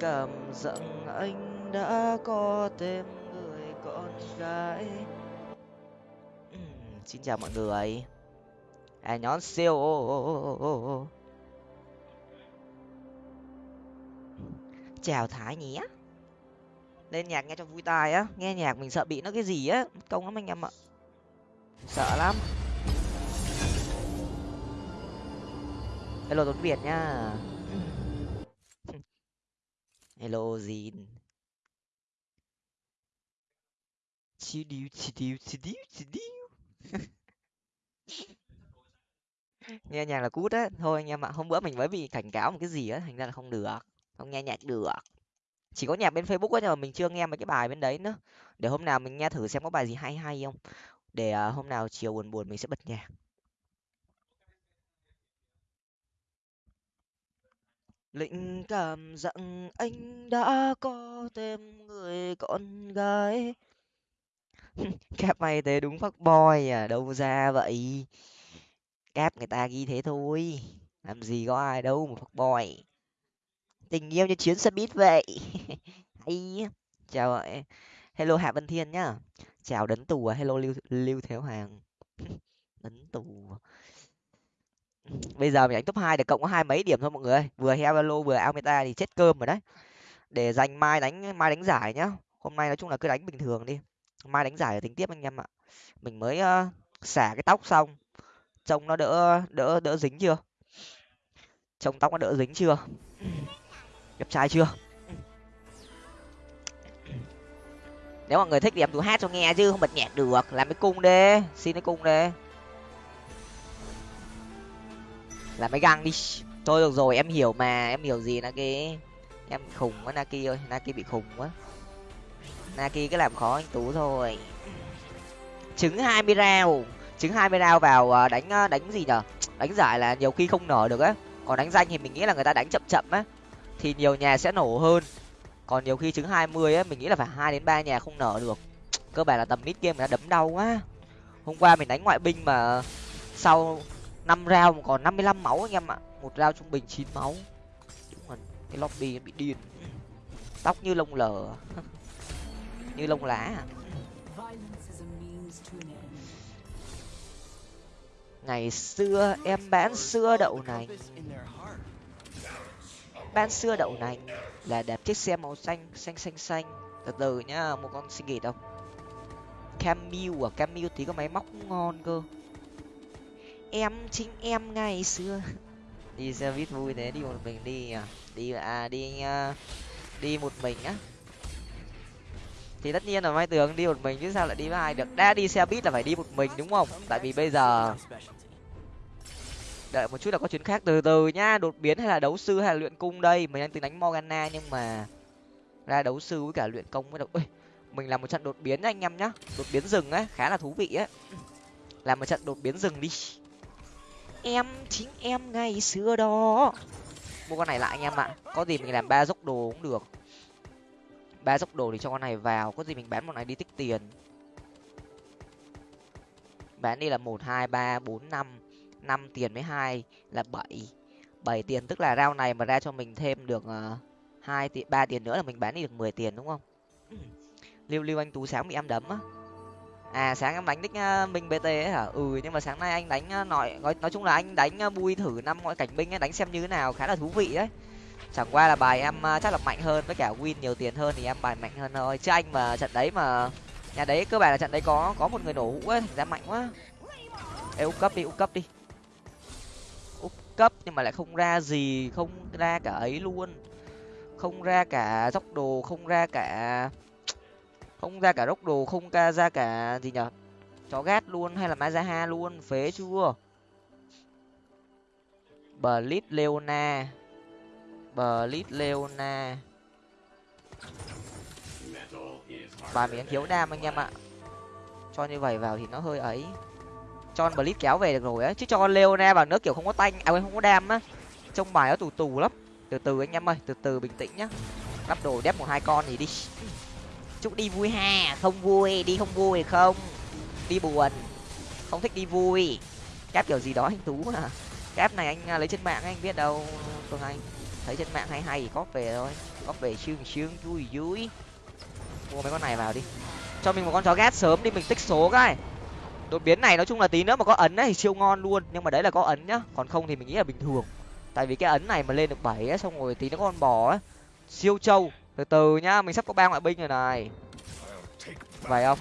cảm rằng anh đã có thêm người con gái. Ừ, xin chào mọi người. À nhón siêu. Chào thái nhé lên nhạc nghe cho vui tai á. Nghe nhạc mình sợ bị nó cái gì á. Công lắm anh em ạ. Sợ lắm. Hello tuấn việt nha hello Jin chi điu chi điu chi điu chi điu nghe nhạc là cút á. Thôi anh em ạ, hôm bữa mình mới bị cảnh cáo một cái gì á, thành ra là không được. Không nghe nhạc được. Chỉ có nhạc bên facebook á, nhưng mà mình chưa nghe mấy cái bài bên đấy nữa. Để hôm nào mình nghe thử xem có bài gì hay hay không. Để à, hôm nào chiều buồn buồn mình sẽ bật nhạc. Linh cảm rằng anh đã có thêm người con gái. Cáp mày thế đúng fuck boy à đâu ra vậy? Cáp người ta ghi thế thôi, làm gì có ai đâu một fuck boy. Tình yêu như chuyến xe buýt vậy. Hay chào ạ. Hello hạ văn thiên nhá. Chào đấn tù à. Hello lưu lưu thiếu hoàng. Đấn tù bây giờ mình đánh top hai được cộng có hai mấy điểm thôi mọi người ơi. Vừa hevalo vừa almeta thì chết cơm rồi đấy. Để dành mai đánh mai đánh giải nhá. Hôm nay nói chung là cứ đánh bình thường đi. Mai đánh giải ở tính tiếp anh em ạ. Mình mới uh, xả cái tóc xong. Trông nó đỡ đỡ đỡ dính chưa? Trông tóc nó đỡ dính chưa? Đẹp trai chưa? Nếu mọi người thích thì em tụi hát cho nghe chứ không bật nhạc được. Làm cái cung đi. Xin cái cung đi. Làm mấy găng đi. Thôi được rồi, em hiểu mà, em hiểu gì là cái em khùng quá naki ơi, naki bị khùng quá. Naki cứ làm khó anh tú thôi. Trứng hai mươi rau. Trứng hai mươi rau vào ờ, đánh ờ, đánh gì nhở? Đánh giải là nhiều khi không nở được á. Còn đánh danh thì mình nghĩ là người ta đánh chậm chậm á. Thì nhiều nhà sẽ nổ hơn. Còn nhiều khi trứng hai mươi á, mình nghĩ là phải hai đến ba nhà không nở được. Cơ bản là tầm mid game người ta đấm đau quá. Hôm qua mình đánh ngoại binh mà, sau năm rau còn năm mươi lăm máu anh em ạ. Một rau trung bình chín máu. Đúng rồi cái lobby bị điên. Tóc như lông lờ. Như lông lá à. ngày xưa em bán xưa đậu này, bán xưa đậu này là đẹp chiếc xe màu xanh xanh xanh xanh. Từ từ nhá một con xin nghỉ đâu. Camille à camille tí có máy móc ngon cơ em chính em ngày xưa. Đi xe buýt vui thế đi một mình đi à đi à đi đi một mình á? Thì tất nhiên là mai tường đi một mình chứ sao lại đi với ai được? Đã đi xe buýt là phải đi một mình đúng không? Tại vì bây giờ đợi một chút là có chuyến khác từ từ nhá. Đột biến hay là đấu sư hay là luyện cung đây? Mình đang tính đánh morgana nhưng mà ra đấu sư với cả luyện công mới được. Ui, mình làm một trận đột biến anh em nhá. Đột biến rừng á khá là thú vị á làm một trận đột biến rừng đi em, chính em ngày xưa đó. Mua con này lại anh em ạ. Có gì mình làm ba dốc đồ cũng được. Ba dốc đồ thì cho con này vào. Có gì mình bán một này đi tích tiền. Bán đi là một, hai, ba, bốn, năm. Năm tiền với hai là bảy. Bảy tiền tức là rau này mà ra cho mình thêm được ờ, hai tiền ba tiền nữa là mình bán đi được mười tiền, đúng không? Lưu lưu anh tú sáng bị em đấm á à sáng em đánh đích ờ, minh bt ấy hả? Ừ nhưng mà sáng nay anh đánh ờ, nói, nói nói chung là anh đánh ờ, bui thử năm ngoại cảnh binh ấy đánh xem như thế nào khá là thú vị đấy. Chẳng qua là bài em chắc là mạnh hơn với cả win nhiều tiền hơn thì em bài mạnh hơn thôi. Chứ anh mà trận đấy mà nhà đấy cơ bản là trận đấy có có một người nổ hũ ấy thành ra mạnh quá. Ê, úp cấp đi úp cấp đi. Úp cấp nhưng mà lại không ra gì không ra cả ấy luôn. Không ra cả dốc đồ không ra cả không ra cả rốc đồ, không ca, ra cả gì nhở? Chó gát luôn hay là mazaha luôn? Phế chưa? Blit Leona. Blit Leona. Bài miếng thiếu đam anh em ạ. Cho như vậy vào thì nó hơi ấy. Cho blit kéo về được rồi á. Chứ cho Leona vào nước kiểu không có tanh à không có đam á. Trông bài nó tù tù lắm. Từ từ anh em ơi, từ từ bình tĩnh nhá. Lắp đồ đép một hai con thì đi chúc đi vui ha. Không vui, đi không vui không? Đi buồn. Không thích đi vui. Cáp kiểu gì đó anh tú à. Cáp này anh à, lấy trên mạng anh biết đâu, phương anh. Thấy trên mạng hay hay thì cóp về thôi. Cóp về sương sương vui vui. Mua mấy con này vào đi. Cho mình một con chó ghét sớm đi, mình tích số cái. Đột biến này nói chung là tí nữa mà có ấn ấy thì siêu ngon luôn. Nhưng mà đấy là có ấn nhá. Còn không thì mình nghĩ là bình thường. Tại vì cái ấn này mà lên được bảy xong rồi tí nó con bò ấy. Siêu trâu từ từ nhá, mình sắp có ba ngoại binh rồi này. Vậy không?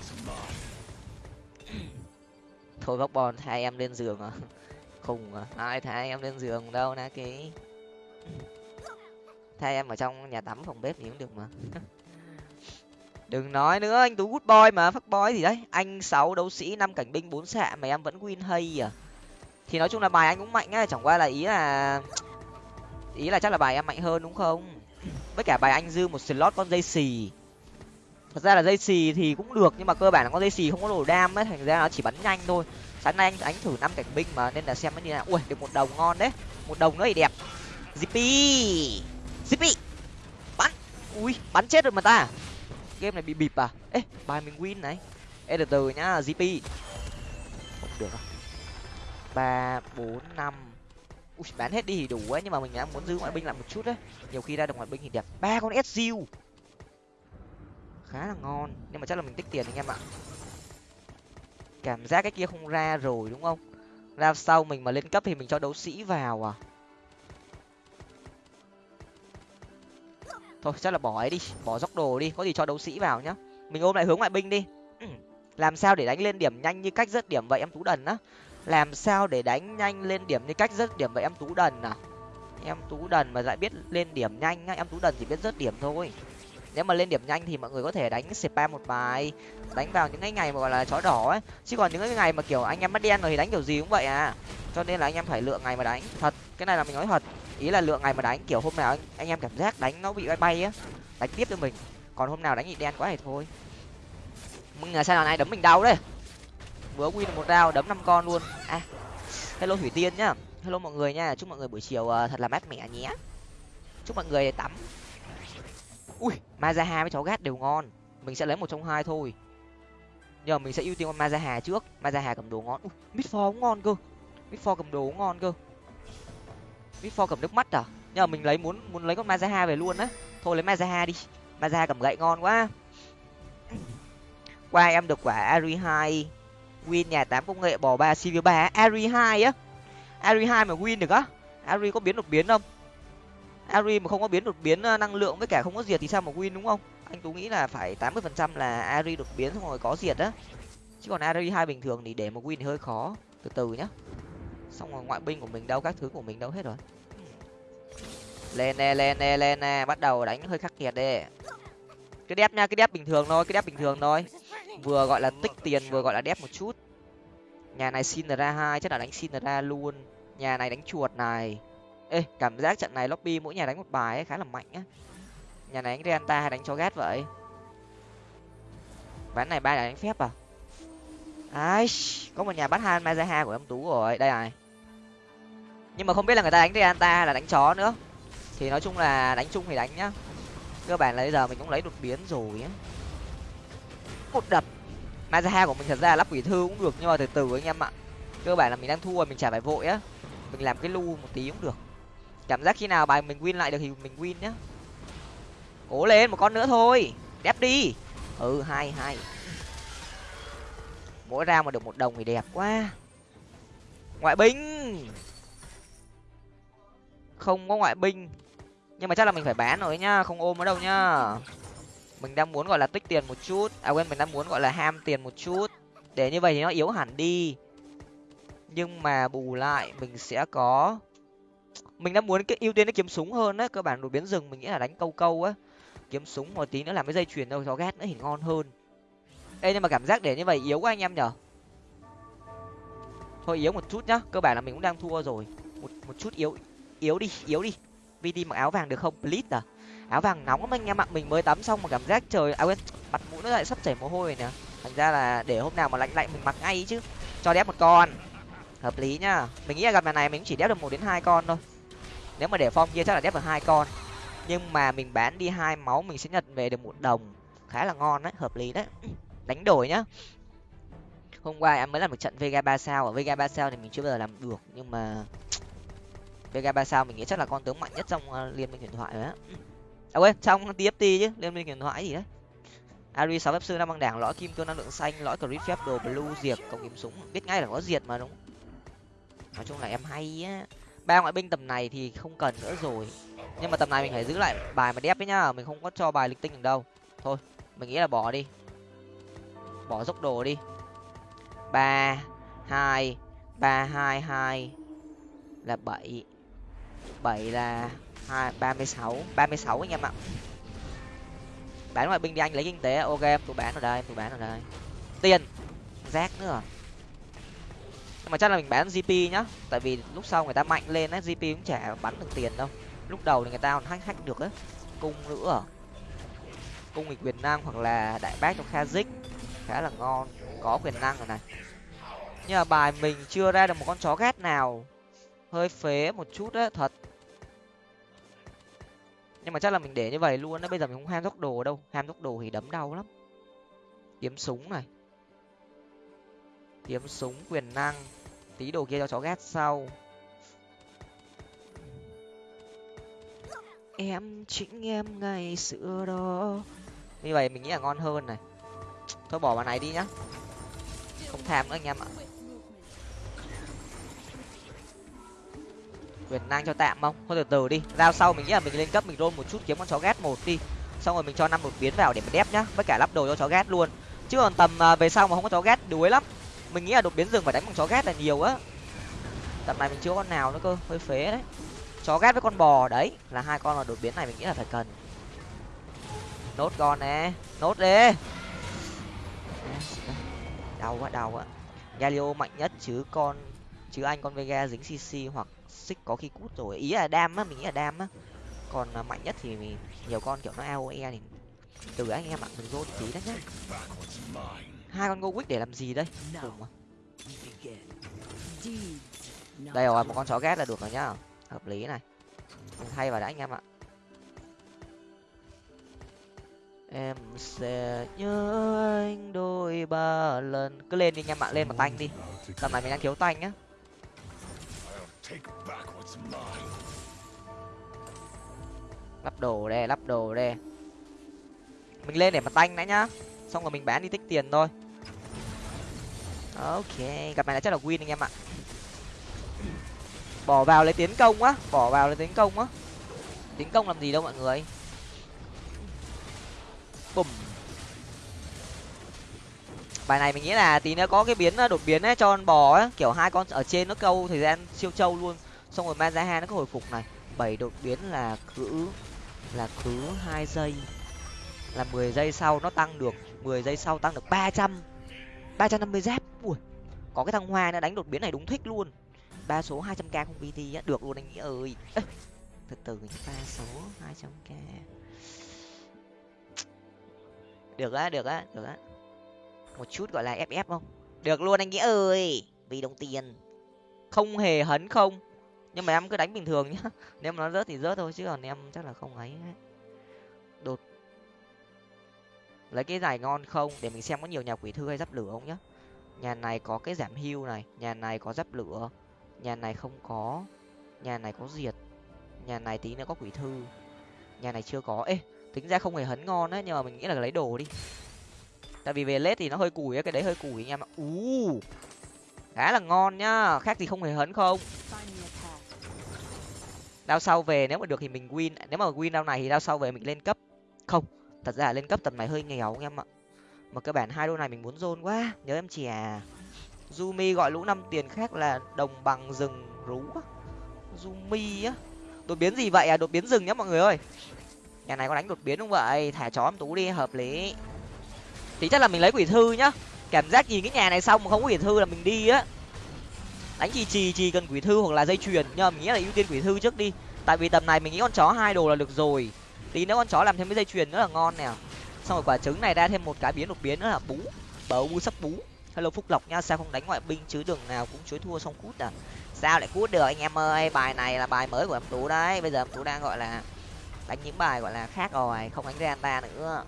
Thôi bóc bòn, hai em lên giường à? Khùng à? Ai thay em lên giường đâu, na ký? Thay em ở trong nhà tắm phòng bếp thì cũng được mà. Đừng nói nữa, anh tú good boy mà phát boy gì đấy. Anh sáu đấu sĩ, năm cảnh binh, bốn xạ mà em vẫn win hay à? Thì nói chung là bài anh cũng mạnh á, chẳng qua là ý là ý là chắc là bài em mạnh hơn đúng không? Với cả bài anh dư một slot con dây xì. Thật ra là dây xì thì cũng được, nhưng mà cơ bản là con dây xì không có đồ đam ấy, thành ra nó chỉ bắn nhanh thôi. Sáng nay anh anh thử năm cảnh binh mà, nên là xem nó như nào. Ui, được một đồng ngon đấy. Một đồng nữa thì đẹp. Zippy! Zippy! Bắn! Ui, bắn chết rồi mà ta. Game này bị bịp à? Ê, bài mình win này. Ê, từ từ nhá, zippy. Không được à ba, bốn, năm ui, bán hết đi thì đủ ấy, nhưng mà mình đang muốn giữ ngoại binh lại một chút đấy. Nhiều khi ra được ngoại binh thì đẹp. Ba con sgu khá là ngon, nhưng mà chắc là mình tích tiền anh em ạ. Cảm giác cái kia không ra rồi, đúng không? Ra sau mình mà lên cấp thì mình cho đấu sĩ vào à? Thôi, chắc là bỏ ấy đi, bỏ dốc đồ đi, có gì cho đấu sĩ vào nhá. Mình ôm lại hướng ngoại binh đi. Ừ, làm sao để đánh lên điểm nhanh như cách rất điểm vậy, em tú đần á? Làm sao để đánh nhanh lên điểm như cách rất điểm vậy em tú đần à? Em tú đần mà lại biết lên điểm nhanh á em tú đần chỉ biết rớt điểm thôi. Nếu mà lên điểm nhanh thì mọi người có thể đánh spam một bài đánh vào những cái ngày mà gọi là chó đỏ ấy. Chứ còn những cái ngày mà kiểu anh em mất đen rồi thì đánh kiểu gì cũng vậy à. Cho nên là anh em phải lựa ngày mà đánh thật cái này là mình nói thật. Ý là lựa ngày mà đánh kiểu hôm nào anh, anh em cảm giác đánh nó bị bay bay á đánh tiếp cho mình. Còn hôm nào đánh bị đen quá thì thôi. Mừng là sao nào này đấm mình đau đấy vừa win một rau đấm năm con luôn. À hello thủy tiên nhá. Hello mọi người nha. Chúc mọi người buổi chiều ờ, thật là mát mẻ nhé. Chúc mọi người tắm. Ui, mazaha với cháu gát đều ngon. Mình sẽ lấy một trong hai thôi. Nhờ mình sẽ ưu tiên con mazaha trước. Mazaha cầm đồ ngon. Ui mid cũng ngon cơ. Mid cầm đồ cũng ngon cơ. Mid cầm nước mắt à? Nhờ mình lấy muốn muốn lấy con mazaha về luôn á. Thôi lấy mazaha đi. Mazaha cầm gậy ngon quá. Qua em được quả ari hai win nhà tám công nghệ bỏ ba cv ba ari hai á. Ari hai mà win được á. Ari có biến đột biến không? Ari mà không có biến đột biến ờ, năng lượng với cả không có diệt thì sao mà win đúng không? Anh tú nghĩ là phải tám mươi phần trăm là ari đột biến xong rồi có diệt á. Chứ còn ari hai bình thường thì để mà win thì hơi khó. Từ từ nhá. Xong rồi ngoại binh của mình đâu, các thứ của mình đâu hết rồi. Lên nè lên nè lên nè. Bắt đầu đánh hơi khắc nghiệt đi. Cái đép nha cái đép bình thường thôi cái đép bình thường thôi vừa gọi là tích tiền, vừa gọi là đép một chút. Nhà này xin ra hai, chắc là đánh xin ra luôn. Nhà này đánh chuột này. Ê, cảm giác trận này lobby mỗi nhà đánh một bài ấy khá là mạnh á. Nhà này đánh renta hay đánh cho ghét vậy? Ván này ba là đánh phép à? Ai có một nhà bắt han mazaha của em tú rồi. Đây này. Nhưng mà không biết là người ta đánh renta hay là đánh chó nữa. Thì nói chung là đánh chung thì đánh nhá. Cơ bản là bây giờ mình cũng lấy đột biến rồi á một đập. Mazaha của mình thật ra là lắp quỷ thư cũng được, nhưng mà từ từ anh em ạ. Cơ bản là mình đang thua, mình chả phải vội á. Mình làm cái lu một tí cũng được. Cảm giác khi nào bài mình win lại được thì mình win nhá. Cố lên một con nữa thôi. Đẹp đi. Ừ hai hai mỗi ra mà được một đồng thì đẹp quá. Ngoại binh. Không có ngoại binh. Nhưng mà chắc là mình phải bán rồi nhá, không ôm ở đâu nhá mình đang muốn, gọi là, tích tiền một chút. À quên, mình đang muốn, gọi là, ham tiền một chút. Để như vậy thì nó yếu hẳn đi. Nhưng mà bù lại, mình sẽ có mình đang muốn cái, ưu tiên cái kiếm súng hơn á. Cơ bản đột biến rừng mình nghĩ là đánh câu câu á. Kiếm súng một tí nữa làm cái dây chuyền đâu, cho ghét nữa thì ngon hơn. Ê, nhưng mà cảm giác để như vậy yếu quá anh em nhở? Thôi, yếu một chút nhá. Cơ bản là mình cũng đang thua rồi. Một một chút yếu yếu đi yếu đi. Vt mặc áo vàng được không? Please à? Áo vàng nóng lắm anh em ạ. Mình mới tắm xong mà cảm giác trời à quên, mặt mũi nó lại sắp chảy mồ hôi nè. Thành ra là để hôm nào mà lạnh lạnh mình mặc ngay chứ. Cho đép một con. Hợp lý nhá. Mình nghĩ là gặp nhà này mình chỉ đép được một đến hai con thôi. Nếu mà để form kia chắc là đép được hai con. Nhưng mà mình bán đi hai máu mình sẽ nhận về được một đồng. Khá là ngon đấy, hợp lý đấy. Đánh đổi nhá. Hôm qua em mới làm một trận vega ba sao. Ở vega ba sao thì mình chưa bao giờ làm được. Nhưng mà vega ba sao mình nghĩ chắc là con tướng mạnh nhất trong ờ, liên minh huyền thoại rồi á à quên trong tft chứ liên minh huyền thoại gì đấy. Ari sáu phép sư năm băng đảng, lõi kim cương năng lượng xanh, lõi crit phép đồ blue diệt cộng kiếm súng. Biết ngay là có diệt mà, đúng nói chung là em hay á. Ba ngoại binh tầm này thì không cần nữa rồi. Nhưng mà tầm này mình phải giữ lại bài mà đẹp ấy nhá, mình không có cho bài lịch tinh được đâu. Thôi, mình nghĩ là bỏ đi. Bỏ dốc đồ đi. Ba, hai ba, hai hai là bảy. Bảy là hai, ba mươi sáu, ba mươi sáu anh em ạ. Bán ngoại binh đi anh, lấy kinh tế. Ok, em tôi bán ở đây tôi bán ở đây. Tiền, rác nữa à? nhưng mà chắc là mình bán gp nhá. Tại vì lúc sau người ta mạnh lên á gp cũng chả bắn được tiền đâu. Lúc đầu thì người ta còn hack hack được á. Cung nữa à? cung nghịch quyền năng hoặc là đại bác cho kazik khá là ngon, có quyền năng rồi này. Nhưng mà bài mình chưa ra được một con chó ghét nào. Hơi phế một chút á, thật nhưng mà chắc là mình để như vậy luôn á, bây giờ mình không ham tốc đồ đâu. Ham tốc đồ thì đấm đau lắm. Kiếm súng này. Kiếm súng, quyền năng. Tí đồ kia cho chó ghét sau. Em chính em ngày xưa đó. Như vậy mình nghĩ là ngon hơn này. Thôi bỏ vào này đi nhá. Không tham nữa anh em ạ. Quyền năng cho tạm không? Thôi từ từ đi giao sau mình nghĩ là mình lên cấp mình roll một chút kiếm con chó ghét một đi. Xong rồi mình cho năm một biến vào để mình đép nhá, với cả lắp đồ cho chó ghét luôn. Chứ còn tầm à, về sau mà không có chó ghét, đuối lắm. Mình nghĩ là đột biến rừng phải đánh bằng chó ghét là nhiều á. Tầm này mình chưa có con nào nữa cơ, hơi phế đấy. Chó ghét với con bò đấy, là hai con là đột biến này mình nghĩ là phải cần. Nốt con nè, nốt đi. Đau quá đau quá. Galio mạnh nhất chứ con, chứ anh con vega dính cc hoặc xích có khi cút rồi. Ý là đam á, mình nghĩ là đam á. Còn à, mạnh nhất thì nhiều con kiểu nó aoe thì từ anh em ạ, mình rôn tí đấy nhá. Hai con go để làm gì đây? Cùng à đây rồi, một con chó ghét là được rồi nhá. Hợp lý này. Mình thay vào đã anh em ạ. Em sẽ nhớ anh đôi ba lần. Cứ lên đi anh em ạ, lên một tanh đi. Tầm này mình đang thiếu tanh nhá lắp đồ đây, lắp đồ đây. Mình lên để mà tanh đã nhá. Xong rồi mình bán đi tích tiền thôi. Ok, gặp này là chắc là win anh em ạ. Bỏ vào lấy tiến công á, bỏ vào lấy tiến công á. Tiến công làm gì đâu mọi người. Bùm bài này mình nghĩ là tí nữa có cái biến ờ, đột biến ấy, cho con bò ấy. Kiểu hai con ở trên nó câu thời gian siêu trâu luôn. Xong rồi hai nó có hồi phục này. Bảy đột biến là cứ là cứ hai giây. Là mười giây sau nó tăng được, mười giây sau tăng được ba trăm. ba trăm năm mươi giáp ui, có cái thằng hoa nó đánh đột biến này đúng thích luôn. Ba số hai trăm k không bt á. Được luôn anh nghĩ ơi. Từ từ, ba số hai trăm k. Được á được á được á một chút gọi là ff không? Được luôn anh nghĩa ơi, vì đồng tiền. Không hề hấn không. Nhưng mà em cứ đánh bình thường nhá. Nếu mà nó rớt thì rớt thôi, chứ còn em chắc là không ấy. Đột. Lấy cái giải ngon không? Để mình xem có nhiều nhà quỷ thư hay giáp lửa không nhá. Nhà này có cái giảm hưu này, nhà này có giáp lửa, nhà này không có, nhà này có diệt, nhà này tí nữa có quỷ thư. Nhà này chưa có. Ê, tính ra không hề hấn ngon á, nhưng mà mình nghĩ là lấy đồ đi tại vì về lết thì nó hơi củi á, cái đấy hơi củi anh em ạ. Ú, khá là ngon nhá. Khác gì không hề hấn không. Đao sau về nếu mà được thì mình win. Nếu mà win đao này thì đao sau về mình lên cấp. Không, thật ra là lên cấp tầm này hơi nghèo anh em ạ. Mà cơ bản hai đô này mình muốn dôn quá. Nhớ em chè. À Zumi gọi lũ năm tiền khác là đồng bằng rừng rú á. Zumi á. Đột biến gì vậy à? Đột biến rừng nhá mọi người ơi. Nhà này có đánh đột biến không vậy? Thả chó em tú đi, hợp lý thì chắc là mình lấy quỷ thư nhá. Cảm giác nhìn cái nhà này xong mà không có quỷ thư là mình đi á. Đánh gì trì trì cần quỷ thư hoặc là dây chuyền nhưng mà mình nghĩ là ưu tiên quỷ thư trước đi. Tại vì tầm này mình nghĩ con chó hai đồ là được rồi. Tí nữa con chó làm thêm cái dây chuyền nữa là ngon nè. Xong rồi quả trứng này ra thêm một cái biến đột biến nữa là bú. Bấu bú sắp bú. Hello phúc lộc nha, sao không đánh ngoại binh chứ đường nào cũng chối thua xong cút à? Sao lại cút được anh em ơi? Bài này là bài mới của em tú đấy. Bây giờ em tú đang gọi là đánh những bài gọi là khác rồi. Không đánh renta nữa.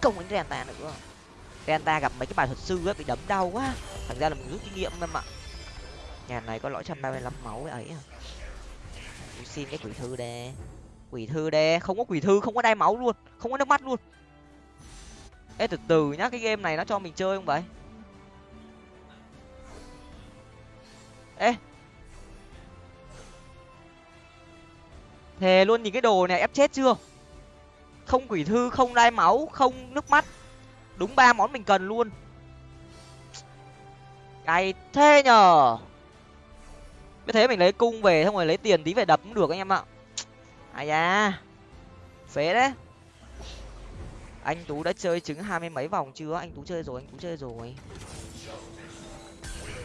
Không đánh renta nữa. Delta gặp mấy cái bài thuật sư ấy, bị đấm đau quá. Thành ra là mình rút kinh nghiệm em ạ. Nhà này có lõi trăm ba mươi lăm máu ấy à. Xin cái quỷ thư đê. Quỷ thư đê, không có quỷ thư, không có đai máu luôn, không có nước mắt luôn. Ê, từ từ nhá, cái game này nó cho mình chơi không vậy? Ê. Thề luôn, nhìn cái đồ này ép chết chưa? Không quỷ thư, không đai máu, không nước mắt đúng ba món mình cần luôn. Cay thế nhở Biết thế mình lấy cung về, xong rồi lấy tiền tí về đập cũng được anh em ạ. Ai da. Phế đấy. Anh tú đã chơi trứng hai mươi mấy vòng chưa? Anh tú chơi rồi, anh tú chơi rồi.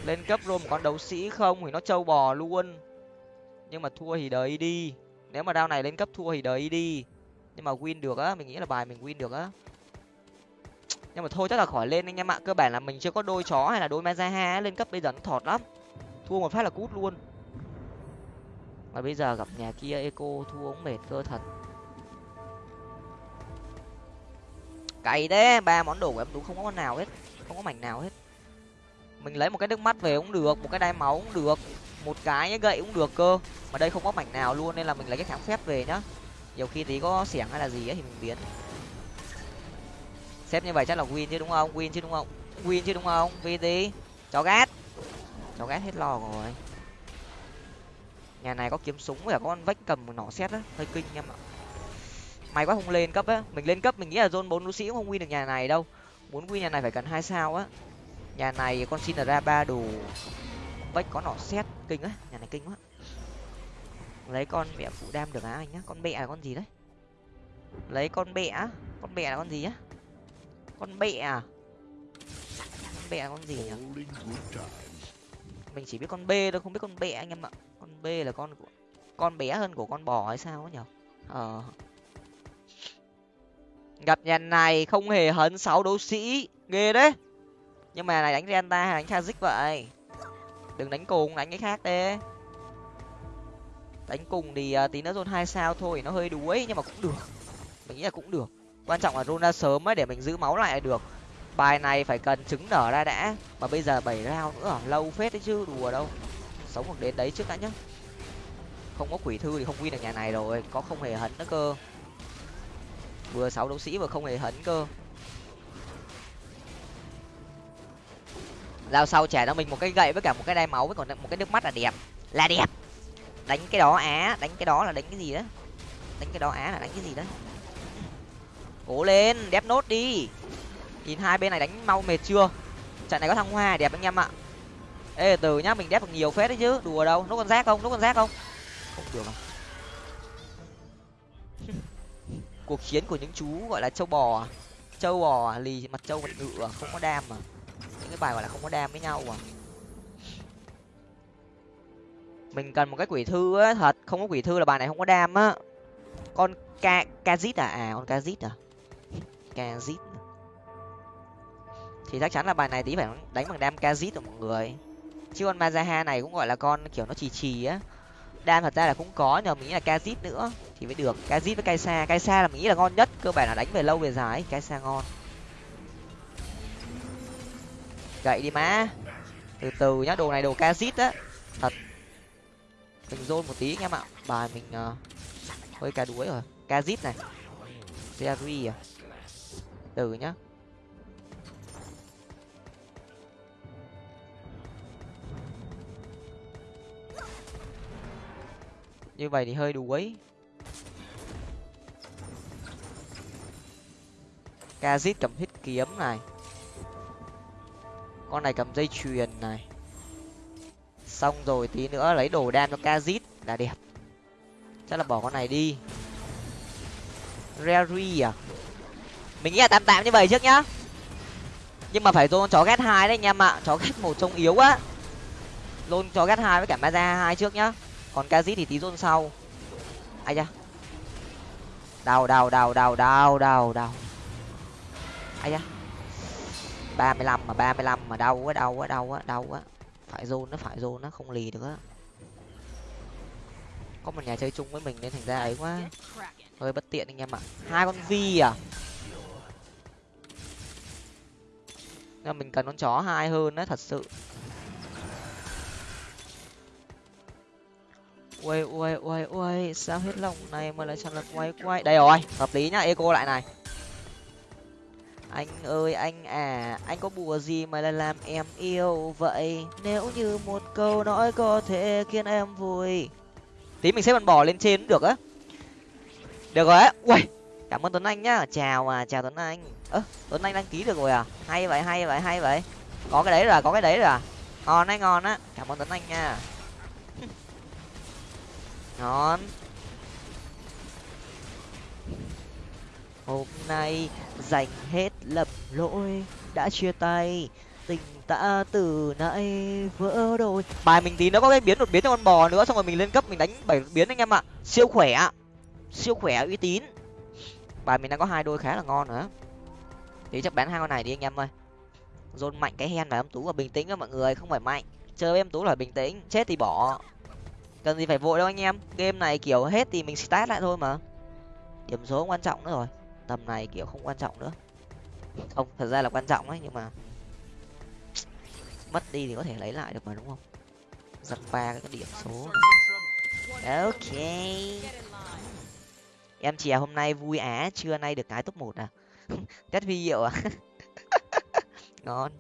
Lên cấp rồi một con đấu sĩ không thì nó trâu bò luôn. Nhưng mà thua thì đợi đi. Nếu mà đao này lên cấp thua thì đợi đi. Nhưng mà win được á, mình nghĩ là bài mình win được á nhưng mà thôi, chắc là khỏi lên anh em ạ. Cơ bản là mình chưa có đôi chó hay là đôi mazaha lên cấp bây giờ nó thọt lắm. Thua một phát là cút luôn. Mà bây giờ gặp nhà kia eco, thua cũng mệt cơ thật. Cày đấy ba món đồ của em tú không có con nào hết, không có mảnh nào hết. Mình lấy một cái nước mắt về cũng được, một cái đai máu cũng được, một cái gậy cũng được cơ. Mà đây không có mảnh nào luôn, nên là mình lấy cái kháng phép về nhá. Nhiều khi tí có xẻng hay là gì ấy thì mình biến xếp như vậy chắc là win chứ đúng không? Win chứ đúng không? Win chứ đúng không? Vì tí chó gát chó gát hết lo rồi. Nhà này có kiếm súng với cả con vách cầm một nỏ xét á. Hơi kinh em ạ. May quá không lên cấp á. Mình lên cấp mình nghĩ là zone bốn lũ sĩ cũng không win được nhà này đâu. Muốn win nhà này phải cần hai sao á. Nhà này con xin ra ba đồ vách có nỏ xét kinh á nhà này kinh quá. Lấy con mẹ phụ đam được á anh nhá. Con mẹ là con gì đấy? Lấy con mẹ con mẹ là con gì á? Con mẹ à? Con là con gì nhỉ? Mình chỉ biết con b thôi không biết con bẹ anh em ạ. Con b là con của con bé hơn của con bò hay sao ấy nhở ờ. Gặp nhà này không hề hấn sáu đấu sĩ. Ghê đấy. Nhưng mà này đánh renta hay đánh kazik vậy? Đừng đánh cùng đánh cái khác đi. Đánh cùng thì uh, tí nữa zone hai sao thôi nó hơi đuối nhưng mà cũng được. Mình nghĩ là cũng được quan trọng là runa ra sớm ấy, để mình giữ máu lại được. Bài này phải cần trứng nở ra đã. Mà bây giờ bảy rau nữa, lâu phết đấy chứ, đùa đâu. Sống được đến đấy trước đã nhá. Không có quỷ thư thì không win được nhà này rồi, có không hề hấn nữa cơ. Vừa sáu đấu sĩ vừa không hề hấn cơ. Lao sau trả cho mình một cái gậy với cả một cái đai máu với còn một cái nước mắt là đẹp. Là đẹp. Đánh cái đó á, đánh cái đó là đánh cái gì đó đánh cái đó á là đánh cái gì đó cố lên, đép nốt đi. Nhìn hai bên này đánh mau mệt chưa? Trận này có thăng hoa đẹp anh em ạ. Ê, từ nhá, mình đép được nhiều phết đấy chứ. Đùa đâu nó còn rác không nó còn rác không? Không được à cuộc chiến của những chú gọi là châu bò à? châu bò à? lì mặt châu mặt ngựa à? không có đam mà những cái bài gọi là không có đam với nhau à? Mình cần một cái quỷ thư á, thật. Không có quỷ thư là bài này không có đam á. Con ca kazit à? À con kazit à? Kazit thì chắc chắn là bài này tí phải đánh bằng đam kazit rồi mọi người. Chứ con mazaha này cũng gọi là con kiểu nó trì trì á. Đam thật ra là cũng có nhưng mình nghĩ là kazit nữa. Thì mới được kazit với kaisa. Kaisa là mình nghĩ là ngon nhất cơ bản là đánh về lâu về dài kaisa ngon. Gậy đi má. Từ từ nhá đồ này đồ kazit á. Thật. Mình zone một tí anh em ạ. Bài mình uh, hơi cá đuối rồi. Kazit này. Jerry à từ nhá. Như vậy thì hơi đuối kazit cầm hít kiếm này. Con này cầm dây chuyền này. Xong rồi tí nữa lấy đồ đan cho kazit là đẹp. Chắc là bỏ con này đi. Rary à? Mình nghĩ là tạm tạm như vậy trước nhá. Nhưng mà phải dồn chó ghét hai đấy anh em ạ. Chó ghét một trông yếu á lôn chó ghét hai với cả maza hai trước nhá. Còn kazit thì tí dồn sau. Ai da. Đào đào đào đào đào đào đào ai da. Ba mươi lăm mà, ba mươi lăm mà đau quá đau quá đau quá đau quá. Phải dồn nó phải dồn nó không lì được á. Có một nhà chơi chung với mình nên thành ra ấy quá. Hơi bất tiện anh em ạ. Hai con vi à? Là mình cần con chó hai hơn đấy thật sự. Ui ui ui ui sao hết lòng này mà lại chẳng lật quay quay. Đây rồi, hợp lý nhá, eco lại này. Anh ơi, anh à anh có bùa gì mà lại làm em yêu vậy? Nếu như một câu nói có thể khiến em vui. Tí mình sẽ bật bỏ lên trên cũng được á. Được rồi á ui cảm ơn tuấn anh nhá. Chào à chào tuấn anh. Ơ, tuấn anh đăng ký được rồi à? Hay vậy hay vậy hay vậy. Có cái đấy rồi à, có cái đấy rồi à? Ngon đấy, ngon á. Cảm ơn tuấn anh nha. Ngon. Hôm nay dành hết lầm lỗi, đã chia tay, tình ta từ nãy vỡ đôi. Bài mình tí nó có cái biến đột biến cho con bò nữa, xong rồi mình lên cấp mình đánh bảy biến anh em ạ. Siêu khỏe siêu khỏe uy tín bài mình đang có hai đôi khá là ngon nữa. Thì chắc bán hai con này đi anh em ơi. Dồn mạnh cái hen và em tú và bình tĩnh các mọi người, không phải mạnh. Chơi với em tú là bình tĩnh, chết thì bỏ. Cần gì phải vội đâu anh em. Game này kiểu hết thì mình start lại thôi mà. Điểm số không quan trọng nữa rồi. Tầm này kiểu không quan trọng nữa. Không, thật ra là quan trọng ấy nhưng mà mất đi thì có thể lấy lại được mà, đúng không? Giật ba cái điểm số. Ok em chè hôm nay vui á, trưa nay được cái top một à? Test huy hiệu à? Ngon.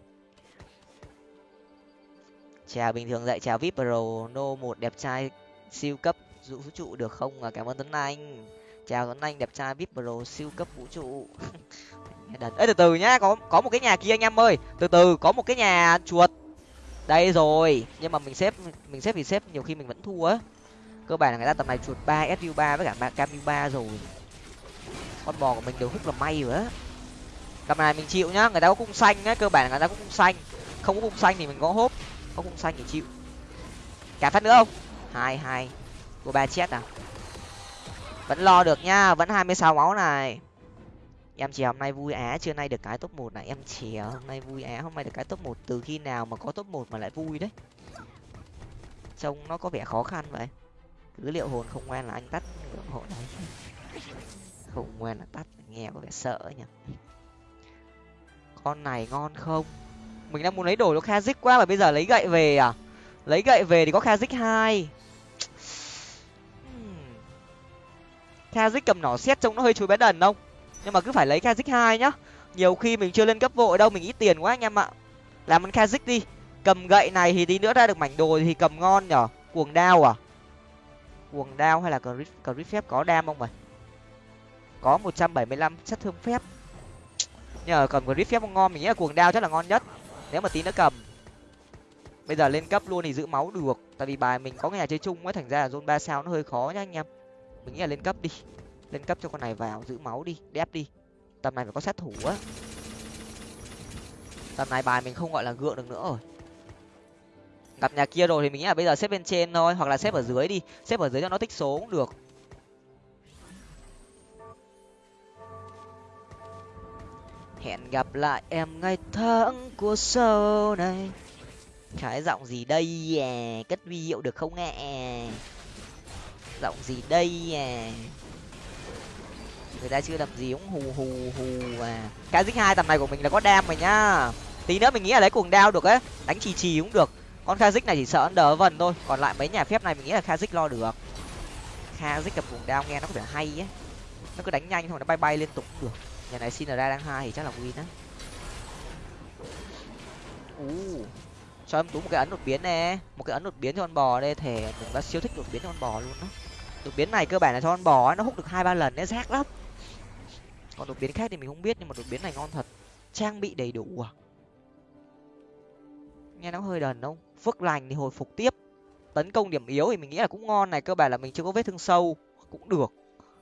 Chào bình thường dạy chào vip pro no một đẹp trai siêu cấp vũ trụ được không? À cảm ơn tuấn anh. Chào tuấn anh đẹp trai vip pro siêu cấp vũ trụ. Đần. Từ từ nhá, có có một cái nhà kia anh em ơi. Từ từ, có một cái nhà chuột. Đây rồi, nhưng mà mình xếp mình xếp thì xếp, nhiều khi mình vẫn thua á cơ bản là người ta tầm này chuột ba su ba với cả ba cam ba rồi. Con bò của mình đều hút là may rồi á. Tầm này mình chịu nhá, người ta có cung xanh á, cơ bản là người ta có cung xanh. Không có cung xanh thì mình có hốp, có cung xanh thì chịu. Cả phát nữa không? Hai hai. Của ba chết à? Vẫn lo được nhá, vẫn hai mươi sáu máu này. Em chè hôm nay vui á, trưa nay được cái top một này. Em chè hôm nay vui á, hôm nay được cái top một. Từ khi nào mà có top một mà lại vui đấy? Trông nó có vẻ khó khăn vậy cứ liệu hồn không ngoan là anh tắt. Ngưỡng hộ đấy không ngoan là tắt nghe có vẻ sợ nhỉ. Con này ngon không? Mình đang muốn lấy đồ nó kha dích quá mà bây giờ lấy gậy về à? Lấy gậy về thì có kha dích hai. Hmm. Kha dích cầm nỏ xét trông nó hơi chối bé đần không? Nhưng mà cứ phải lấy kha dích hai nhá. Nhiều khi mình chưa lên cấp vội đâu, mình ít tiền quá anh em ạ. Làm ăn kha dích đi. Cầm gậy này thì tí nữa ra được mảnh đồ thì cầm ngon nhở? Cuồng đao à? Quần đao hay là crit phép có đam không vậy? Có một trăm bảy mươi lăm chất thương phép. Nhờ cầm crit phép không ngon, mình nghĩ là quần đao chắc là ngon nhất. Nếu mà tí nữa cầm. Bây giờ lên cấp luôn thì giữ máu được. Tại vì bài mình có nhà chơi chung ấy, thành ra là zone ba sao nó hơi khó nhá anh em. Mình nghĩ là lên cấp đi. Lên cấp cho con này vào, giữ máu đi, đép đi. Tầm này phải có sát thủ á. Tầm này bài mình không gọi là gượng được nữa rồi gặp nhà kia rồi thì mình nghĩ là bây giờ xếp bên trên thôi, hoặc là xếp ở dưới đi. Xếp ở dưới cho nó tích số cũng được. Hẹn gặp lại em ngày tháng của sau này. Cái giọng gì đây à? Cất huy hiệu được không ạ à? giọng gì đây à? Người ta chưa làm gì cũng hù hù hù à. Cái dích hai tầm này của mình là có đam rồi nhá. Tí nữa mình nghĩ là lấy cuồng đao được á đánh trì trì cũng được con kha dích này chỉ sợ đỡ vần thôi còn lại mấy nhà phép này mình nghĩ là kha dích lo được. Kha dích cầm vùng đao nghe nó có vẻ hay ấy nó cứ đánh nhanh thôi nó bay bay liên tục cũng được. Nhà này xin ra đang hai thì chắc là win á. U cho em tú một cái ấn đột biến nè. Một cái ấn đột biến cho con bò đây thể mình đã siêu thích đột biến cho con bò luôn đó đột biến này cơ bản là cho con bò ấy, nó hút được hai ba lần đấy rác lắm. Còn đột biến khác thì mình không biết nhưng mà đột biến này ngon thật. Trang bị đầy đủ à. Nghe nó hơi đần không? Phước lành thì hồi phục tiếp. Tấn công điểm yếu thì mình nghĩ là cũng ngon này, cơ bản là mình chưa có vết thương sâu, cũng được.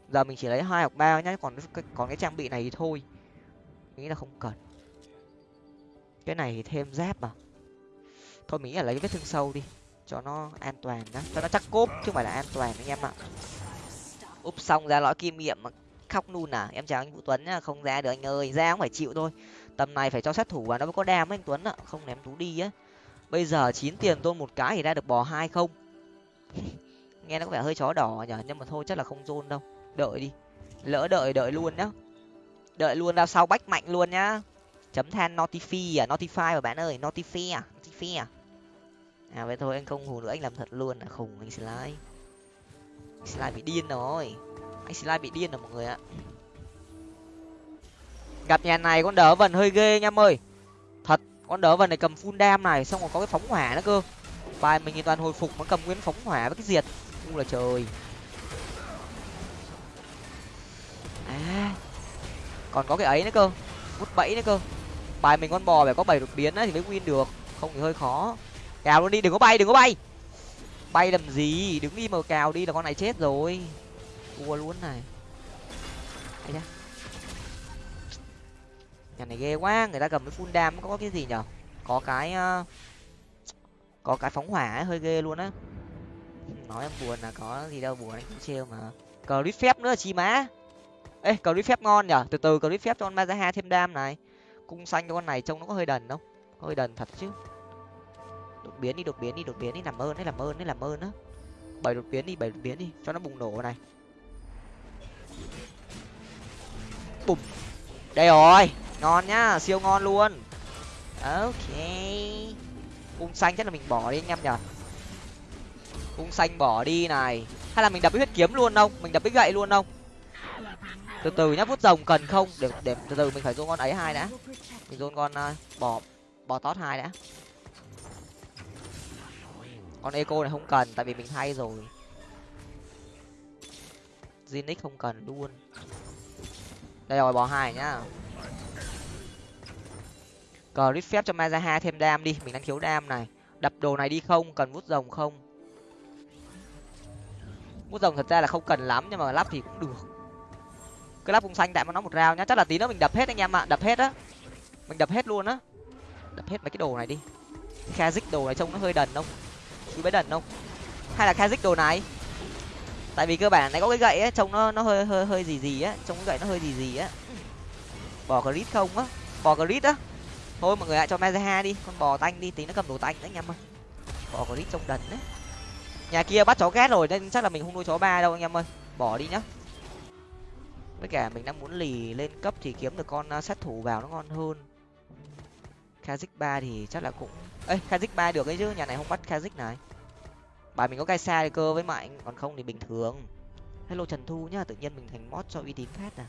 Giờ mình chỉ lấy hai hoặc ba nhá, còn còn cái trang bị này thì thôi. Mình nghĩ là không cần. Cái này thì thêm giáp mà thôi mình nghĩ là lấy vết thương sâu đi, cho nó an toàn đó cho nó chắc cốp, chứ không phải là an toàn anh em ạ. Úp xong ra lõi kim nghiệm mà khóc nun à? Em chào anh vũ tuấn nhá, không ra được anh ơi, ra cũng phải chịu thôi. Tầm này phải cho sát thủ và nó mới có đam anh tuấn ạ, không ném tú đi á bây giờ chín tiền tôn một cái thì ra được bò hai không? Nghe nó có vẻ hơi chó đỏ nhở nhưng mà thôi, chắc là không zôn đâu. Đợi đi. Lỡ đợi đợi luôn nhá. Đợi luôn ra sau bách mạnh luôn nhá. Chấm than notify à? Notify mà bạn ơi, notify à? Notify à? À vậy thôi, anh không hù nữa, anh làm thật luôn. À khùng, anh slide slide bị điên rồi. Anh slide bị điên rồi, mọi người ạ. Gặp nhà này con đỡ vần hơi ghê nha em ơi con đỡ vần này cầm full đam này xong rồi có cái phóng hỏa nữa cơ. Bài mình thì toàn hồi phục nó cầm nguyên phóng hỏa với cái diệt. U là trời. À còn có cái ấy nữa cơ. Vút bẫy nữa cơ. Bài mình con bò phải có bảy đột biến ấy, thì mới win được. Không thì hơi khó. Cào luôn đi đừng có bay đừng có bay. Bay làm gì? Đứng im mà cào đi là con này chết rồi. Thua luôn này. Ấy da nhà này ghê quá người ta cầm cái full đam có cái gì nhở? Có cái ờ, có cái phóng hỏa ấy, hơi ghê luôn á. Nói em buồn là có gì đâu buồn anh cũng trêu mà. Cờ phép nữa chi má. Ê cờ phép ngon nhở? Từ từ cờ phép cho con mazaha thêm đam này. Cung xanh cho con này trông nó có hơi đần không? Hơi đần thật chứ. Đột biến đi đột biến đi đột biến đi làm ơn đấy làm ơn đấy làm ơn á. Bảy đột biến đi bảy đột biến đi cho nó bùng nổ này. Bùng đây rồi. Ngon nhá siêu ngon luôn. Ok. Cung xanh chắc là mình bỏ đi anh em nhở cung xanh bỏ đi này. Hay là mình đập huyết kiếm luôn không? Mình đập với gậy luôn không? Từ từ nhá vút rồng cần không? Để để từ từ mình phải dôn con ấy hai đã. Mình dôn con uh, bò bò tót hai đã. Con eco này không cần tại vì mình thay rồi. Zinix không cần luôn đây rồi bò hai nhá. Cờ rít phép cho mazaha thêm đam đi, mình đang thiếu đam này. Đập đồ này đi không, cần vút rồng không? Vút rồng thật ra là không cần lắm, nhưng mà lắp thì cũng được. Cứ lắp vùng xanh tại mà nó một rau nhá. Chắc là tí nữa mình đập hết anh em ạ, đập hết á. Mình đập hết luôn á. Đập hết mấy cái đồ này đi. Kazik đồ này trông nó hơi đần không? Chú bé đần không? Hay là kazik đồ này? Tại vì cơ bản này có cái gậy ấy, trông nó nó hơi hơi hơi gì gì á, trông cái gậy nó hơi gì gì á. Bỏ crit không á, bỏ crit á. Thôi mọi người lại cho mezaha đi, con bò tanh đi, tí nó cầm đồ tanh đấy anh em ơi. Bỏ crit trông đần đấy. Nhà kia bắt chó ghét rồi nên chắc là mình không nuôi chó ba đâu anh em ơi. Bỏ đi nhá. Với cả mình đang muốn lì lên cấp thì kiếm được con uh, sát thủ vào nó ngon hơn. Kazik ba thì chắc là cũng, ê, kazik ba được ấy chứ, nhà này không bắt kazik này bài mình có cai xa thì cơ với mạnh còn không thì bình thường. Hello trần thu nhá tự nhiên mình thành mod cho uy tín phát à.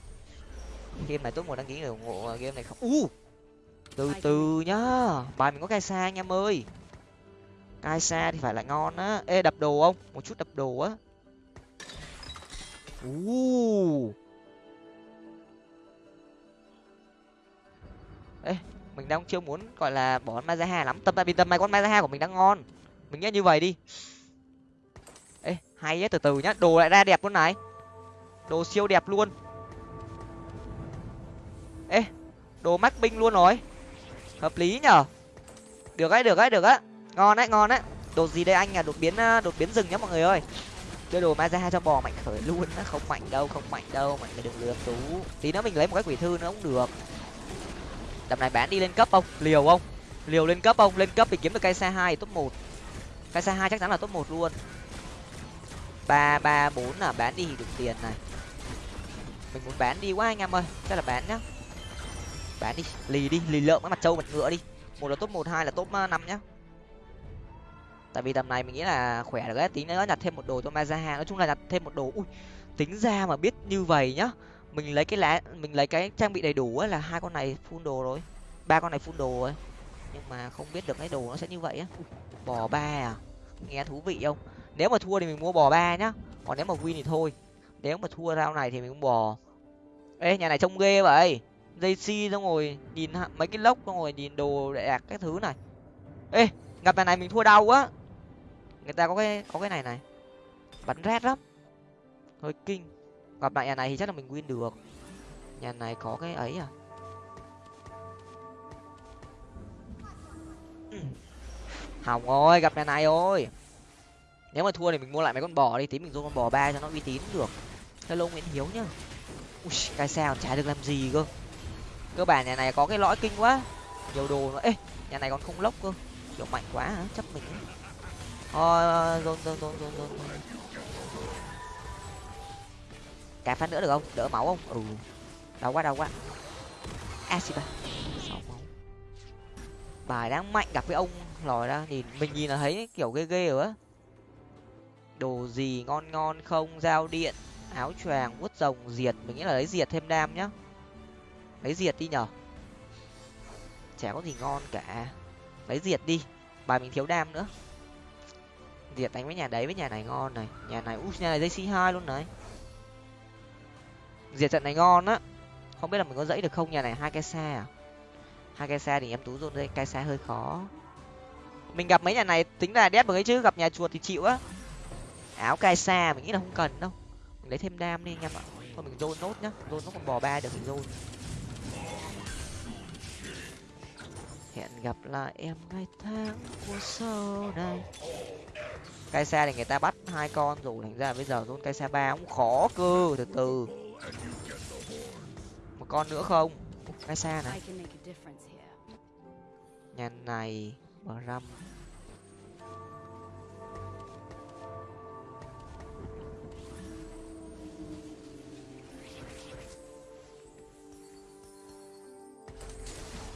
Game này tốt một đăng ký người ủng hộ game này không. U! Từ từ nhá bài mình có cai xa anh em ơi. Cai xa thì phải là ngon á. Ê đập đồ không? Một chút đập đồ á. U! Ê mình đang chưa muốn gọi là bỏ con mazaha lắm. Tâm tại vì tầm này con mazaha của mình đang ngon. Mình nghe như vậy đi hay á, từ từ nhá, đồ lại ra đẹp luôn này. Đồ siêu đẹp luôn. Ê, đồ mắc binh luôn rồi. Hợp lý nhở? Được ấy được ấy, được á. Ngon đấy ngon đấy đồ gì đây anh à đột biến à, đột biến rừng nhá mọi người ơi. Đưa đồ maza cho bò mạnh khởi luôn á. Không mạnh đâu, không mạnh đâu, mạnh người đừng lừa tú tí nữa mình lấy một cái quỷ thư nữa cũng được. Tầm này bán đi lên cấp không? Liều không? Liều lên cấp không? Lên cấp thì kiếm được cây xe hai top một. Cây xe hai chắc chắn là top một luôn ba ba bốn là bán đi thì được tiền này. Mình muốn bán đi quá anh em ơi chắc là bán nhá. Bán đi, lì đi, lì lợm cái mặt trâu mặt ngựa đi. Một là top một, hai là top ờ, năm nhá. Tại vì tầm này mình nghĩ là khỏe được đấy tính nữa nhặt thêm một đồ cho mazaha. Nói chung là nhặt thêm một đồ, ui, tính ra mà biết như vậy nhá. Mình lấy cái lá, mình lấy cái trang bị đầy đủ ấy là hai con này full đồ rồi, ba con này full đồ rồi. Nhưng mà không biết được cái đồ nó sẽ như vậy á. Bò ba à nghe thú vị không? Nếu mà thua thì mình mua bò ba nhá. Còn nếu mà win thì thôi. Nếu mà thua rau này thì mình cũng bò. Ê, nhà này trông ghê vậy. Dây si xong rồi, nhìn mấy cái lốc xong rồi, nhìn đồ đẹp đạt các thứ này. Ê gặp nhà này mình thua đau quá. Người ta có cái có cái này này. Bắn rét lắm. Hơi kinh. Gặp lại nhà này thì chắc là mình win được. Nhà này có cái ấy à? Hỏng rồi, gặp nhà này ôi nếu mà thua thì mình mua lại mấy con bò đi, tí mình dùng con bò ba cho nó uy tín được. Hello nguyễn hiếu nhá. Ui, cái sao chả được làm gì cơ. Cơ bản nhà này có cái lõi kinh quá. Nhiều đồ nữa ê, nhà này còn không lốc cơ. Kiểu mạnh quá hả? Chấp mình thôi ờ, dồn dồn dồn dồn dồn cả phát nữa được không? Đỡ máu không? Ừ. Đau quá đau quá. À, Asiba sáu máu. Bài đang mạnh gặp với ông lòi ra, nhìn mình nhìn là thấy kiểu ghê ghê rồi á đồ gì ngon ngon không? Dao điện, áo choàng, vuốt rồng, diệt. Mình nghĩ là lấy diệt thêm đam nhá. Lấy diệt đi nhở. Chả có gì ngon cả. Lấy diệt đi. Bài mình thiếu đam nữa. Diệt đánh với nhà đấy với nhà này ngon này. Nhà này út nhà này dây c hai luôn này. Diệt trận này ngon á. Không biết là mình có dẫy được không? Nhà này hai cái xe à? Hai cái xe thì em tú dồn đây cái xe hơi khó. Mình gặp mấy nhà này tính là đét một cái chứ, gặp nhà chuột thì chịu á áo cai xa mình nghĩ là không cần đâu. Mình lấy thêm đam đi anh em ạ. Thôi mình dôn nốt nhá. Dôn nó còn bò ba được thì dôn hẹn gặp lại em ngày tháng của sau này. Cai xa thì người ta bắt hai con rồi. Thành ra bây giờ dôn cai xa ba cũng khó cơ. Từ từ. Một con nữa không? Cai xa này. Nhà này bờ răm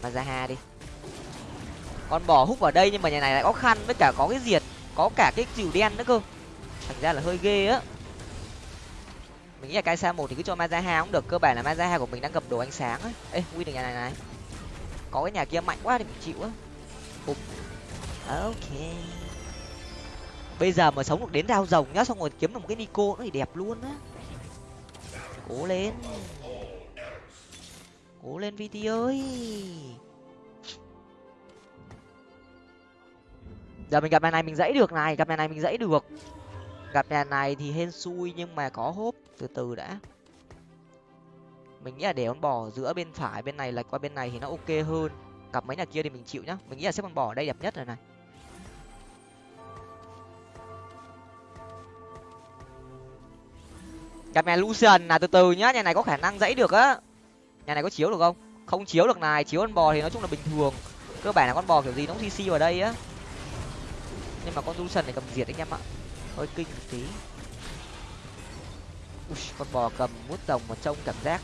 Mazaha đi. Con bò hút vào đây nhưng mà nhà này lại có khăn với cả có cái diệt, có cả cái dìu đen nữa cơ. Thành ra là hơi ghê á. Mình nghĩ là cái xa một thì cứ cho Mazaha cũng được, cơ bản là Mazaha của mình đang gặp đồ ánh sáng ấy ê win được nhà này này. Có cái nhà kia mạnh quá thì mình chịu á. Bụp. ok. Bây giờ mà sống được đến dao rồng nhá, xong rồi kiếm được một cái nico nó thì đẹp luôn á. Cố lên cố lên vt ơi. Giờ mình gặp nhà này mình dãy được này, gặp nhà này mình dãy được. Gặp nhà này thì hên xui nhưng mà có hốp, từ từ đã. Mình nghĩ là để con bò giữa bên phải, bên này lệch qua bên này thì nó ok hơn. Cặp mấy nhà kia thì mình chịu nhá. Mình nghĩ là xếp con bò ở đây đẹp nhất rồi này. Gặp nhà lucian là từ từ nhá, nhà này có khả năng dãy được á nhà này có chiếu được không? Không chiếu được này chiếu con bò thì nói chung là bình thường. Cơ bản là con bò kiểu gì nó cũng cc vào đây á. Nhưng mà con lucian này cầm diệt anh em ạ. Hơi kinh một tí. Ui, con bò cầm mút rồng mà trông cảm giác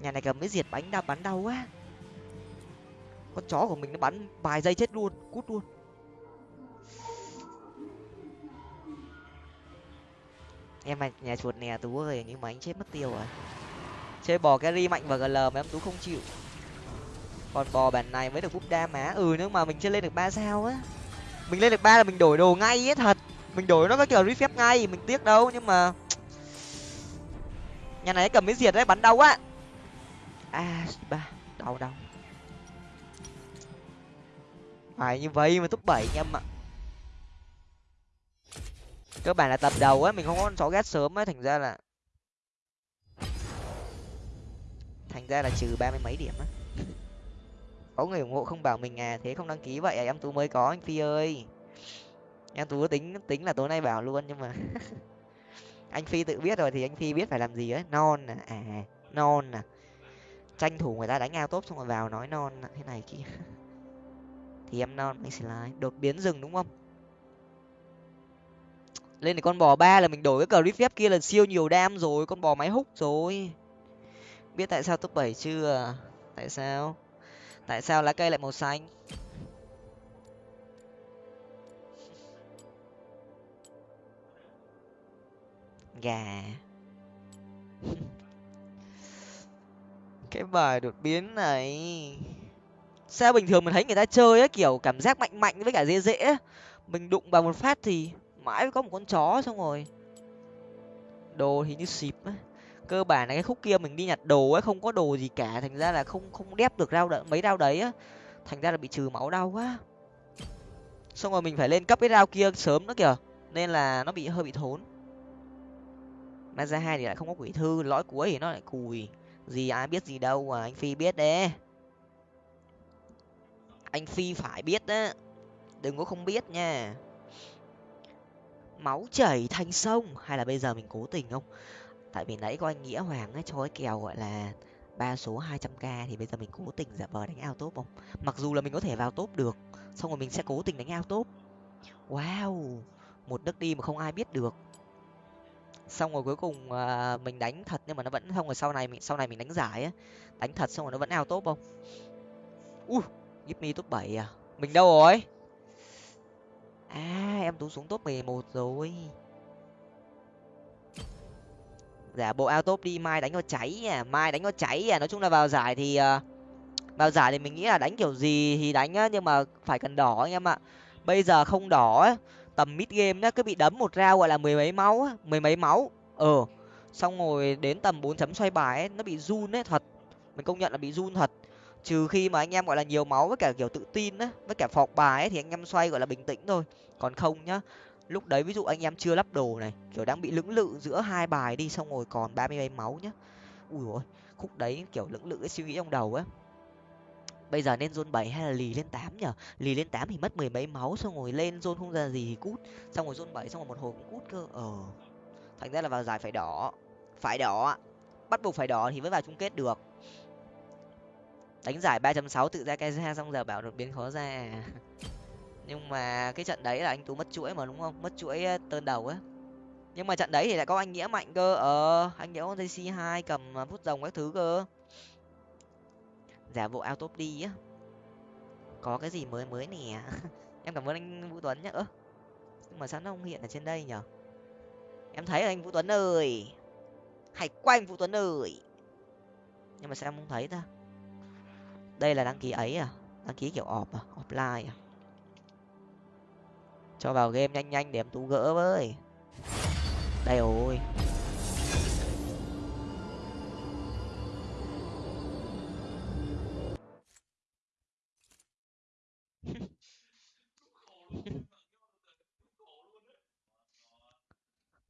nhà này cầm cái diệt bánh đau bắn đau quá. Con chó của mình nó bắn vài giây chết luôn, cút luôn. Em mà nhà chuột nè, tú ơi nhưng mà anh chết mất tiêu rồi. Chơi bò carry mạnh và gl mà em tú không chịu. Còn bò bản này mới được búp đa má. Ừ nhưng mà mình chưa lên được ba sao á. Mình lên được ba là mình đổi đồ ngay ấy, thật. Mình đổi nó có kiểu refresh ngay, mình tiếc đâu, nhưng mà nhà này cầm cái diệt đấy, bắn đau á a ba đau đau phải như vậy mà top bảy anh em ạ. Cơ bản là tập đầu á mình không có con chó ghét sớm á thành ra là thành ra là trừ ba mươi mấy điểm á. Có người ủng hộ không bảo mình à thế không đăng ký vậy à, em tú mới có anh phi ơi. Em tú tính tính là tối nay bảo luôn nhưng mà anh phi tự biết rồi thì anh phi biết phải làm gì ấy. Non à à non à tranh thủ người ta đánh ao tốt xong rồi vào nói non thế này kia thì em non anh slide đột biến rừng đúng không? Lên thì con bò ba là mình đổi cái cờ phép kia là siêu nhiều đam rồi, con bò máy hút rồi. Biết tại sao top bảy chưa à? tại sao? Tại sao lá cây lại màu xanh? Gà. cái bài đột biến này. Sao bình thường mình thấy người ta chơi á, kiểu cảm giác mạnh mạnh với cả dễ dễ mình đụng vào một phát thì mãi có một con chó xong rồi. Đồ thì như xịp ấy cơ bản là cái khúc kia mình đi nhặt đồ ấy không có đồ gì cả. Thành ra là không không đép được rau đợi mấy rau đấy á. Thành ra là bị trừ máu đau quá. Xong rồi mình phải lên cấp cái rau kia sớm nữa kìa. Nên là nó bị, hơi bị thốn. Mà ra hai thì lại không có quỷ thư, lõi cuối thì nó lại cùi gì ai biết gì đâu à anh phi biết đấy. Anh phi phải biết á. Đừng có không biết nha. Máu chảy thành sông. Hay là bây giờ mình cố tình không? Tại vì nãy có anh nghĩa hoàng ấy cho cái kèo gọi là ba số hai trăm k thì bây giờ mình cố tình giả vờ đánh ao top không? Mặc dù là mình có thể vào top được, xong rồi mình sẽ cố tình đánh ao top wow! Một nước đi mà không ai biết được xong rồi cuối cùng à, mình đánh thật nhưng mà nó vẫn không rồi sau này mình sau này mình đánh giải á đánh thật xong rồi nó vẫn ao top không? Ui give me top bảy à? Mình đâu rồi? À em tú xuống top mười một rồi. Giả bộ ao top đi mai đánh nó cháy à mai đánh nó cháy à. Nói chung là vào giải thì uh, vào giải thì mình nghĩ là đánh kiểu gì thì đánh á nhưng mà phải cần đỏ anh em ạ. Bây giờ không đỏ ấy tầm mid game nhá, cứ bị đấm một rau gọi là mười mấy máu á, mười mấy máu. Ờ xong rồi đến tầm bốn chấm xoay bài ấy, nó bị run ấy, thật. Mình công nhận là bị run thật. Trừ khi mà anh em gọi là nhiều máu với cả kiểu tự tin á, với cả phọc bài ấy, thì anh em xoay gọi là bình tĩnh thôi. Còn không nhá, lúc đấy ví dụ anh em chưa lắp đồ này, kiểu đang bị lưỡng lự giữa hai bài đi, xong rồi còn ba mươi mấy máu nhá. Ui ôi, khúc đấy kiểu lưỡng lự cái suy nghĩ trong đầu á bây giờ nên zone bảy hay là lì lên tám nhở? Lì lên tám thì mất mười mấy máu, xong rồi lên zone không ra gì thì cút. Xong rồi zone bảy, xong rồi một hồi cũng cút cơ. Ờ. Thành ra là vào giải phải đỏ. Phải đỏ bắt buộc phải đỏ thì mới vào chung kết được. Đánh giải ba chấm sáu tự ra cái ra xong giờ bảo đột biến khó ra. Nhưng mà cái trận đấy là anh tú mất chuỗi mà, đúng không? Mất chuỗi tơn đầu á. Nhưng mà trận đấy thì lại có anh nghĩa mạnh cơ. Ờ anh nghĩa con c hai cầm à, phút rồng các thứ cơ giả bộ ao top đi á. Có cái gì mới mới nè. Em cảm ơn anh vũ tuấn nhá. Ơ, nhưng mà sao nó không hiện ở trên đây nhở? Em thấy anh vũ tuấn ơi. Hãy quanh vũ tuấn ơi. Nhưng mà sao em không thấy ta? Đây là đăng ký ấy à? Đăng ký kiểu ọp à? Offline à? Cho vào game nhanh nhanh để em tú gỡ với. Đây ôi.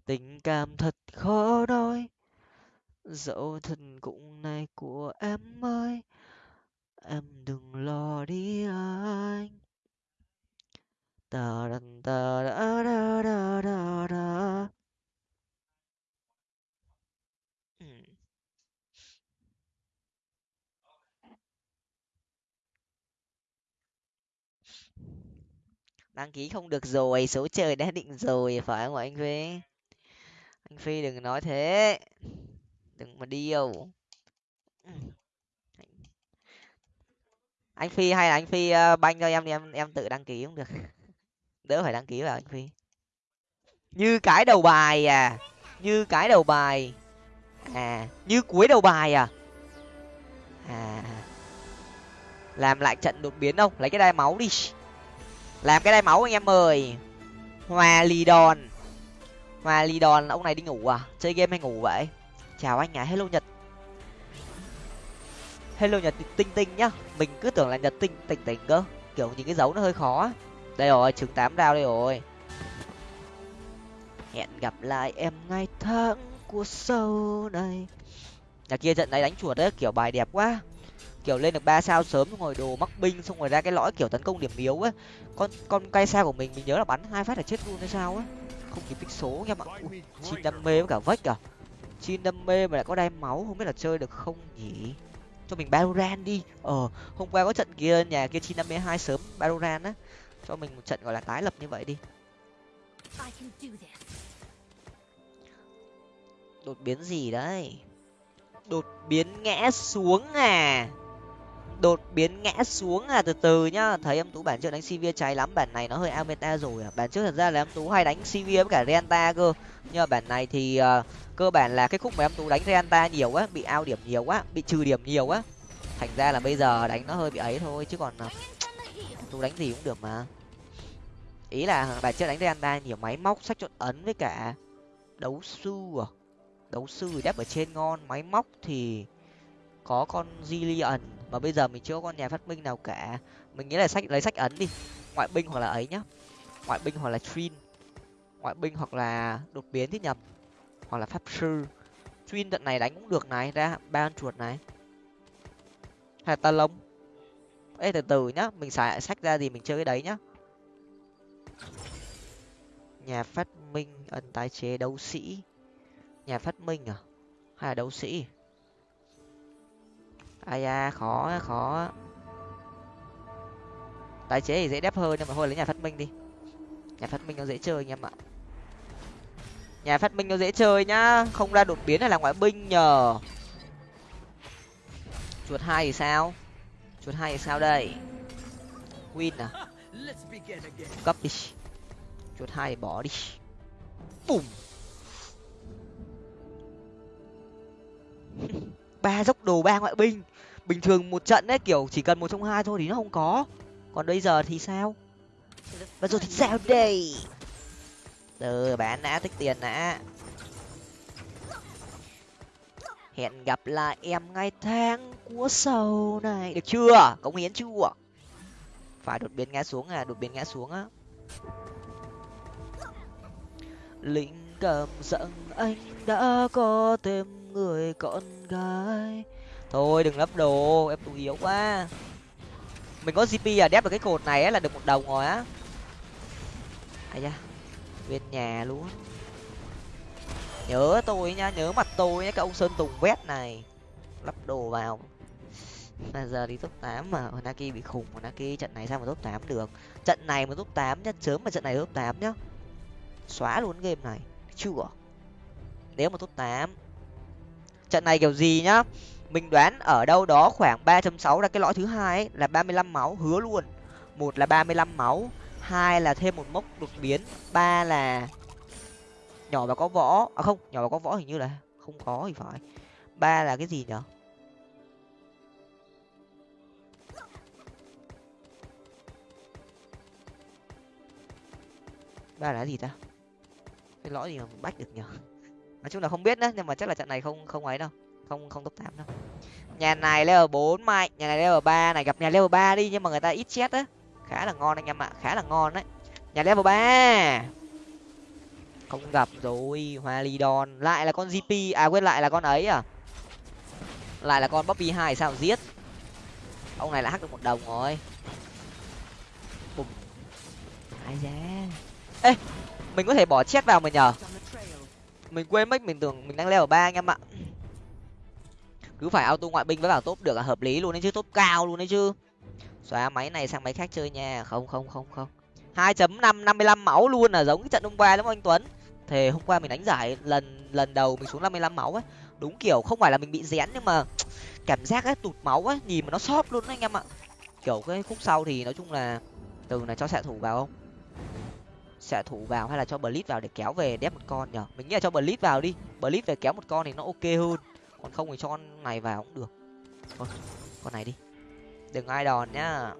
Tình cảm thật khó nói. Dẫu thân cũng này của em ơi, em đừng lo đi anh. Ta đần ta da da da da da ừ. đăng ký không được rồi, số trời đã định rồi, phải không anh vế? Anh phi đừng nói thế. Đừng mà điêu ừ. anh phi hay là anh phi ờ, banh cho em đi, em em tự đăng ký cũng được. Đỡ phải đăng ký vào anh phi. Như cái đầu bài à. Như cái đầu bài à. Như cuối đầu bài à. À. Làm lại trận đột biến không? Lấy cái đai máu đi. Làm cái đai máu anh em ơi. Hòa lì đòn hòa lì đòn ông này đi ngủ à? Chơi game hay ngủ vậy? Chào anh à hello nhật. Hello nhật, tinh tinh nhá. Mình cứ tưởng là nhật tinh, tỉnh tỉnh cơ. Kiểu nhìn cái dấu nó hơi khó đây rồi, trứng tám đao đây rồi. Hẹn gặp lại em ngày tháng của sau này. Nhà kia trận này đánh chuột đấy, kiểu bài đẹp quá. Kiểu lên được ba sao sớm ngồi đồ mắc binh, xong rồi ra cái lõi kiểu tấn công điểm yếu á. Con con cây sao của mình mình nhớ là bắn hai phát là chết luôn hay sao á không kịp tích số nha mọi chin đam mê với cả vách à. Chin đam mê mà lại có đai máu không biết là chơi được không nhỉ? Cho mình Baroran đi. Ờ hôm qua có trận kia nhà kia chin đam mê hai sớm Baroran á. Cho mình một trận gọi là tái lập như vậy đi. Đột biến gì đấy? Đột biến ngã xuống à đột biến ngã xuống à từ từ nhá. Thấy em tú bản trước đánh sivir cháy lắm bản này nó hơi ao meta rồi à. Bản trước thật ra là em tú hay đánh sivir với cả renta cơ. Nhưng mà bản này thì uh, cơ bản là cái khúc mà em tú đánh renta nhiều quá bị ao điểm nhiều quá bị trừ điểm nhiều quá thành ra là bây giờ đánh nó hơi bị ấy thôi chứ còn uh, tú đánh gì cũng được mà. Ý là bản trước đánh renta nhiều máy móc sách chọn ấn với cả đấu sư à. Đấu sư đáp ở trên ngon máy móc thì có con Zillion mà bây giờ mình chưa có con nhà phát minh nào cả. Mình nghĩ là sách, lấy sách ấn đi. Ngoại binh hoặc là ấy nhá. Ngoại binh hoặc là trin ngoại binh hoặc là đột biến thì nhầm hoặc là pháp sư. Trin trận này đánh cũng được này, ra ba con chuột này. Hay là ta lông? Ê, từ từ nhá. Mình xài sách ra gì mình chơi cái đấy nhá. Nhà phát minh ân tái chế đấu sĩ. Nhà phát minh à? Hay là đấu sĩ? Ai da, khó khó tái chế thì dễ đép hơn, nhưng mà thôi lấy nhà phát minh đi. Nhà phát minh nó dễ chơi anh em ạ. Nhà phát minh nó dễ chơi nhá. Không ra đột biến là ngoại binh nhờ. Chuột hai thì sao? Chuột hai thì sao đây? Win à? Cấp đi. Chuột hai bỏ đi. Bùm. Ba dốc đồ, ba ngoại binh bình thường một trận ấy kiểu chỉ cần một trong hai thôi thì nó không có. Còn bây giờ thì sao? Bây giờ thì sao đây? Từ bán đã tích tiền đã. Hẹn gặp lại em ngay tháng của sau này. Được chưa? Cống hiến chưa? Phải đột biến ngã xuống à đột biến ngã xuống á. Linh cảm rằng anh đã có thêm người con gái thôi, đừng lấp đồ, em tụi yếu quá. Mình có gp à đép được cái cột này á, là được một đồng rồi á. Ai da, bên nhà luôn. Nhớ tôi nha, nhớ mặt tôi nhá cái ông sơn tùng vét này. Lắp đồ vào. Mà giờ đi top tám mà, Honaki bị khủng mà trận này sao mà top tám được? Trận này mà top tám nhá, sớm mà trận này top tám nhá. Xóa luôn game này, chưa. Nếu mà top tám, trận này kiểu gì nhá? Mình đoán ở đâu đó khoảng ba sáu là cái lõi thứ hai ấy, là ba mươi lăm máu hứa luôn. Một là ba mươi lăm máu hai là thêm một mốc đột biến ba là nhỏ và có võ. À không nhỏ và có võ hình như là không có thì phải. Ba là cái gì nhở? Ba là gì ta? Cái lõi gì mà bách được nhở? Nói chung là không biết nữa nhưng mà chắc là trận này không không ấy đâu không không top tám đâu. Nhà này level bốn mạnh nhà này level ba, này gặp nhà level ba đi, nhưng mà người ta ít chết á. Khá là ngon anh em ạ, khá là ngon đấy. Nhà level ba. Không gặp rồi, hoa ly đòn lại là con gp à quên, lại là con ấy à? Lại là con bobby hai sao giết? Ông này là hack được một đồng rồi. Bùm. Ai da. Ê, mình có thể bỏ chết vào mà nhờ. Mình quên mất mình tưởng mình đang leo ở ba anh em ạ cứ phải auto ngoại binh với bảo top được là hợp lý luôn đấy chứ top cao luôn đấy chứ. Xóa máy này sang máy khác chơi nha. Không không không không. hai chấm năm năm mươi lăm máu luôn là giống cái trận hôm qua đúng không anh tuấn? Thề hôm qua mình đánh giải lần lần đầu mình xuống năm mươi lăm máu ấy đúng kiểu không phải là mình bị rén nhưng mà cảm giác ấy, tụt máu ấy, nhìn mà nó sót luôn đấy anh em ạ. Kiểu cái khúc sau thì nói chung là từ này cho xạ thủ vào không? Xạ thủ vào hay là cho blitz vào để kéo về đép một con nhở? Mình nghĩ là cho blitz vào đi. Blitz về kéo một con thì nó ok hơn còn không thì cho con này vào cũng được. Thôi, con này đi. Đừng ai đòn nhá.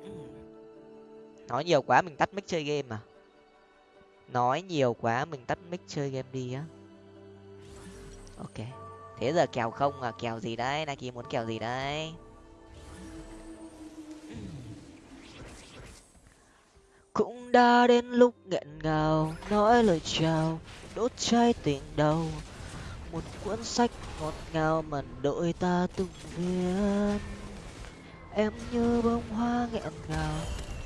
Nói nhiều quá mình tắt mic chơi game mà nói nhiều quá mình tắt mic chơi game đi á. Ok. Thế giờ kèo không à? Kèo gì đấy? Nike muốn kèo gì đấy? Cũng đã đến lúc nghẹn ngào, nói lời chào, đốt cháy tình đầu một cuốn sách ngọt ngào mà đội ta từng viết em như bông hoa nghẹn ngào,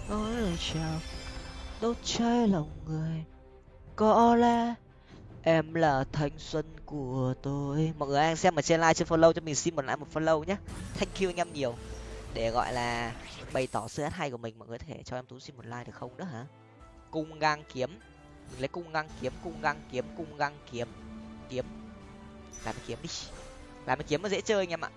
nói lời chào, đốt cháy lòng người. Có lẽ em là thanh xuân của tôi. Mọi người anh xem ở trên like trên follow cho mình xin một like một follow nhé. Thank you anh em nhiều. Để gọi là bày tỏ sự hát hay của mình, mọi người có thể cho em tú xin một like được không đó hả? Cung gang kiếm. Mình lấy cung gang kiếm, cung gang kiếm, cung gang kiếm kiếm làm kiếm đi. Làm kiếm nó dễ chơi anh em ạ.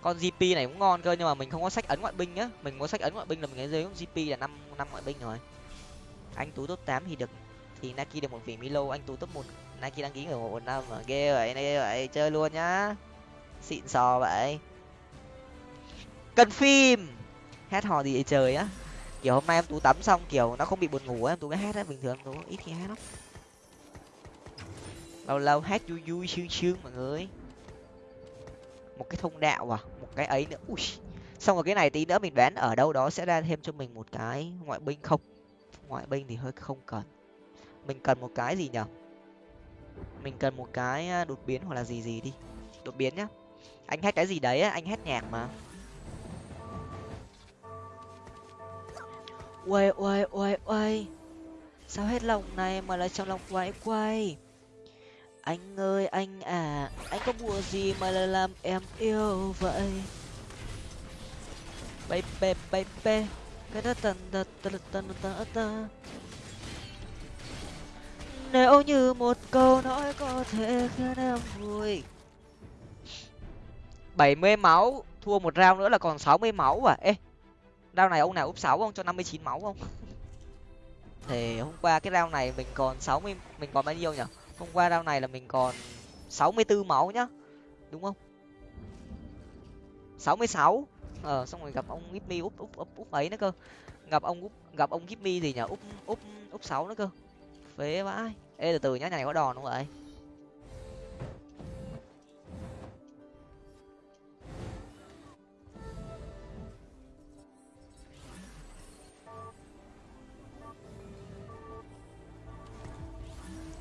Con gp này cũng ngon cơ, nhưng mà mình không có sách ấn ngoại binh nhá. Mình có sách ấn ngoại binh là mình lấy dưới gp là năm năm ngoại binh rồi. Anh tú top tám thì được. Thì naki được một vị milo, anh tú top một. Naki đăng ký ở một năm mà ghê vậy ghê vậy, chơi luôn nhá. Xịn sò vậy. Cần phim. Hát hò gì vậy trời á. Kiểu hôm nay em tú tắm xong, kiểu nó không bị buồn ngủ em tú cái hát á, bình thường tú ít khi hát lắm lâu lâu hát vui vui sương sương mọi người một cái thông đạo à một cái ấy nữa. Ui. Xong rồi cái này tí nữa mình đoán ở đâu đó sẽ ra thêm cho mình một cái ngoại binh không? Ngoại binh thì hơi không cần. Mình cần một cái gì nhở? Mình cần một cái đột biến hoặc là gì gì đi. Đột biến nhá. Anh hát cái gì đấy á, anh hát nhạc mà. Uầy uầy uầy uầy. Sao hết lòng này mà lại trong lòng quay quay? Anh ơi, anh à anh có bùa gì mà lại làm em yêu vậy? Baby baby nếu như một câu nói có thể khiến em vui. Bảy mươi máu, thua một round nữa là còn sáu mươi máu à? Ê, round này ông nào úp sáu không? Cho năm mươi chín máu không? Thì hôm qua cái round này mình còn sáu mươi, mình còn bao nhiêu nhỉ hôm qua round này là mình còn sáu mươi bốn máu nhá, đúng không? sáu mươi sáu? Ờ xong rồi gặp ông Gipmy úp úp úp úp ấy nữa cơ. Gặp ông, úp, gặp ông Gipmy gì nhỉ úp úp úp sáu nữa cơ. Phế vãi. Ê, từ từ nhá nhà này có đòn không vậy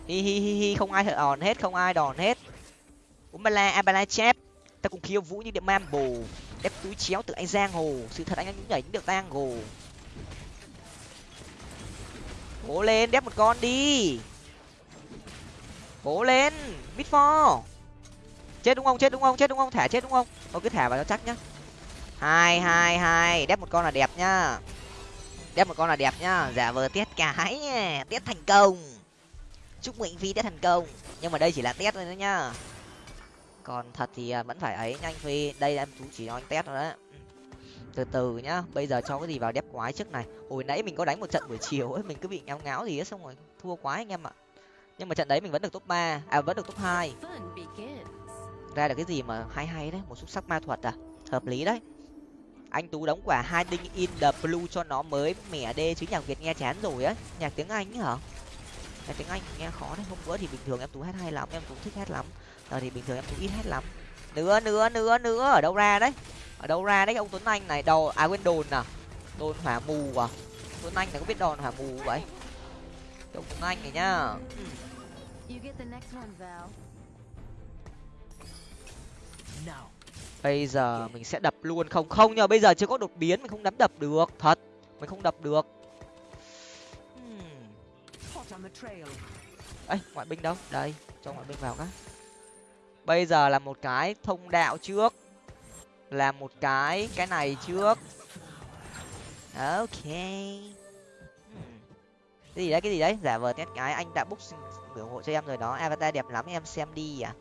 hi hi hi hi, không ai đòn hết, không ai đòn hết. Umala abala chép. Ta cùng khiêu vũ như điện mam bồ ép túi chéo từ anh giang hồ. Sự thật anh anh nhảy được tang hồ. Cố lên, đép một con đi. Cố lên mít pho chết đúng không, chết đúng không, chết đúng không, thả chết đúng không? Thôi cứ thả vào cho chắc nhá. Hai hai hai, đép một con là đẹp nhá. Đép một con là đẹp nhá. Giả vờ tiết cái, tiết thành công chúc mừng phi tiết thành công. Nhưng mà đây chỉ là test thôi nữa nhá còn thật thì à, vẫn phải ấy nhanh phi. Đây em chú chỉ cho anh test rồi đấy. Từ từ nhá bây giờ cho cái gì vào đép quái trước này. Hồi nãy mình có đánh một trận buổi chiều ấy mình cứ bị ngáo ngáo gì ấy xong rồi thua quái anh em ạ. Nhưng mà trận đấy mình vẫn được top ba à vẫn được top hai. Ra được cái gì mà hay hay đấy một xúc sắc ma thuật à hợp lý đấy. Anh tú đóng quả hai đinh in the blue cho nó mới mẻ đê chứ nhạc việt nghe chán rồi á nhạc tiếng anh ấy hả nhạc tiếng anh nghe khó đấy hôm bữa thì bình thường em tú hát hay lắm em tú thích hát lắm. Giờ thì bình thường em tú ít hát lắm. Nữa nữa nữa nữa ở đâu ra đấy? Ở đâu ra đấy ông tuấn anh này đầu à quên đồn à? Đồn hỏa mù à? Tuấn anh này có biết đòn hỏa mù vậy? Ông tuấn anh này nhá. Bây giờ mình sẽ đập luôn. Không không nhờ bây giờ chưa có đột biến mình không dám đập được. Thật mình không đập được ấy ngoại binh đâu? Đây, cho ngoại binh vào cái bây giờ là một cái thông đạo trước. Là một cái cái này trước. Ok. Cái gì đấy, cái gì đấy? Giả vờ test cái, anh đã book ủng hộ cho em rồi đó. Avatar đẹp lắm, em xem đi à.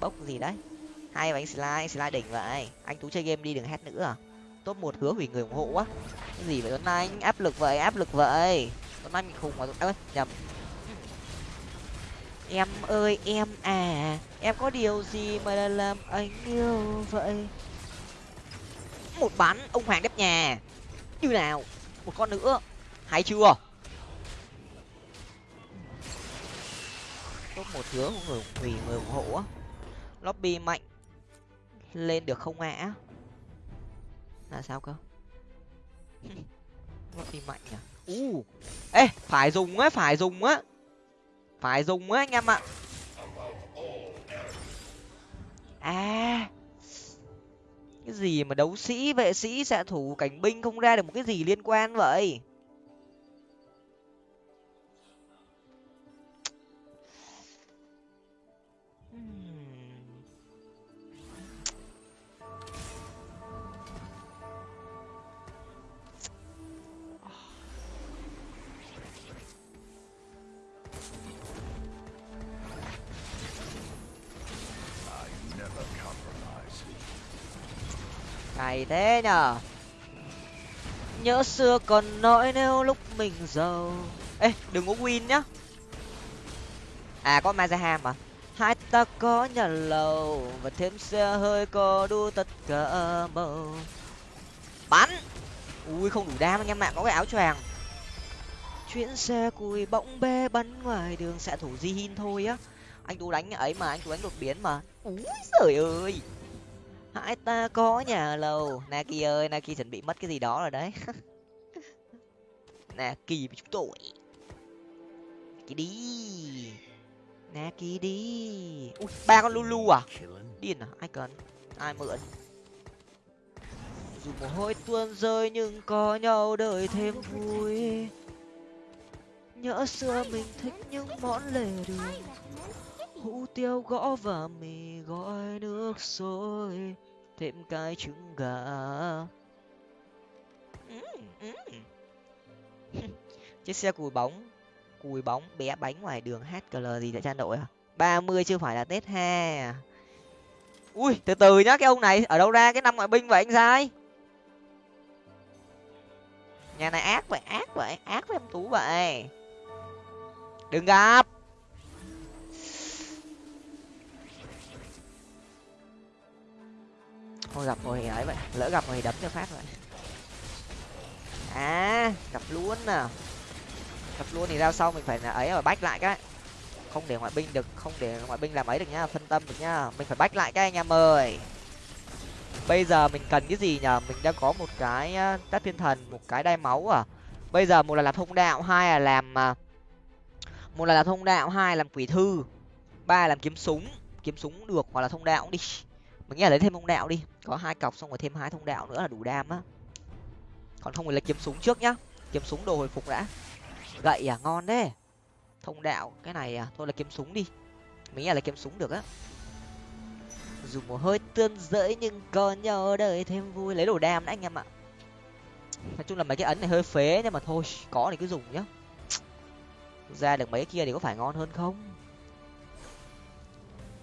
Bốc gì đấy? Hai bánh slide slide đỉnh vậy. Anh tú chơi game đi, đừng hét nữa à top một hứa hủy người ủng hộ quá. Cái gì vậy? Tuấn anh, áp lực vậy, áp lực vậy. Tuấn anh bị khùng mà ơi, nhầm. Em ơi, em à em có điều gì mà làm anh yêu vậy? Một bắn ông hoàng đếp nhà. Như nào? Một con nữa. Hay chưa? Top một hứa của người hủy người ủng hộ á. Lobby mạnh. Lên được không ạ? Là sao cơ? Lobby mạnh à u ê phải dùng á phải dùng á. Phải dùng á anh em ạ. À. Cái gì mà đấu sĩ vệ sĩ xạ thủ cảnh binh không ra được một cái gì liên quan vậy ngày thế nhở nhớ xưa còn nói nếu lúc mình giàu. Ê, đừng có win nhá. À có mazaham à. hai ta có nhà lầu và thêm xe hơi có đu tất cả màu bắn! Ui, không đủ đam anh em ạ, có cái áo choàng. Chuyến xe cùi bỗng bê bắn ngoài đường, xạ thủ di hin thôi á. Anh tú đánh ấy mà, anh tú đánh đột biến mà. Úi giời ơi! Hai ta có nhà lầu. Naki ơi, naki chuẩn bị mất cái gì đó rồi đấy. Naki với chúng tôi. Naki đi. Naki đi. Ui, ba con lulu à? Điên à ai cần? Ai mượn? Dù mồ hôi tuôn rơi nhưng có nhau đời thêm vui. Nhớ xưa mình thích những món lề đường hủ tiếu gõ và mì gói nước sôi thêm cái trứng gà. Chiếc xe cùi bóng cùi bóng bé bánh ngoài đường hkl gì tại cha nội à? ba mươi chưa phải là tết ha à? ui, từ từ nhá, cái ông này ở đâu ra cái năm ngoại binh vậy anh sai nhà này ác vậy ác vậy, ác với em tú vậy. Đừng gặp. Thôi gặp rồi thì ấy vậy, lỡ gặp rồi thì đấm cho phát vậy. À gặp luôn à. Gặp luôn thì ra sau mình phải ấy mà bách lại cái. Không để ngoại binh được, không để ngoại binh làm ấy được nhá, phân tâm được nhá. Mình phải bách lại cái anh em ơi. Bây giờ mình cần cái gì nhở mình đã có một cái tát thiên thần, một cái đai máu à. Bây giờ một là làm thông đạo, hai là làm à, một là làm thông đạo, hai làm quỷ thư, ba làm kiếm súng. Kiếm súng được hoặc là thông đạo đi. Mình nghĩ là lấy thêm thông đạo đi có hai cọc xong rồi thêm hai thông đạo nữa là đủ đam á. Còn không thì là kiếm súng trước nhá. Kiếm súng đồ hồi phục đã. Gậy à ngon đấy thông đạo, cái này à thôi là kiếm súng đi. Mình nghĩ là kiếm súng được á. Dùng một hơi tương dỡi nhưng còn nhớ đời thêm vui. Lấy đồ đam đấy anh em ạ. Nói chung là mấy cái ấn này hơi phế, nhưng mà thôi, có thì cứ dùng nhá. Ra được mấy kia thì có phải ngon hơn không?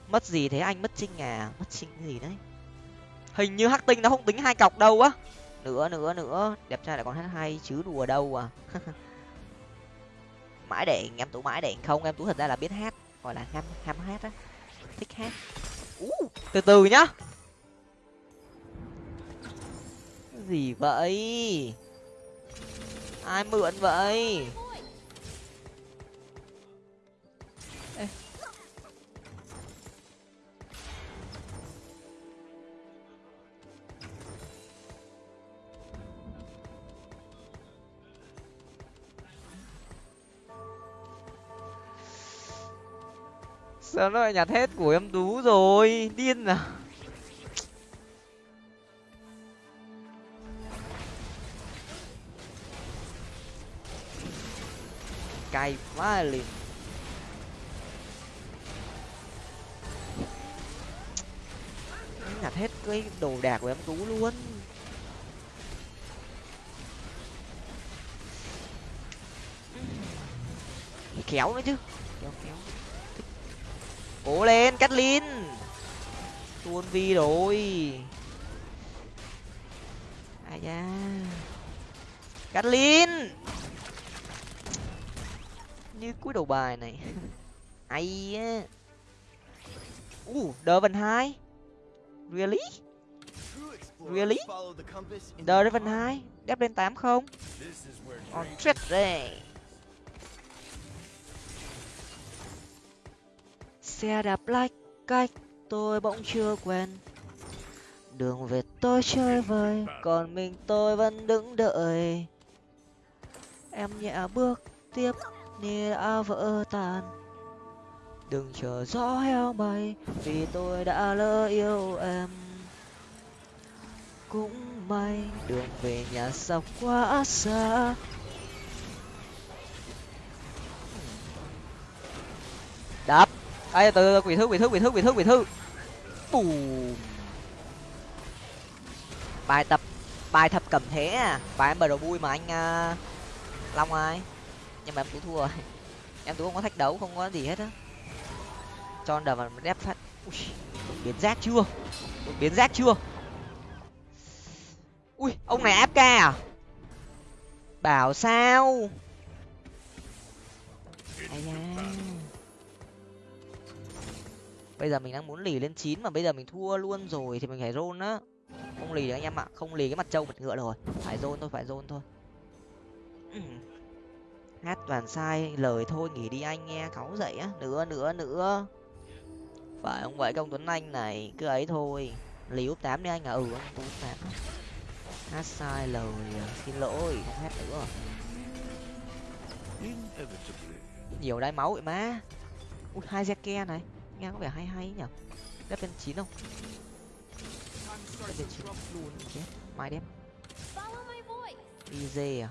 Mất gì thế anh? Mất trinh à? Mất trinh gì đấy? Hình như hắc tinh nó không tính hai cọc đâu á. Nữa nữa nữa. Đẹp trai lại còn hát hay chứ đùa đâu à. Mãi để em tú mãi để không? Em tú thật ra là biết hát gọi là ham ham hát á. Thích hát. Uh, từ từ nhá. Gì vậy? Ai mượn vậy? Sao nó lại nhặt hết của em tú rồi? Điên à? Cay quá liền. Nhặt hết cái đồ đạc của em tú luôn. Kéo nữa chứ. Kéo kéo cố lên cắt lin tuôn vi rồi. Ai da. Cắt lin như cuối đầu bài này. Ai á. U đờ vần hai. Really? Really? Đờ vần hai. Đép lên tám không? On trip đây xe đạp lách cách tôi bỗng chưa quen đường về tôi chơi vơi, còn mình tôi vẫn đứng đợi. Em nhẹ bước tiếp, như đã vỡ tan. Đừng chờ gió heo bay, vì tôi đã lỡ yêu em. Cũng may đường về nhà sọc quá xa. Đáp ai từ từ quỷ thư quỷ thư quỷ thư quỷ thư quỷ thư bù bài tập bài tập cầm thế à. Bài em bờ đầu vui mà anh uh, long ai nhưng mà em tú thua rồi. Em tú không có thách đấu không có gì hết á. Cho đờ mà đép phát. Ui biến rác chưa? Biến rác chưa? Ui ông này áp ca à? Bảo sao? Ai da bây giờ mình đang muốn lì lên chín mà bây giờ mình thua luôn rồi thì mình phải rôn á. Không lì anh em ạ, không lì cái mặt trâu mặt ngựa rồi. Phải rôn thôi, phải rôn thôi. Hát toàn sai, lời thôi, nghỉ đi anh nghe cáu dậy á. Nữa nữa nữa. Phải không vậy, công tuấn anh này, cứ ấy thôi. Lì úp tám đi anh à ừ ông úp tám. Hát sai lời à, xin lỗi, không hát nữa. Nhiều đai máu vậy má. Ui, hai ke này nghe có vẻ hay hay nhở? Đép lên chín không? Đép lên chín. Chết mai đem dê à?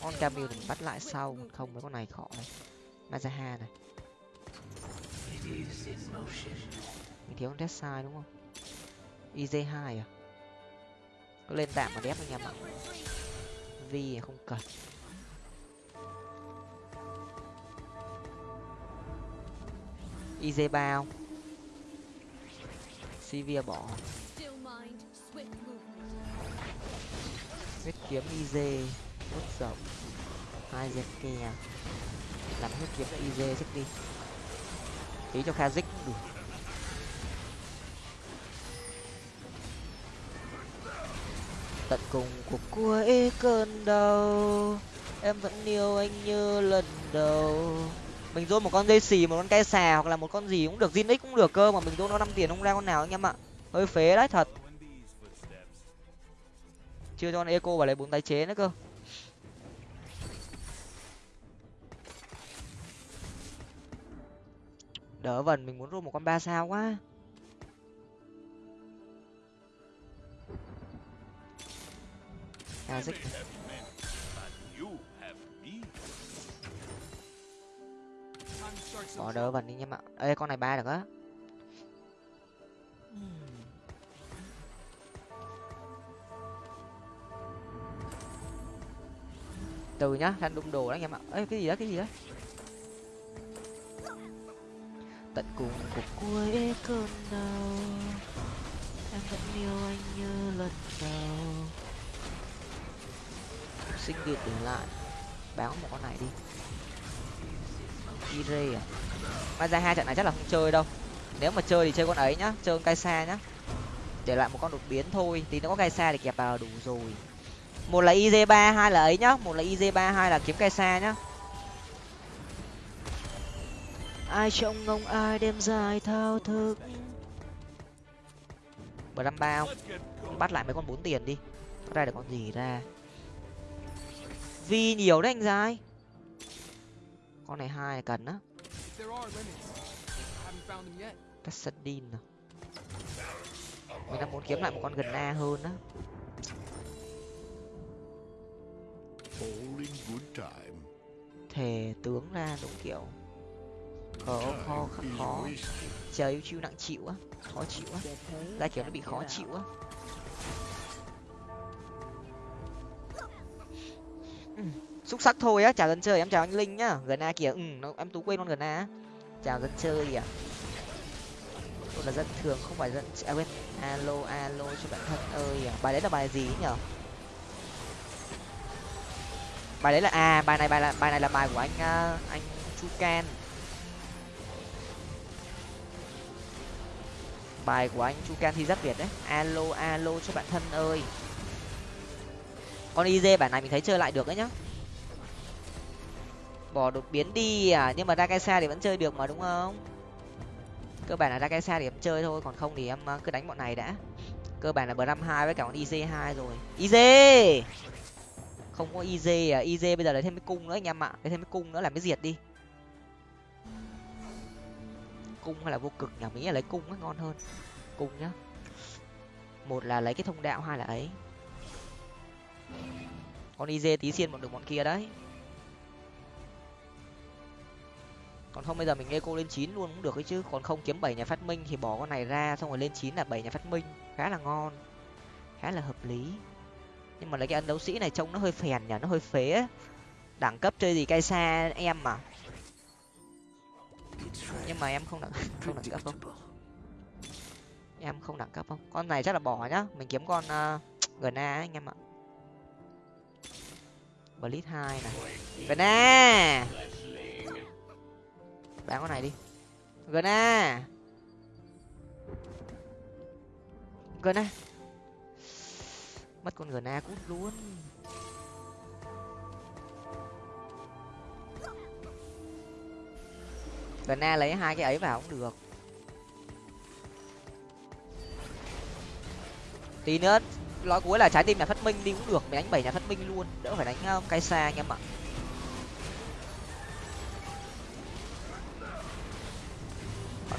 On camille mình bắt lại sau không mấy con này khó này. Mazaha này. Mình thiếu con test sai đúng không? Iz hai à? Cứ lên tạm mà đép anh em ạ. Vi à? không cần. Iz ba không sivir bỏ. Huyết kiếm iz hút rộng. Hai dẹp kè. Làm huyết kiếm iz sức đi. Tí cho kha dích. Đủ. Tận cùng của cuối cơn đau, em vẫn yêu anh như lần đầu mình dôn một con dây xì, một con cây xà hoặc là một con gì cũng được zin x cũng được cơ, mà mình dôn nó năm tiền không ra con nào anh em ạ. Hơi phế đấy, thật. Chưa cho con eco vào lấy bốn tái chế nữa cơ. Đỡ vần, mình muốn rô một con ba sao quá. À dích bỏ đỡ vần đi nhé ạ ê, con này ba được á. Từ nhá thanh đụng đồ đấy anh em ạ ê, cái gì đó cái gì đó tận cùng của cuối cơn đau, em vẫn yêu anh như lần đầu. Sinh kiệt để lại. Báo một con này đi ire à? Mai ra hai trận này chắc là không chơi đâu. Nếu mà chơi thì chơi con ấy nhá chơi con cây xa nhá. Để lại một con đột biến thôi tí nó có cây xa thì kẹp vào đủ rồi. Một là iz ba hai là ấy nhá một là iz ba hai là kiếm cây xa nhá. Ai trông ngông ai đêm dài thao thức. Bờ năm bao bắt lại mấy con bốn tiền đi. Ra được con gì ra? Vi nhiều đấy anh dài con này hai cần á. Cassadin à? Mình đang muốn kiếm lại một con gần a hơn á. Thề tướng ra đúng kiểu. Khó khó khó. chờ yêu chiêu nặng chịu á. Khó chịu á. Ra kiểu nó bị khó chịu á xúc sắc thôi á chào dân chơi em chào anh linh nhá. Gần a kìa. Ừ nó, em tú quên con gần a chào dân chơi à. Tôi là dân thường không phải dân à quên. Alo alo cho bạn thân ơi à. bài đấy là bài gì nhở? Bài đấy là à bài này bài là bài này là bài của anh uh, anh chu can bài của anh chu can thi rất việt đấy. Alo alo cho bạn thân ơi. Con iz bản này mình thấy chơi lại được đấy nhá bỏ đột biến đi à? Nhưng mà ra thì vẫn chơi được mà, đúng không? Cơ bản là ra xa thì em chơi thôi, còn không thì em ờ, cứ đánh bọn này đã. Cơ bản là bờ năm hai với cả con iz hai rồi. Iz không có iz à? Iz bây giờ lấy thêm cái cung nữa anh em ạ. Lấy thêm cái cung nữa làm cái diệt đi. Cung hay là vô cực nhà mỹ là lấy cung ấy ngon hơn. Cung nhá. Một là lấy cái thông đạo, hai là ấy. Con iz tí xiên bọn được bọn kia đấy. Còn không bây giờ mình nghe cô lên chín luôn cũng được ấy chứ. Còn không kiếm bảy nhà phát minh thì bỏ con này ra xong rồi lên chín là bảy nhà phát minh. Khá là ngon khá là hợp lý. Nhưng mà lấy cái ấn đấu sĩ này trông nó hơi phèn nhở nó hơi phế đẳng cấp chơi gì cay xa em mà nhưng mà em không đẳng không đẳng cấp không? Em không đẳng cấp không? Con này chắc là bỏ nhá. Mình kiếm con uh, gna anh em ạ. Blitz hai này. Gna! Bán con này đi. Gna à. gna à. mất con gna à cút luôn. Gna lấy hai cái ấy vào cũng được. Tí nữa nói cuối là trái tim nhà phát minh đi cũng được. Mình đánh bảy nhà phát minh luôn. Đỡ phải đánh um, cái xa anh em ạ.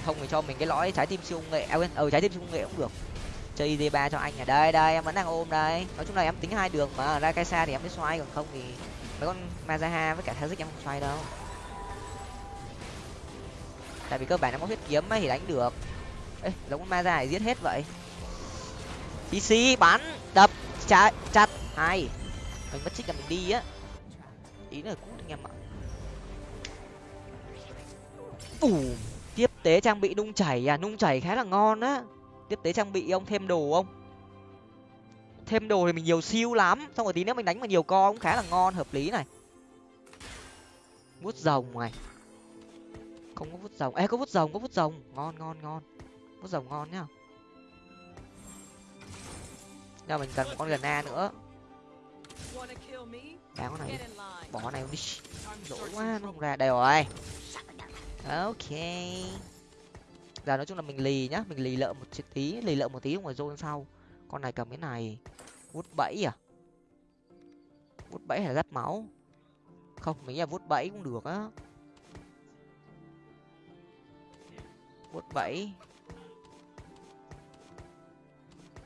Không thì cho mình cái lõi trái tim siêu nghệ à quên ừ trái tim siêu nghệ cũng được. Chơi d ba cho anh ở đây đây, em vẫn đang ôm đây. Nói chung là em tính hai đường mà. Ra cái xa thì em mới xoay, còn không thì mấy con mazaha với cả thazik em không xoay đâu. Tại vì cơ bản nó có huyết kiếm ấy thì đánh được. Ê, giống con maza này giết hết vậy. Pc bắn, đập chặt chặt. Hai. mình mất trích là mình đi á. Ý là cũng anh em ạ. Ủ tiếp tế trang bị nung chảy à? Nung chảy khá là ngon á. Tiếp tế trang bị ông thêm đồ không? Thêm đồ thì mình nhiều siêu lắm. Xong rồi tí nữa mình đánh mà nhiều co cũng khá là ngon, hợp lý này. Vút rồng này. Không có vút rồng. Ê, có vút rồng, có vút rồng. Ngon ngon ngon. Vút rồng ngon nhá. Giờ mình cần một con gần a nữa. Đáng con này. Bỏ này đi. Đổ quá, nó không ra. Đây rồi ok. Giờ nói chung là mình lì nhá, mình lì lợ một tí, lì lợ một tí ngoài zone sau. Con này cầm cái này vút bẫy à? Vút bẫy hay là gắt máu? Không, mình nghĩ là vút bẫy cũng được á. Vút bẫy.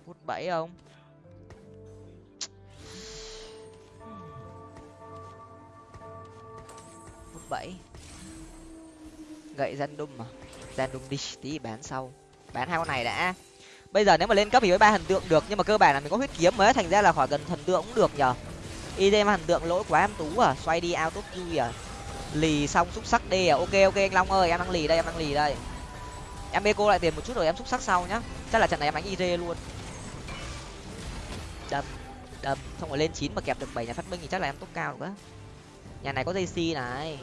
Vút bẫy không? Vút bẫy gậy random mà. Random đi tí, bán sau. Bán hai con này đã. Bây giờ nếu mà lên cấp thì với ba thần tượng được, nhưng mà cơ bản là mình có huyết kiếm mới, thành ra là khỏi cần thần tượng cũng được nhở y thần tượng lỗi quá em tú à xoay đi ao tốt vui à lì xong xúc sắc đi à. Ok ok, anh long ơi, em đang lì đây, em đang lì đây. Em bê cô lại tiền một chút rồi, em xúc sắc sau nhá. Chắc là trận này em đánh id luôn. Đâm đâm. Không phải lên chín mà kẹp được bảy nhà phát minh thì chắc là em tốt cao được á. Nhà này có dây si này.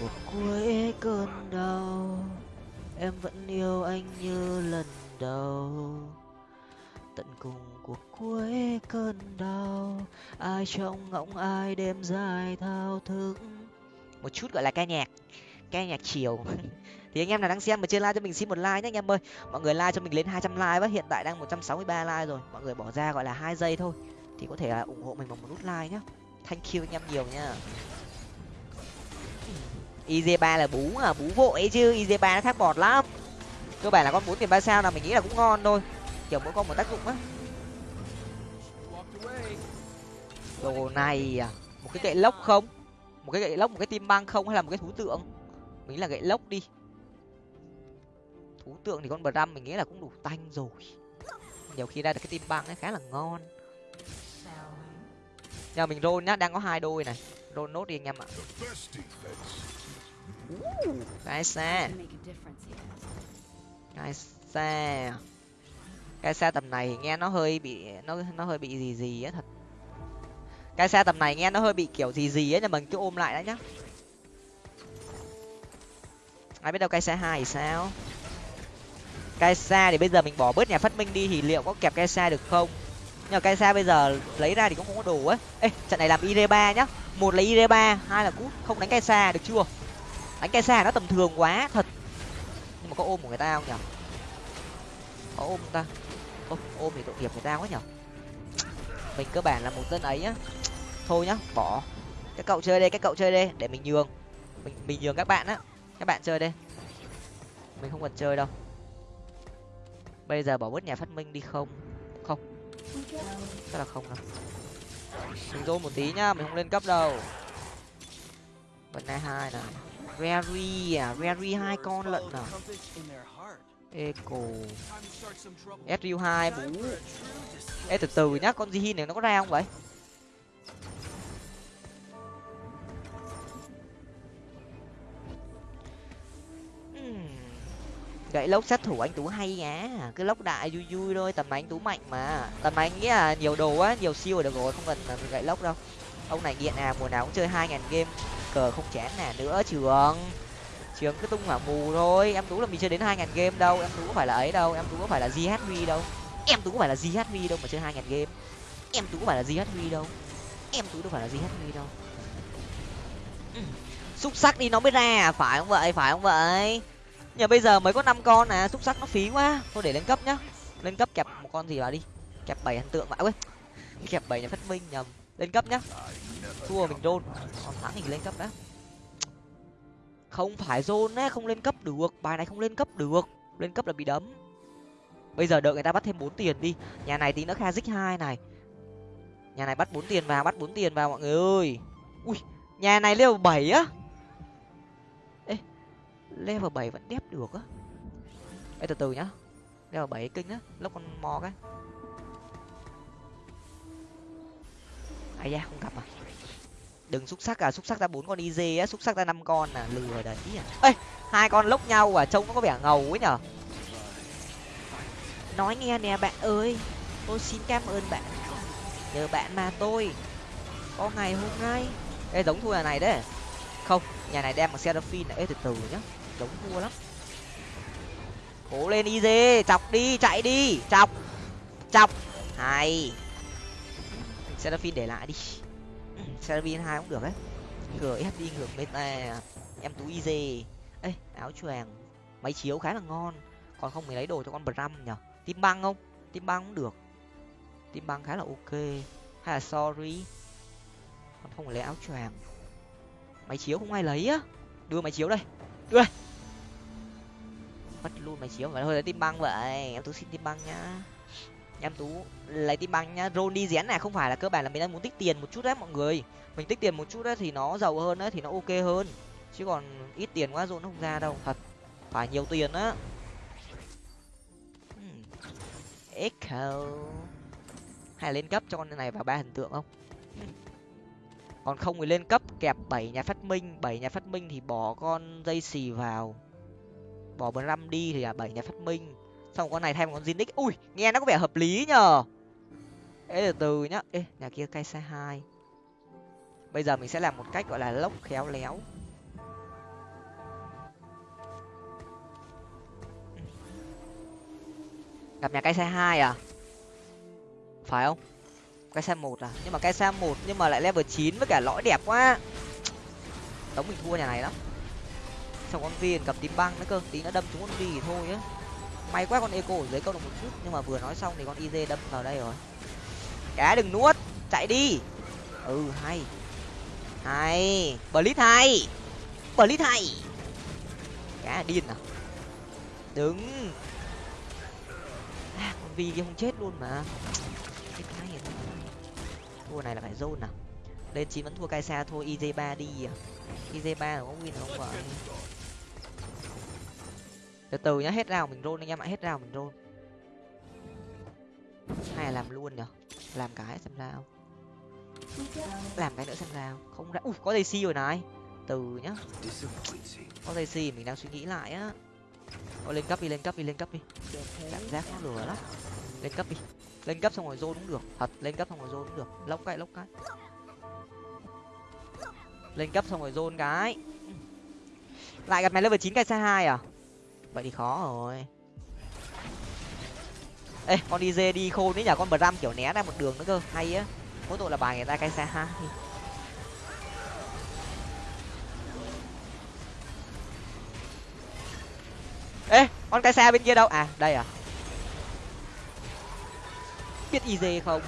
Cuộc cuối cơn đau, em vẫn yêu anh như lần đầu. Tận cùng cuộc cuối cơn đau, ai trong ngỗng ai đêm dài thao thức. Một chút gọi là ca nhạc ca nhạc chiều. Thì anh em nào đang xem mà chưa like cho mình xin một like nhé anh em ơi. Mọi người like cho mình lên hai trăm like với, hiện tại đang một trăm sáu mươi ba like rồi. Mọi người bỏ ra gọi là hai giây thôi. Thì có thể là ủng hộ mình bằng một nút like nhé thank you anh em nhiều nha iz ba là bú à bú vội chứ iz ba nó thác bọt lắm. Cơ bản là con bốn tiền ba sao là mình nghĩ là cũng ngon thôi. Kiểu mỗi con một tác dụng á. Đồ này à một cái gậy lốc không? Một cái gậy lốc, một cái tim băng không hay là một cái thú tượng? Mình nghĩ là gậy lốc đi. Thú tượng thì con bờ răm mình nghĩ là cũng đủ tanh rồi. Nhiều khi ra được cái tim băng ấy khá là ngon. Nhờ mình rôn nhá, đang có hai đôi này. Rôn nốt đi anh em ạ cái xa cái xa cái xa tầm này nghe nó hơi bị nó nó hơi bị gì gì á thật. Cái xa tầm này nghe nó hơi bị kiểu gì gì á nhưng mình cứ ôm lại đã nhá. Ai biết đâu cái xa hai thì sao? Cái xa thì bây giờ mình bỏ bớt nhà phát minh đi thì liệu có kẹp cái xa được không? Nhưng mà cái xa bây giờ lấy ra thì cũng không có đủ ấy ê trận này làm id ba nhá. Một là id ba hai là cút. Không đánh cái xa được chưa đánh cái xa nó tầm thường quá thật. Nhưng mà có ôm của người ta không nhở? Có ôm ta. Ôm, ôm thì tội nghiệp người ta quá nhở? Mình cơ bản là một dân ấy nhá. Thôi nhá bỏ. Các cậu chơi đây các cậu chơi đây để mình nhường. Mình mình nhường các bạn á. Các bạn chơi đây mình không cần chơi đâu. Bây giờ bỏ bớt nhà phát minh đi không? Không. Chắc là không đâu. Mình dô một tí nhá mình không lên cấp đâu. Vấn nay hai này. Rary à? Rary hai con lận à? Eco SU hai, bú. Ê, từ từ nhá, con Zihin này nó có ra không vậy? Gậy lốc sát thủ anh tú hay nhá cứ lốc đại vui vui thôi, tầm anh tú mạnh mà. Tầm anh nghĩ là nhiều đồ á, nhiều siêu được rồi, không cần gậy lốc đâu. Ông này nghiện à mùa nào cũng chơi hai ngàn game cờ không chán nè, nữa trường. Trường cứ tung hỏa mù thôi. Em tú là mình chơi đến hai ngàn game đâu. Em tú có phải là ấy đâu. Em tú có phải là ghv đâu. Em tú có phải là ghv đâu mà chơi hai ngàn game. Em tú có phải là ghv đâu. Em tú đâu phải là ghv đâu. Ừ. Xúc sắc đi, nó mới ra à? phải không vậy? Phải không vậy? Nhờ bây giờ mới có năm con à xúc sắc nó phí quá. Thôi để lên cấp nhá. Lên cấp kẹp một con gì vào đi. Kẹp bảy hình tượng vậy quên kẹp bảy nhà phát minh nhầm lên cấp nhá. Thua mình rôn còn thắng thì lên cấp đã. Không phải rôn á không lên cấp được. Bài này không lên cấp được. Lên cấp là bị đấm. Bây giờ đợi người ta bắt thêm bốn tiền đi. Nhà này tí nữa kha dích hai này. Nhà này bắt bốn tiền vào bắt bốn tiền vào mọi người ơi. Ui nhà này level bảy á. Ê level bảy vẫn đép được á. Ê, từ từ nhá. Đeo bảy kinh á. Lốc con mò cái. Ai da, không gặp à? Đừng xúc sắc à xúc sắc ra bốn con iz á, xúc sắc ra năm con à lừa đấy à. Ê, hai con lốc nhau à trông nó có vẻ ngầu ấy nhở? Nói nghe nè bạn ơi, tôi xin cảm ơn bạn. Nhờ bạn mà tôi có ngày hôm nay. Ê, giống thua nhà này đấy. Không, nhà này đem bằng seraphine này. Ê, từ từ nhá, giống thua lắm. Cố lên iz chọc đi, chạy đi, chọc chọc. Hay seraphine để lại đi. Seraphine hai cũng được đấy. Gf đi ngược meta em tú iz ê, áo choàng, máy chiếu khá là ngon. Còn không mình lấy đồ cho con bram nhở tim băng không? Tim băng cũng được. Tim băng khá là ok. Hay là sorry. Còn không lấy áo choàng. Máy chiếu không ai lấy á. Đưa máy chiếu đây. Đưa. Đây mất luôn máy chiếu vậy thôi, lấy tim băng vậy. Em tú xin tim băng nhá em tú lấy tim băng nhá. Rôn đi rén này không phải là cơ bản là mình đang muốn tích tiền một chút đấy mọi người. Mình tích tiền một chút đấy thì nó giàu hơn đấy thì nó ok hơn. Chứ còn ít tiền quá rôn nó không ra đâu. Thật. Phải nhiều tiền á. Hmm. echo hay lên cấp cho con này vào ba hình tượng không? Còn không thì lên cấp kẹp bảy nhà phát minh. Bảy nhà phát minh thì bỏ con dây xì vào. Bỏ bờ năm đi thì là bảy nhà phát minh xong con này thêm con zinix. Ui, nghe nó có vẻ hợp lý nhờ. Ê, từ từ nhá. Ê, nhà kia cây xe hai. Bây giờ mình sẽ làm một cách gọi là lốc khéo léo. Gặp nhà cây xe hai à? Phải không? Cái xe một à? Nhưng mà cái xe một nhưng mà lại level chín với cả lõi đẹp quá. Tống mình thua nhà này lắm. Xong con viên cầm tím băng nữa cơ. Tí nó đâm chúng con vi thì thôi á may quá con eco ở dưới câu được một chút nhưng mà vừa nói xong thì con iz đâm vào đây rồi. Cá đừng nuốt chạy đi. Ừ hay. Hay blitz hay. Blitz hay. Cá điên à đứng. À, con vi kia không chết luôn mà. Cái cái thua này là phải zone nào, lên chín vẫn thua cai xa thôi iz ba đi à. Iz ba có win không vậy từ từ nhá hết rào mình roll anh em ạ hết rào mình roll. Hay là làm luôn nhở? Làm cái xem sao. Làm cái nữa xem sao. Không ra ui có dây si rồi này. Từ nhá. Có dây si mình đang suy nghĩ lại á. Ô, lên cấp đi lên cấp đi lên cấp đi. Cảm giác nó lừa lắm. Lên cấp đi. Lên cấp xong rồi zone cũng được. Thật lên cấp xong rồi zone cũng được. Lốc cái lốc cái. Lên cấp xong rồi rôn cái. Lại gặp mày level chín cái xe hai à? Vậy thì khó rồi. Ê, con đi dê đi khôn đấy nhở, con bram kiểu né ra một đường nữa cơ. Hay á. Mỗi tội là bài người ta cay xe hai ê, con cái xe bên kia đâu? À đây à. Biết iz không?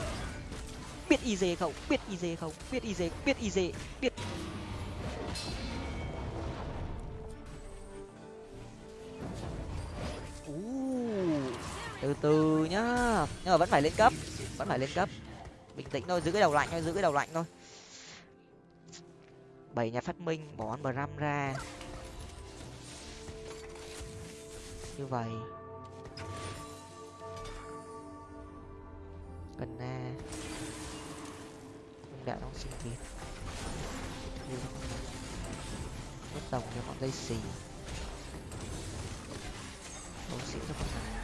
Biết iz không? Biết iz không? Biết iz biết iz biết. Từ từ nhá. Nhưng mà vẫn phải lên cấp. Vẫn phải lên cấp. Bình tĩnh thôi, giữ cái đầu lạnh thôi, giữ cái đầu lạnh thôi. Bảy nhà phát minh, bỏ ăn bram ra. Như vậy. Cần na không đạo đang sinh việt mất đồng cho bọn dây xì đồ xỉu cho con này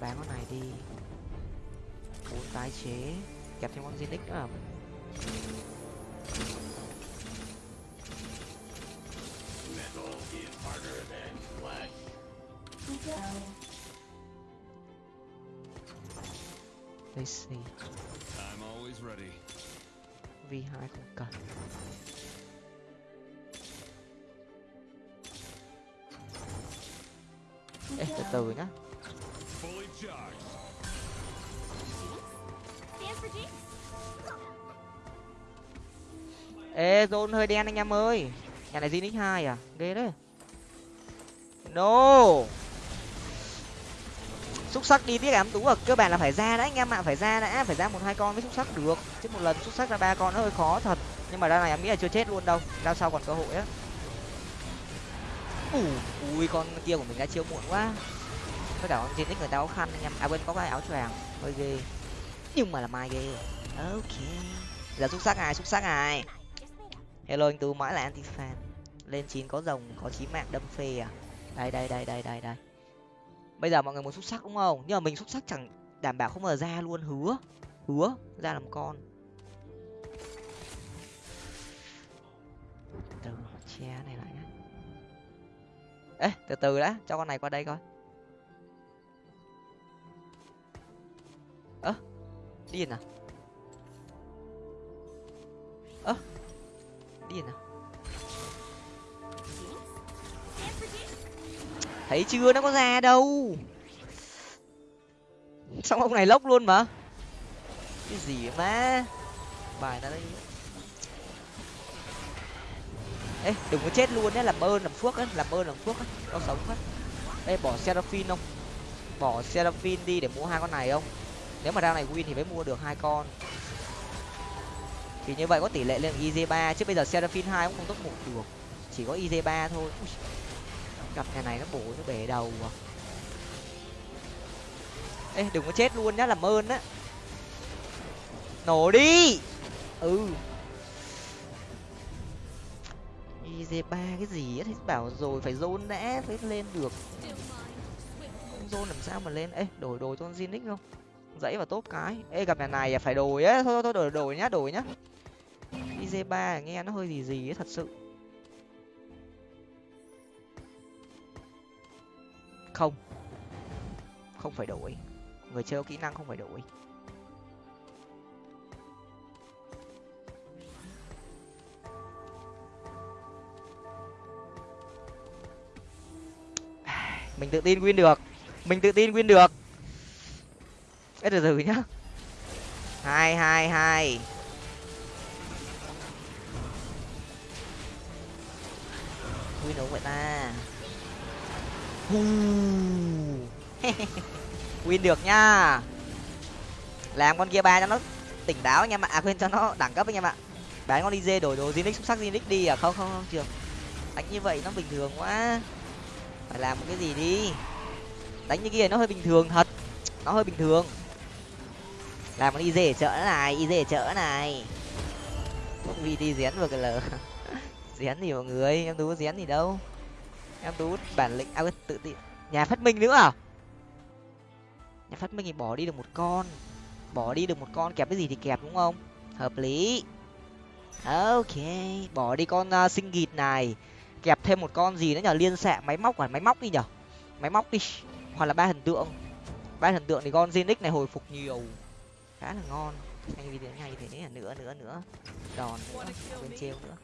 bán con này đi bốn tái chế kẹp thêm con zinix nữa à Let's see. I'm always ready. V2 không cần. Ê, từ từ nhá ê zone hơi đen anh em ơi. Nhà này zinix 2 à? Ghê đấy. No. Xúc sắc đi tiếc em tú à, cơ bản là phải ra đã anh em ạ. Phải ra đã phải ra một hai con mới xúc sắc được. Chứ một lần xúc sắc ra ba con nó hơi khó thật. Nhưng mà ra này em nghĩ là chưa chết luôn đâu. Ra sau còn cơ hội á. Ủa, ui con kia của mình đã chiêu muộn quá với cả con Zinix người ta có khăn anh em. À quên, có cái áo choàng. Hơi ghê. Nhưng mà là mai ghê. Ok. Giờ xúc sắc ai xúc sắc ai? Hello, anh tú, mãi là anti fan lên chín có rồng, có chí mạng, đâm phê à? Đây đây đây đây đây đây. Bây giờ mọi người muốn xúc sắc đúng không? Nhưng mà mình xúc sắc chẳng đảm bảo không mở ra luôn. Hứa. Hứa. Ra làm con. Từ che này lại nhá ê, từ từ đã. Cho con này qua đây coi. Ơ điên à ơ điên à thấy chưa? Nó có ra đâu. Xong ông này lốc luôn mà. Cái gì mà? Bài nó đây. Ê, đừng có chết luôn đấy làm ơn, làm phước á, làm ơn, làm phước á, nó sống á. Ê, bỏ seraphine không? Bỏ seraphine đi để mua hai con này không? Nếu mà ra này win thì mới mua được hai con. Thì như vậy có tỷ lệ lên iz ba chứ bây giờ seraphine hai cũng không tốt một được. Chỉ có iz ba thôi. Ui, gặp nhà này nó bổ nó bể đầu à. Ê đừng có chết luôn nhá làm ơn á. Nổ đi. Ừ. Iz ba cái gì á thì bảo rồi phải zone đã phải lên được. Không zone làm sao mà lên. Ê đổi đồ cho con zinix không? Dãy và tốt cái. Ê, gặp nhà này à, phải đổi á. Thôi thôi đổi đổi nhá đổi nhá. Iz ba nghe nó hơi gì gì ấy, thật sự. Không. Không phải đổi. Người chơi có kỹ năng không phải đổi. Mình tự tin win được. Mình tự tin win được. Ê, từ từ nhá. Hai hai hai. Win đúng vậy ta? Win được nha, làm con kia ba cho nó tỉnh táo anh em ạ à quên cho nó đẳng cấp anh em ạ bán con đi dê đổi đồ zinix xúc sắc zinix đi à? Không không không trường đánh như vậy nó bình thường quá. Phải làm một cái gì đi? Đánh như kia nó hơi bình thường thật. Nó hơi bình thường làm con dê ở chợ này dê ở chợ này. Vì đi rén vừa cái lờ. Rén gì mọi người em tú rén gì đâu. Em tú bản lĩnh à tự tin nhà phát minh nữa à? Nhà phát minh thì bỏ đi được một con. Bỏ đi được một con kẹp cái gì thì kẹp đúng không? Hợp lý. Ok bỏ đi con uh, sinh gịt này. Kẹp thêm một con gì nữa nhở liên xạ máy móc hoặc máy móc đi nhở máy móc đi hoặc là ba thần tượng. Ba thần tượng thì con genic này hồi phục nhiều khá là ngon. Anh video ngay thế là nữa nữa nữa. Đòn nữa. Bên treo nữa.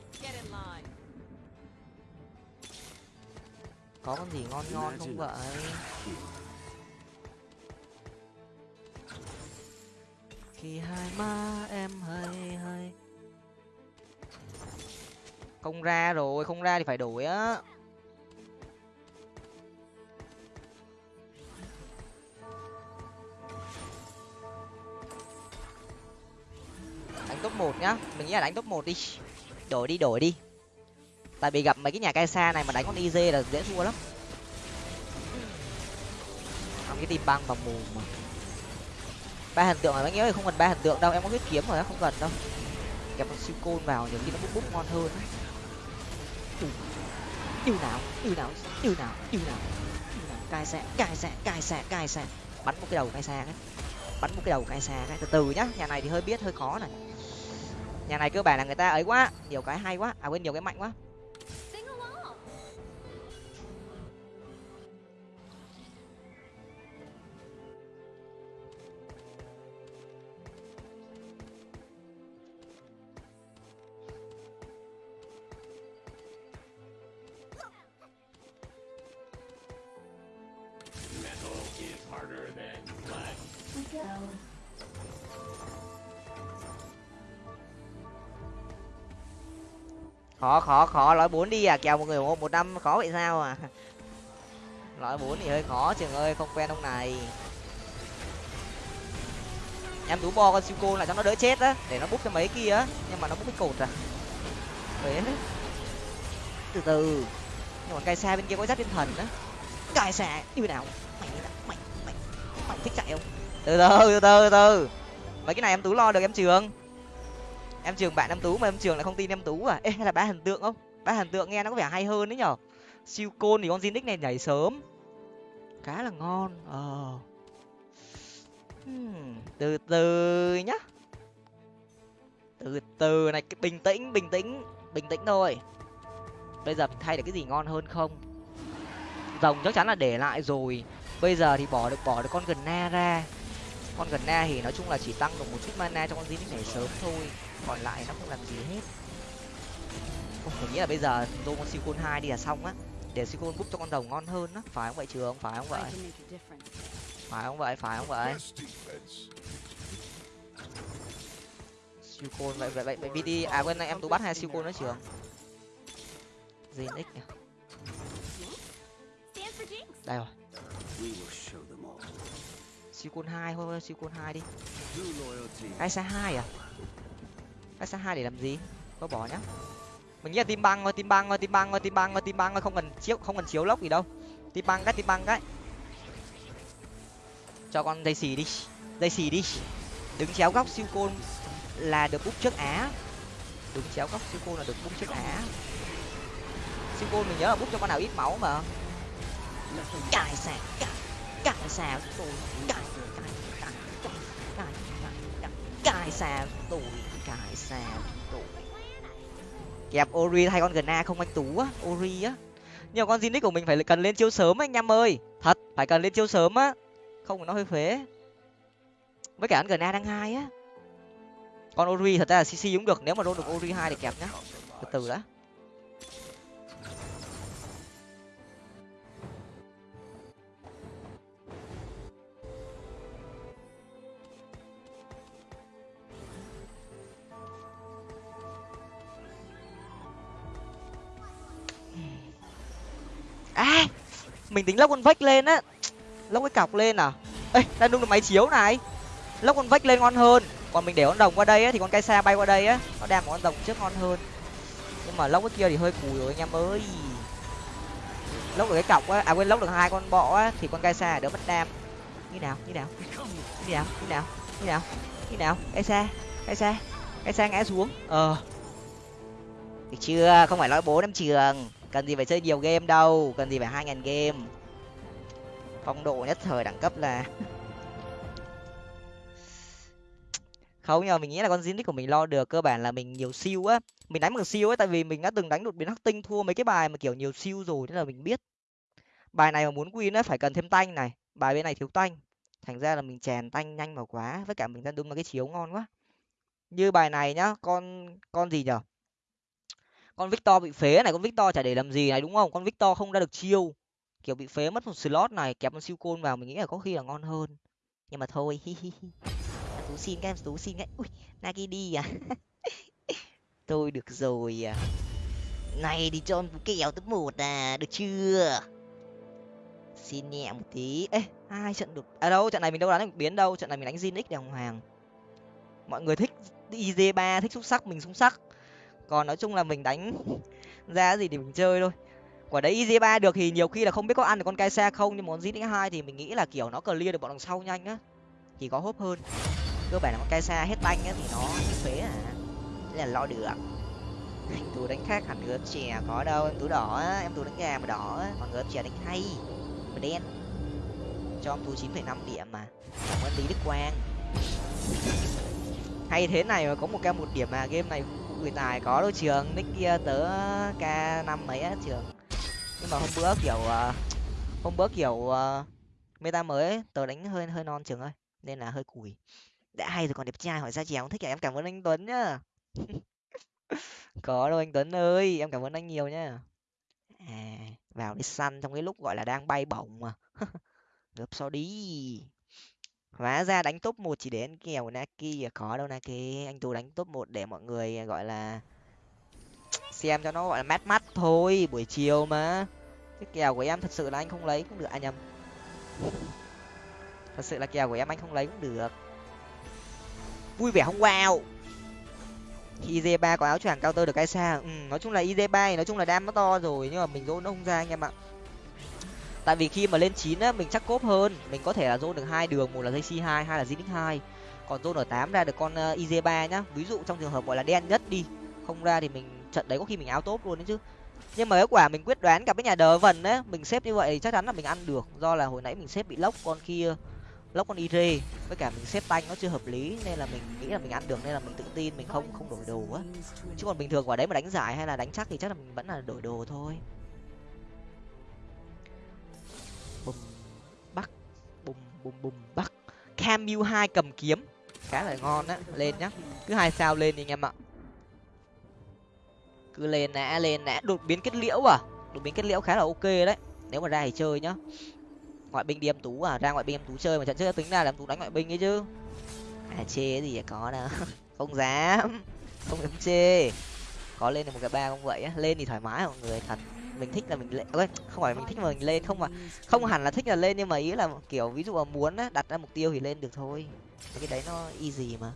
Có con gì ngon ngon không vậy? Khi hai má em hơi hơi không ra rồi không ra thì phải đổi á đánh top một nhá. Mình nghĩ là đánh top một đi. Đổi đi đổi đi. Tại vì gặp mấy cái nhà cai xa này mà đánh con iz là dễ thua lắm. Làm cái tìm băng vào mù mà. Ba hình tượng mà mấy nhớ không cần ba hình tượng đâu, em có huyết kiếm rồi không cần đâu. Kẹp con siêu côn vào nhiều khi nó bút bút ngon hơn yêu nào yêu nào yêu nào yêu nào. Cai xa cai xa cai xa cai xa bắn một cái đầu cai xa ấy bắn một cái đầu cai xa ấy từ từ nhá, nhà này thì hơi biết, hơi khó này nhà này cơ bản là người ta ấy quá, nhiều cái hay quá. À quên, nhiều cái mạnh quá. Khó khó khó. Lõi bốn đi à? Kèo một người ủng hộ một năm, khó vậy sao à? Lõi bốn thì hơi khó, trường ơi, không quen ông này. Em tú bo con siêu cô là cho nó đỡ chết á, để nó bút cho mấy kia á. Nhưng mà nó bút cái cột à. Đấy. từ từ. Nhưng mà cai xa bên kia có giáp thiên thần á. Cai xa như nào? Mày mày mày mày thích chạy không? Từ từ từ từ từ. Mấy cái này em tú lo được, em trường em trường bạn em tú mà em trường lại không tin em tú à? Ê hay là ba hình tượng không? Ba hình tượng nghe nó có vẻ hay hơn đấy nhở? Siêu côn thì con Zinix này nhảy sớm. Khá là ngon ờ. Hmm, từ từ nhá. Từ từ này bình tĩnh bình tĩnh bình tĩnh thôi. Bây giờ mình thay được cái gì ngon hơn không? Rồng chắc chắn là để lại rồi. Bây giờ thì bỏ được bỏ được con gần na ra con gần na thì nói chung là chỉ tăng được một chút mana cho con Zinix này sớm thôi còn lại nó không làm gì hết. Ôi, mình nghĩ là bây giờ tô con siêu côn hai đi là xong á. Để siêu côn búp cho con rồng ngon hơn á. Phải không vậy trường? Phải không vậy? Phải không vậy? Phải không vậy? Siêu côn vậy vậy vậy vậy đi à quên em tú bắt hai siêu côn nữa trường. Zinix nhỉ? Đây rồi. Siêu côn hai thôi siêu côn hai đi. Hai xa hai à hai xa hai để làm gì? Có bỏ nhá. Mình nghĩ là tim băng thôi tim băng thôi tim băng thôi tim băng thôi tim băng thôi, không cần chiếu, không cần chiếu lốc gì đâu. Tim băng cái tim băng cái. Cho con dây xì đi, dây xì đi. Đứng chéo góc siêu côn là được bút trước á. Đứng chéo góc siêu côn là được bút trước á. Siêu côn mình nhớ là bút cho con nào ít máu mà. Cài xà, cài cài xà tôi cài cài cài cài cài cài xà tôi cài xà tôi. Kẹp ori hay con gna không anh tú á, ori á. Nhiều con zinix của mình phải cần lên chiêu sớm anh em ơi. Thật, phải cần lên chiêu sớm á. Không, nó hơi phế. Với cả con gna đang hai á. Con ori thật ra là cc cũng được, nếu mà đôn được ori hai thì kẹp nhá. Từ từ đã. À mình tính lóc con vách lên á. Lóc cái cọc lên à? Ê, đang đung được máy chiếu này. Lóc con vách lên ngon hơn. Còn mình để con đồng qua đây á, thì con cây xa bay qua đây á, nó đam một con đồng trước ngon hơn. Nhưng mà lóc cái kia thì hơi cùi rồi anh em ơi. Lóc được cái cọc á à quên lóc được hai con bọ á, thì con cây xa đỡ mất đam. Như nào như nào như nào như nào như nào như nào? Cây xa cây xa cây xa ngã xuống. Ờ. Được chưa? Không phải nói bố năm trường cần gì phải chơi nhiều game đâu, cần gì phải hai ngàn game. Phong độ nhất thời đẳng cấp là không, nhưng mà mình nghĩ là con Zinix của mình lo được, cơ bản là mình nhiều siêu á. Mình đánh bằng siêu ấy, tại vì mình đã từng đánh đột biến hắc tinh thua mấy cái bài mà kiểu nhiều siêu rồi nên là mình biết. Bài này mà muốn win á, phải cần thêm tanh này. Bài bên này thiếu tanh. Thành ra là mình chèn tanh nhanh vào quá, với cả mình đang đúng là cái chiếu ngon quá. Như bài này nhá, con con gì nhở? Con victor bị phế này, con victor chả để làm gì này, đúng không? Con victor không ra được chiêu. Kiểu bị phế mất một slot này, kẹp con siêu côn vào, mình nghĩ là có khi là ngon hơn. Nhưng mà thôi, hi hi hi. Tú xin các em, tú xin cái ui, nagi đi à? Tôi được rồi à. Này, đi cho tú kèo top một à được chưa? Xin nhẹ một tí. Ê hai trận được? À đâu, trận này mình đâu đánh được biến đâu, trận này mình đánh zinix đàng hoàng. Mọi người thích iz ba, thích xúc sắc, mình xúc sắc còn nói chung là mình đánh ra gì thì mình chơi thôi. Quả đấy easy ba được thì nhiều khi là không biết có ăn được con cai xe không, nhưng muốn con hai thì mình nghĩ là, kiểu, nó clear được bọn đằng sau nhanh á. Thì có hốp hơn. Cơ bản là con cai xa hết banh á, thì nó phế à. Thế là lo được. Anh tú đánh khác hẳn người chè có đâu. Em tú đỏ á, em tú đánh gà mà đỏ á. Còn người chè đánh hay, mà đen. Cho em tú chín phẩy năm điểm mà. Cảm ơn lý đức quang. Hay thế này mà có một ca một điểm mà game này người tài có đôi trường. Nick kia tớ k năm mấy á trường. Nhưng mà hôm bữa kiểu ờ, hôm bữa kiểu ờ, meta mới ấy, tớ đánh hơi hơi non trường ơi nên là hơi cùi. Đã hay rồi còn đẹp trai hỏi ra chèo thích à? Em cảm ơn anh tuấn nhá. Có đâu anh tuấn ơi em cảm ơn anh nhiều nhá. À vào đi săn trong cái lúc gọi là đang bay bổng mà. Gấp so đi hóa ra đánh top một chỉ để ăn kèo naki à có đâu naki anh tú đánh top một để mọi người à, gọi là xem cho nó gọi là mát mắt thôi buổi chiều mà. Cái kèo của em thật sự là anh không lấy cũng được anh à, nhầm. Thật sự là kèo của em anh không lấy cũng được. Vui vẻ không? Wow. Iz ba có áo choàng cao tơ được cái xa ừ, nói chung là iz ba nói chung là đam nó to rồi nhưng mà mình dỗ nó không ra anh em ạ tại vì khi mà lên chín á, mình chắc cốp hơn. Mình có thể là zone được hai đường, một là dây c hai hai là zinix hai. Còn zone ở tám ra được con ờ, iz ba nhá. Ví dụ trong trường hợp gọi là đen nhất đi, không ra thì mình trận đấy có khi mình áo tốt luôn đấy chứ. Nhưng mà kết quả mình quyết đoán gặp cái nhà đờ vần á mình xếp như vậy thì chắc chắn là mình ăn được. Do là hồi nãy mình xếp bị lốc con kia lốc con ire với cả mình xếp tanh nó chưa hợp lý, nên là mình nghĩ là mình ăn được, nên là mình tự tin mình không không đổi đồ á. Chứ còn bình thường quả đấy mà đánh giải hay là đánh chắc thì chắc là mình vẫn là đổi đồ thôi. Bùm bùm bắc. Camu hai cầm kiếm. Khá là ngon á. Lên nhá. Cứ hai sao lên đi anh em ạ. Cứ lên nã lên nã. Đột biến kết liễu à? Đột biến kết liễu khá là ok đấy. Nếu mà ra thì chơi nhá. Ngoại binh đi em tú à? Ra ngoại binh em tú chơi mà trận trước tính ra là em tú đánh ngoại binh ấy chứ. À chê gì có đâu. Không dám. Không dám chê. Có lên được một cái ba không vậy á. Lên thì thoải mái mọi người, thật mình thích là mình lên okay, không phải mình thích mà mình lên không mà không hẳn là thích là lên nhưng mà ý là kiểu ví dụ mà muốn á đặt ra mục tiêu thì lên được thôi. Cái đấy nó easy mà.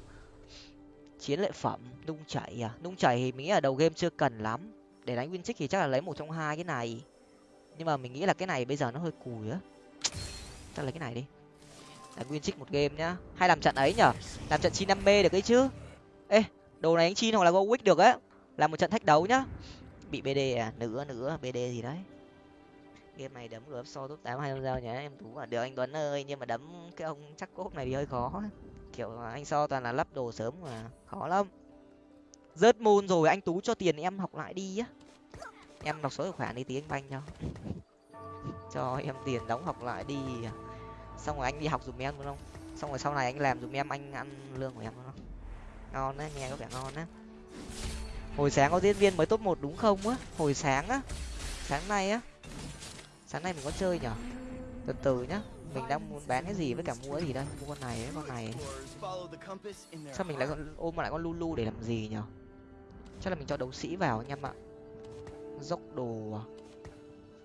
Chiến lợi phẩm nung chảy à? Nung chảy thì mình nghĩ là đầu game chưa cần lắm. Để đánh win thì chắc là lấy một trong hai cái này. Nhưng mà mình nghĩ là cái này bây giờ nó hơi cùi á. Chắc lấy cái này đi. Đánh win một game nhá. Hay làm trận ấy nhở? Làm trận chi năm b được ấy chứ. Ê đồ này anh chi hoặc là go được á. Làm một trận thách đấu nhá bị bd à? Nữa nữa bd gì đấy. Game này đấm được so top tám hai giao nhá, em tú à được, anh tuấn ơi, nhưng mà đấm cái ông chắc cốp này thì hơi khó. Kiểu anh so toàn là lắp đồ sớm mà khó lắm. Rớt môn rồi, anh tú cho tiền em học lại đi á. Em đọc số tài khoản đi tí anh banh cho. Cho em tiền đóng học lại đi. Xong rồi anh đi học dùm em đúng không xong rồi sau này anh làm dùm em, anh ăn lương của em đúng không ngon đấy nghe có vẻ ngon đấy hồi sáng có diễn viên mới top một đúng không á? Hồi sáng á? Sáng nay á? Sáng nay mình có chơi nhở từ từ nhá. Mình đang muốn bán cái gì với cả mua cái gì đây? Mua con này với con này sao mình lại ôm lại con lulu để làm gì nhở chắc là mình cho đấu sĩ vào anh em ạ. Dốc đồ à?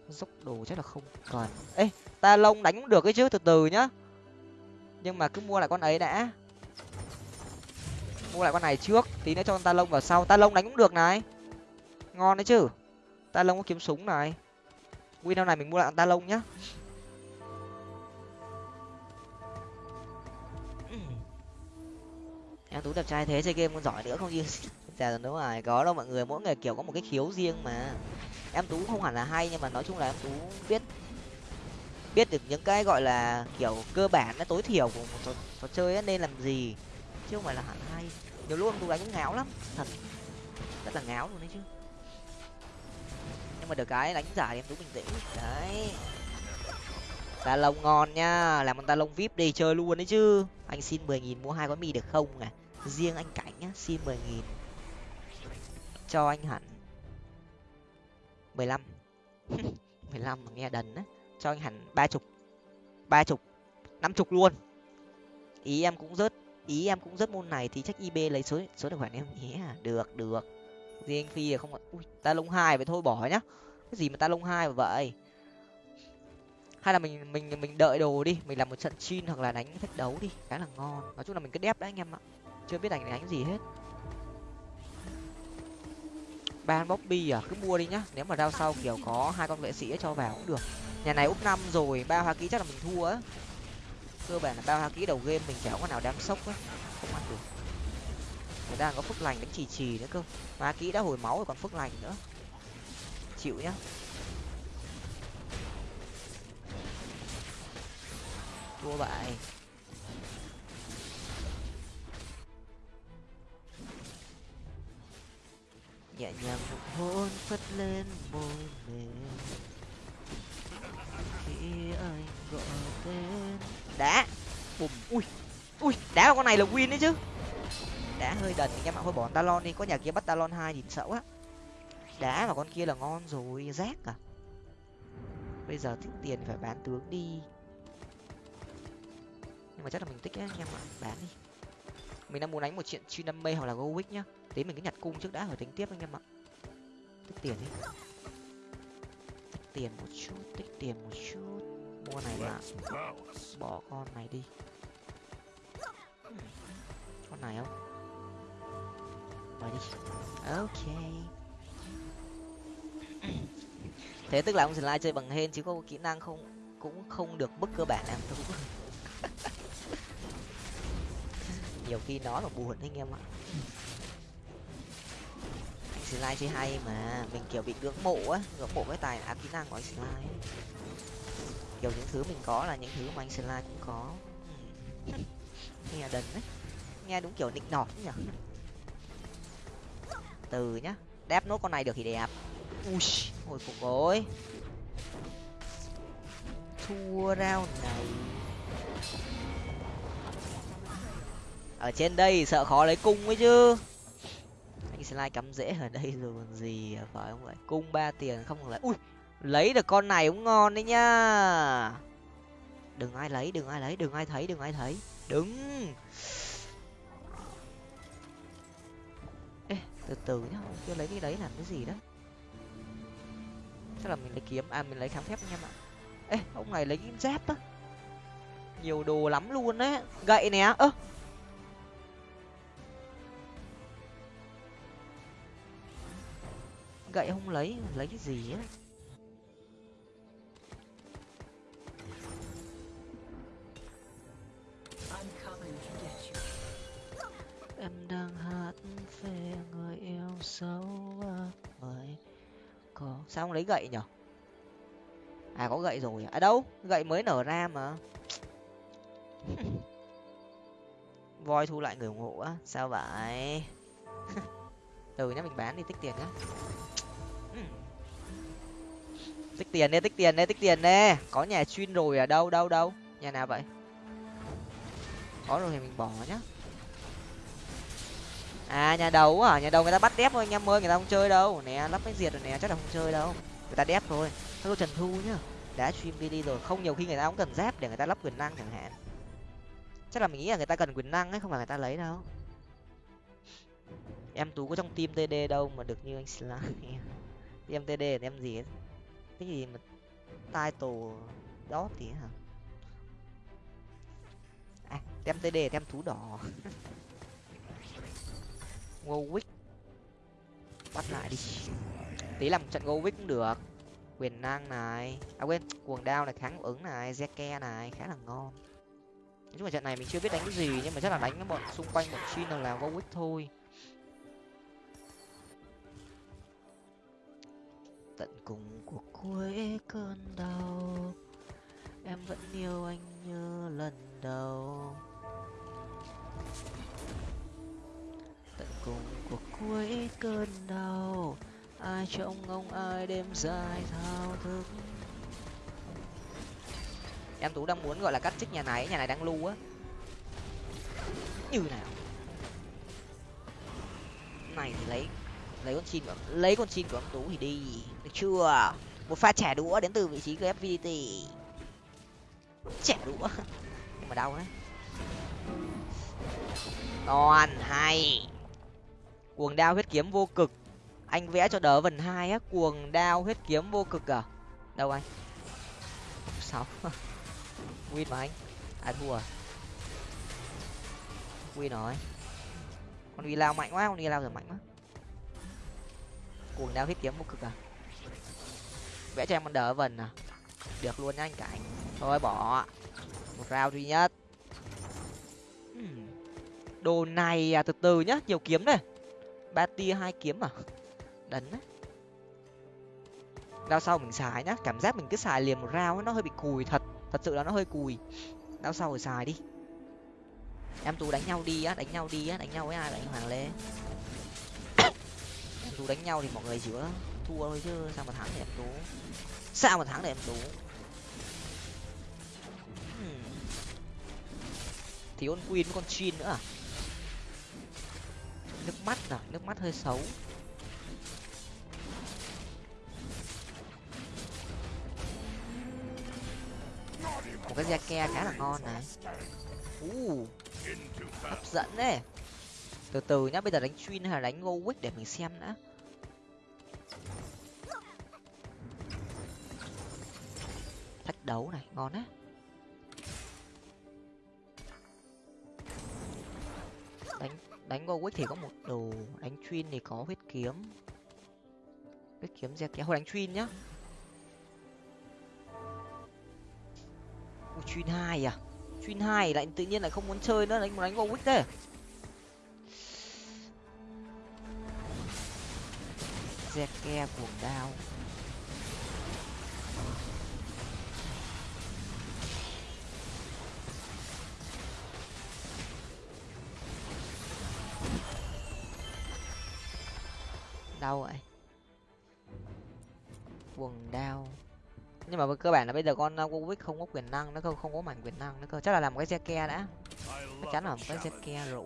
dốc đồ chắc là không cần. Ê, ta lông đánh cũng được ấy chứ, từ từ nhá. Nhưng mà cứ mua lại con ấy đã mua lại con này trước tí nữa cho con ta lông vào sau. Ta lông đánh cũng được này. Ngon đấy chứ. Ta lông có kiếm súng này. Win này mình mua lại con ta lông nhá. Em tú đẹp trai thế chơi game còn giỏi nữa không như dạ đúng rồi có đâu mọi người mỗi người kiểu có một cái khiếu riêng mà. Em tú không hẳn là hay nhưng mà nói chung là em tú biết biết được những cái gọi là kiểu cơ bản nó tối thiểu của một trò, trò chơi ấy, nên làm gì chứ không phải là hẳn hay nhiều luôn em đánh cũng ngáo lắm. Thật. Rất là ngáo luôn đấy chứ. Nhưng mà được cái đánh giả em tú bình tĩnh. Đấy. Ta lông ngon nhá làm con ta lông vip đi, chơi luôn đấy chứ. Anh xin mười nghìn mua hai gói mì được không à riêng anh cảnh nhá, xin mười nghìn. Cho anh hẳn. mười lăm. mười lăm mà nghe đần á. Cho anh hẳn ba chục. Ba chục. Năm chục luôn. Ý em cũng rớt ý em cũng rất môn này thì chắc ib lấy số số tài khoản em nhé. À, được được. Riêng phi là không ui, ta lông hai vậy thôi, bỏ nhá. Cái gì mà ta lông hai vậy? Hay là mình mình mình đợi đồ đi, mình làm một trận chin hoặc là đánh thách đấu đi, khá là ngon. Nói chung là mình cứ đép đấy anh em ạ. Chưa biết đánh đánh gì hết. Ban bobby à cứ mua đi nhá. Nếu mà rao sau kiểu có hai con vệ sĩ cho vào cũng được. Nhà này úp năm rồi, ba hoa ký chắc là mình thua á cơ bản là bao hoa ký đầu game mình chả có nào đáng sốc á không ăn được. Người ta có phước lành đánh trì trì nữa cơ. Mà ký đã hồi máu rồi còn phước lành nữa. Chịu nhá. Thua bại. Nhẹ nhàng một hôn phất lên môi mềm. Khi anh gọi tên đá bùm. Ui. Ui, đá vào con này là win đấy chứ. Đá hơi đần anh em ạ thôi bỏ talon đi. Có nhà kia bắt talon hai nhìn sợ quá. Đá mà con kia là ngon rồi. Rác à. Bây giờ thích tiền phải bán tướng đi. Nhưng mà chắc là mình thích á anh em ạ. Bán đi. Mình đang muốn đánh một chuyện chi năm mây hoặc là go nhá. Tí mình cứ nhặt cung trước đã rồi tính tiếp anh em ạ. Tích tiền đi. Tích tiền một chút, tích tiền một chút mua này là bỏ con này đi. Con này không? Mời đi. Ok. Thế tức là ông slide chơi bằng hên chứ có kỹ năng không? Cũng không được mức cơ bản em cũng nhiều khi nói mà buồn anh em ạ. Anh slide chơi hay mà. Mình kiểu bị ngưỡng mộ á. Ngưỡng mộ cái tài áp kỹ năng của anh slide kiểu những thứ mình có là những thứ mà anh slide cũng có. Nghe đần đấy nghe đúng kiểu nịnh nọt nhỉ? Từ nhá. Đép nốt con này được thì đẹp. Ui hồi phục rồi thua round này. Ở trên đây sợ khó lấy cung ấy chứ. Anh slide cắm dễ ở đây rồi còn gì à, phải không vậy? Cung ba tiền không lấy ui lấy được con này cũng ngon đấy nhá. Đừng ai lấy, đừng ai lấy, đừng ai thấy, đừng ai thấy. Đứng. Ê, từ từ nhá, chưa lấy cái đấy làm cái gì đó. Chắc là mình lấy kiếm à mình lấy kháng phép anh em ạ. Ê, ông này lấy kim dép á. Nhiều đồ lắm luôn đấy gậy nè, ơ. Gậy không lấy lấy cái gì á? Đang về người yêu dấu mời có sao không lấy gậy nhở? À có gậy rồi à? à đâu? Gậy mới nở ra mà. Voi thu lại người ủng hộ á. Sao vậy? Từ nhá, mình bán đi, tích tiền nhá. Tích tiền đi, tích tiền đi, tích tiền đi. Có nhà chuyên rồi ở đâu đâu đâu? Nhà nào vậy? Có rồi thì mình bỏ nhá à nhà đầu à nhà đầu người ta bắt đép thôi, anh em ơi, người ta không chơi đâu. Nè, lắp cái diệt rồi nè, chắc là không chơi đâu. Người ta đép thôi. Thôi trần thu nhá. Đã stream đi rồi, không, nhiều khi người ta cũng cần dép để người ta lắp quyền năng chẳng hạn. Chắc là mình nghĩ là người ta cần quyền năng ấy, không phải người ta lấy đâu. Em tú có trong team td đâu mà được như anh slime. Em td là em gì ấy? Cái gì mà title đó thì hả? À tem td tem thú đỏ. Warwick bắt lại đi. Tí làm trận Warwick cũng được. Quyền năng này. À quên, cuồng đao này, kháng ứng này, zeke này, khá là ngon. Nói chung là trận này mình chưa biết đánh cái gì, nhưng mà chắc là đánh cái bọn xung quanh bọn chin là Warwick thôi. Tận cùng của cuối cơn đau, em vẫn yêu anh như lần đầu. Cùng cuộc cuối cơn đau. Ai trông ông ai đêm dài thao thức. Em tú đang muốn gọi là cắt trích nhà này nhà này đang lưu á. Như nào? Này thì lấy lấy con chim của lấy con chim của ông tú thì đi. Được chưa? Một pha trẻ đũa đến từ vị trí của FVDT trẻ đũa. Nhưng mà đau đấy toàn hay cuồng đao huyết kiếm vô cực. Anh vẽ cho đỡ vần hai á, cuồng đao huyết kiếm vô cực à? Đâu anh? Sáu win mà anh. Ai thua à? win rồi. Con đi lao mạnh quá, con đi lao giờ mạnh quá. Cuồng đao huyết kiếm vô cực à? Vẽ cho em con đỡ vần à? Được luôn nha anh cảnh thôi, bỏ. Một rau duy nhất. Hmm. Đồ này à từ từ nhá, nhiều kiếm đây ba tia, hai kiếm à? Đấn á. Đao sau mình xài nhá, cảm giác mình cứ xài liền một rau nó hơi bị cùi thật. Thật sự là nó hơi cùi. Đao sau rồi xài đi. Em tú đánh nhau đi á, đánh nhau đi á, đánh nhau với ai? Đánh hoàng lê. Em tú đánh nhau thì mọi người chỉ có thua thôi chứ, sao mà thắng để em tú? Sao mà thắng để em tú? Hmm. Thì con queen con chin nữa à? Nước mắt à? Nước mắt hơi xấu. Một cái da ke khá là ngon này. U hấp dẫn đấy. Từ từ nhá, bây giờ đánh chuyên hay là đánh ngô để mình xem đã. Thách đấu này, ngon á. Đánh đánh Warwick thì có một đồ đánh Twin thì có huyết kiếm. Huyết kiếm ra kéo đánh Twin nhá. Ui, Twin hai à? Twin hai lại tự nhiên lại không muốn chơi nữa đánh đánh Warwick thế. Zeke cuồng đao đau vậy quần đao nhưng mà cơ bản là bây giờ con uh, Warwick không có quyền năng nó cơ, không có mảnh quyền năng nó cơ. Chắc là làm một cái ke đã. Chắc chắn là một cái xe ke rồi.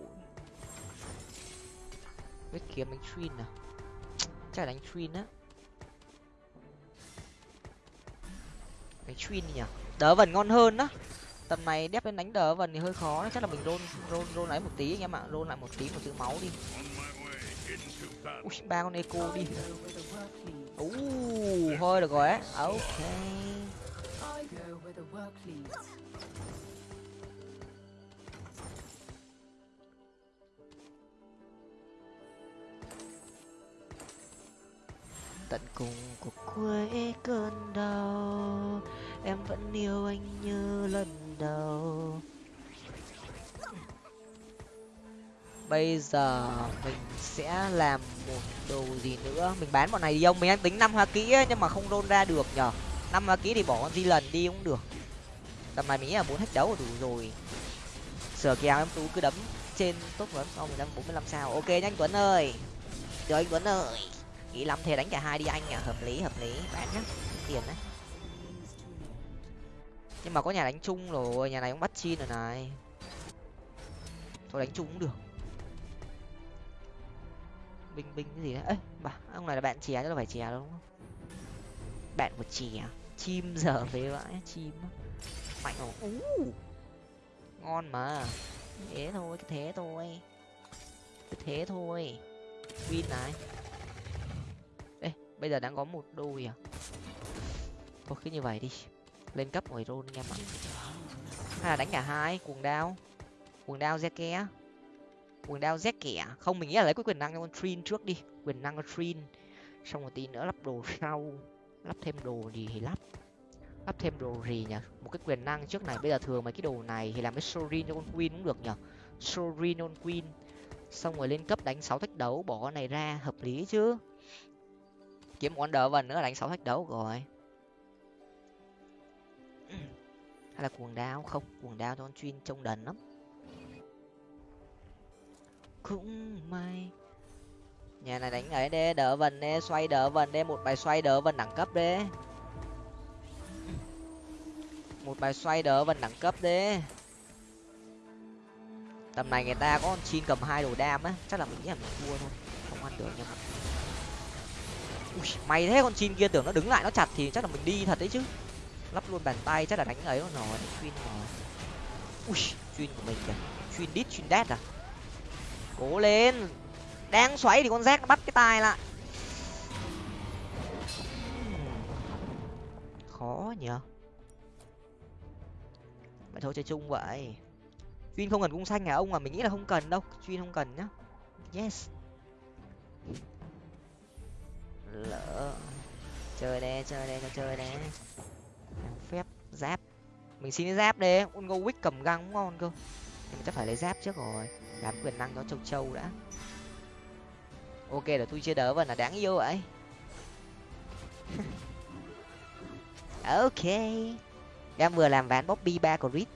Biết kiếm đánh twin à? Chắc là đánh twin á. Đánh twin nhỉ? Đỡ vần ngon hơn đó tầm này đép lên đánh đỡ vần thì hơi khó chắc là mình rôn rôn rôn lại một tí anh em ạ. Rôn lại một tí một chữ máu đi ui ba con eco đi. Uh thôi được rồi á. Ok. Tận cùng của cuối cơn đau em vẫn yêu anh như lần đầu bây giờ mình sẽ làm một đồ gì nữa. Mình bán bọn này đi ông. Mình đang tính năm hoa kỹ ấy, nhưng mà không rôn ra được nhở năm hoa kỹ thì bỏ con di lần đi cũng được. Tầm này mình nghĩ là bốn hết đấu là đủ rồi. Sửa kèo em tú cứ đấm trên tốt vẫn sau mình đang bốn mươi lăm sao. Ok nhanh tuấn ơi. Được anh tuấn ơi. Nghĩ lắm thế đánh cả hai đi anh à hợp lý hợp lý. Bán nhá. Tiền đấy. Nhưng mà có nhà đánh chung rồi. Nhà này cũng bắt chi rồi này. Thôi đánh chung cũng được binh binh cái gì đấy ấy bà ông này là bạn chè chứ là phải chè đúng không? Bạn của chè à? chim giờ về vãi chim mạnh không uh, ngon mà. Thế thôi cái thế thôi. Cái thế thôi. Win này. Ê bây giờ đang có một đôi à? Thôi cứ như vậy đi. Lên cấp ngoài rôn anh em ạ hay là đánh cả hai cuồng đao? Cuồng đao zeke quần đao rét kẻ. Không, mình nghĩ là lấy cái quyền năng cho con trin trước đi. Quyền năng con trin. Xong một tí nữa lắp đồ sau. Lắp thêm đồ gì thì lắp. Lắp thêm đồ gì nhỉ? Một cái quyền năng trước này. Bây giờ thường mấy cái đồ này thì làm cái sorin cho con queen cũng được nhở sorin cho con queen. Xong rồi lên cấp đánh sáu thách đấu. Bỏ con này ra. Hợp lý chứ? Kiếm một con đỡ vần nữa đánh sáu thách đấu rồi. Hay là cuồng đao? Không cuồng đao cho con chuyên trông đần lắm cũng may. Nhà này đánh ấy đê đỡ vần đê xoay đỡ vần đê một bài xoay đỡ vần đẳng cấp đê. Một bài xoay đỡ vần đẳng cấp đê. Tầm này người ta có con chin cầm hai đồ đam á chắc là mình nghĩ là mình thua thôi không ăn được nhưng mà Ui, mày thế con chin kia tưởng nó đứng lại nó chặt thì chắc là mình đi thật đấy chứ. Lắp luôn bàn tay chắc là đánh ấy rồi chuyên rồi. Ui chuyên của mình kìa. Chuyên đít chuyên đét à? Cố lên. Đang xoáy thì con rác bắt cái tai lại. Khó nhở vậy thôi chơi chung vậy. Chuyên không cần cung xanh hả ông? Mà mình nghĩ là không cần đâu. Chuyên không cần nhá. Yes. Lỡ. Chơi đây chơi đây chơi đây. Phép giáp. Mình xin cái giáp đi. Un go wick cầm găng cũng ngon cơ. Nhưng chắc phải lấy giáp trước rồi làm quyền năng cho châu châu đã. Ok là tôi chơi đỡ và là đáng yêu vậy. Ok. Em vừa làm ván bobby ba của rít